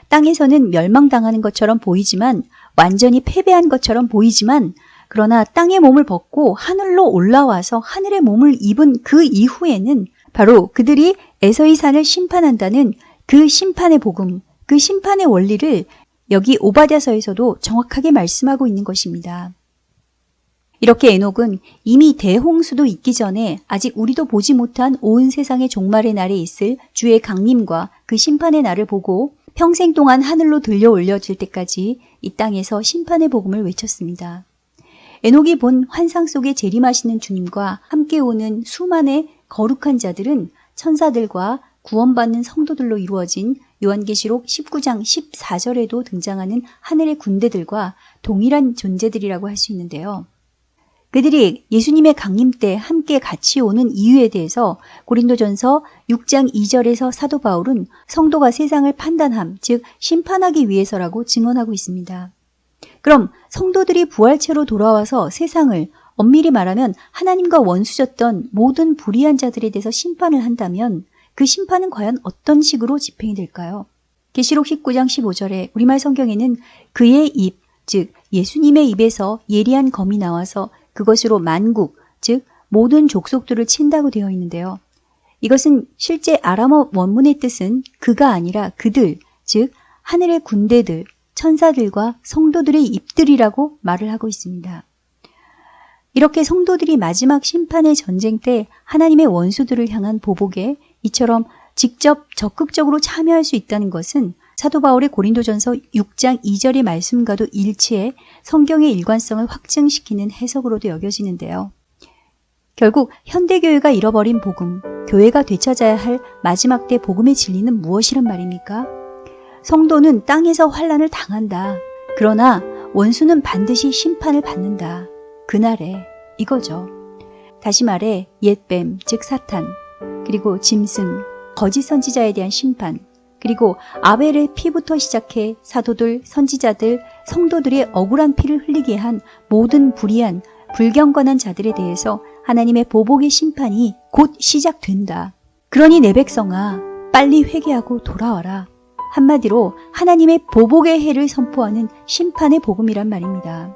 땅에서는 멸망당하는 것처럼 보이지만 완전히 패배한 것처럼 보이지만 그러나 땅의 몸을 벗고 하늘로 올라와서 하늘의 몸을 입은 그 이후에는 바로 그들이 에서의 산을 심판한다는 그 심판의 복음, 그 심판의 원리를 여기 오바댜서에서도 정확하게 말씀하고 있는 것입니다. 이렇게 에녹은 이미 대홍수도 있기 전에 아직 우리도 보지 못한 온 세상의 종말의 날에 있을 주의 강림과 그 심판의 날을 보고 평생 동안 하늘로 들려 올려질 때까지 이 땅에서 심판의 복음을 외쳤습니다. 에녹이 본 환상 속에 재림하시는 주님과 함께 오는 수많은 거룩한 자들은 천사들과 구원받는 성도들로 이루어진 요한계시록 19장 14절에도 등장하는 하늘의 군대들과 동일한 존재들이라고 할 수 있는데요. 그들이 예수님의 강림 때 함께 같이 오는 이유에 대해서 고린도전서 6장 2절에서 사도 바울은 성도가 세상을 판단함, 즉 심판하기 위해서라고 증언하고 있습니다. 그럼 성도들이 부활체로 돌아와서 세상을 엄밀히 말하면 하나님과 원수졌던 모든 불의한 자들에 대해서 심판을 한다면 그 심판은 과연 어떤 식으로 집행이 될까요? 계시록 19장 15절에 우리말 성경에는 그의 입, 즉 예수님의 입에서 예리한 검이 나와서 그것으로 만국, 즉 모든 족속들을 친다고 되어 있는데요. 이것은 실제 아람어 원문의 뜻은 그가 아니라 그들, 즉 하늘의 군대들, 천사들과 성도들의 입들이라고 말을 하고 있습니다. 이렇게 성도들이 마지막 심판의 전쟁 때 하나님의 원수들을 향한 보복에 이처럼 직접 적극적으로 참여할 수 있다는 것은 사도 바울의 고린도전서 6장 2절의 말씀과도 일치해 성경의 일관성을 확증시키는 해석으로도 여겨지는데요. 결국 현대교회가 잃어버린 복음, 교회가 되찾아야 할 마지막 때 복음의 진리는 무엇이란 말입니까? 성도는 땅에서 환란을 당한다. 그러나 원수는 반드시 심판을 받는다. 그날에 이거죠. 다시 말해 옛뱀, 즉 사탄, 그리고 짐승, 거짓 선지자에 대한 심판, 그리고 아벨의 피부터 시작해 사도들, 선지자들, 성도들의 억울한 피를 흘리게 한 모든 불의한, 불경건한 자들에 대해서 하나님의 보복의 심판이 곧 시작된다. 그러니 내 백성아, 빨리 회개하고 돌아와라. 한마디로 하나님의 보복의 해를 선포하는 심판의 복음이란 말입니다.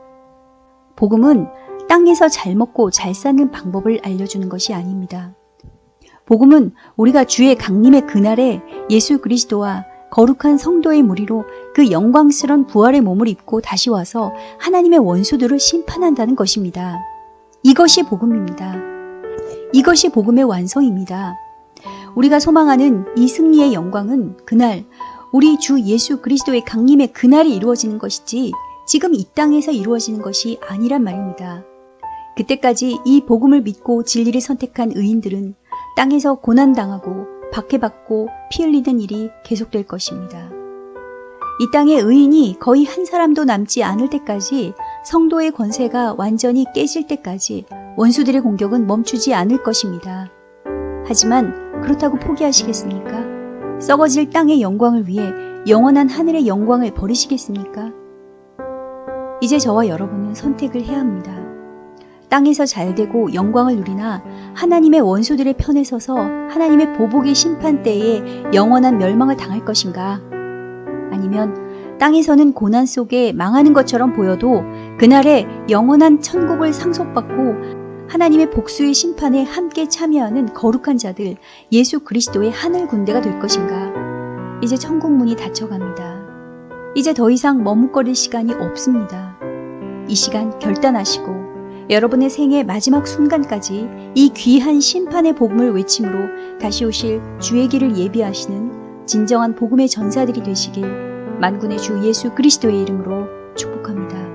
복음은 땅에서 잘 먹고 잘 사는 방법을 알려주는 것이 아닙니다. 복음은 우리가 주의 강림의 그날에 예수 그리스도와 거룩한 성도의 무리로 그 영광스런 부활의 몸을 입고 다시 와서 하나님의 원수들을 심판한다는 것입니다. 이것이 복음입니다. 이것이 복음의 완성입니다. 우리가 소망하는 이 승리의 영광은 그날 우리 주 예수 그리스도의 강림의 그날이 이루어지는 것이지 지금 이 땅에서 이루어지는 것이 아니란 말입니다. 그때까지 이 복음을 믿고 진리를 선택한 의인들은 땅에서 고난당하고 박해받고 피 흘리는 일이 계속될 것입니다. 이 땅의 의인이 거의 한 사람도 남지 않을 때까지 성도의 권세가 완전히 깨질 때까지 원수들의 공격은 멈추지 않을 것입니다. 하지만 그렇다고 포기하시겠습니까? 썩어질 땅의 영광을 위해 영원한 하늘의 영광을 버리시겠습니까? 이제 저와 여러분은 선택을 해야 합니다. 땅에서 잘되고 영광을 누리나 하나님의 원수들의 편에 서서 하나님의 보복의 심판 때에 영원한 멸망을 당할 것인가? 아니면 땅에서는 고난 속에 망하는 것처럼 보여도 그날에 영원한 천국을 상속받고 하나님의 복수의 심판에 함께 참여하는 거룩한 자들 예수 그리스도의 하늘 군대가 될 것인가? 이제 천국 문이 닫혀갑니다. 이제 더 이상 머뭇거릴 시간이 없습니다. 이 시간 결단하시고 여러분의 생애 마지막 순간까지 이 귀한 심판의 복음을 외침으로 다시 오실 주의 길을 예비하시는 진정한 복음의 전사들이 되시길 만군의 주 예수 그리스도의 이름으로 축복합니다.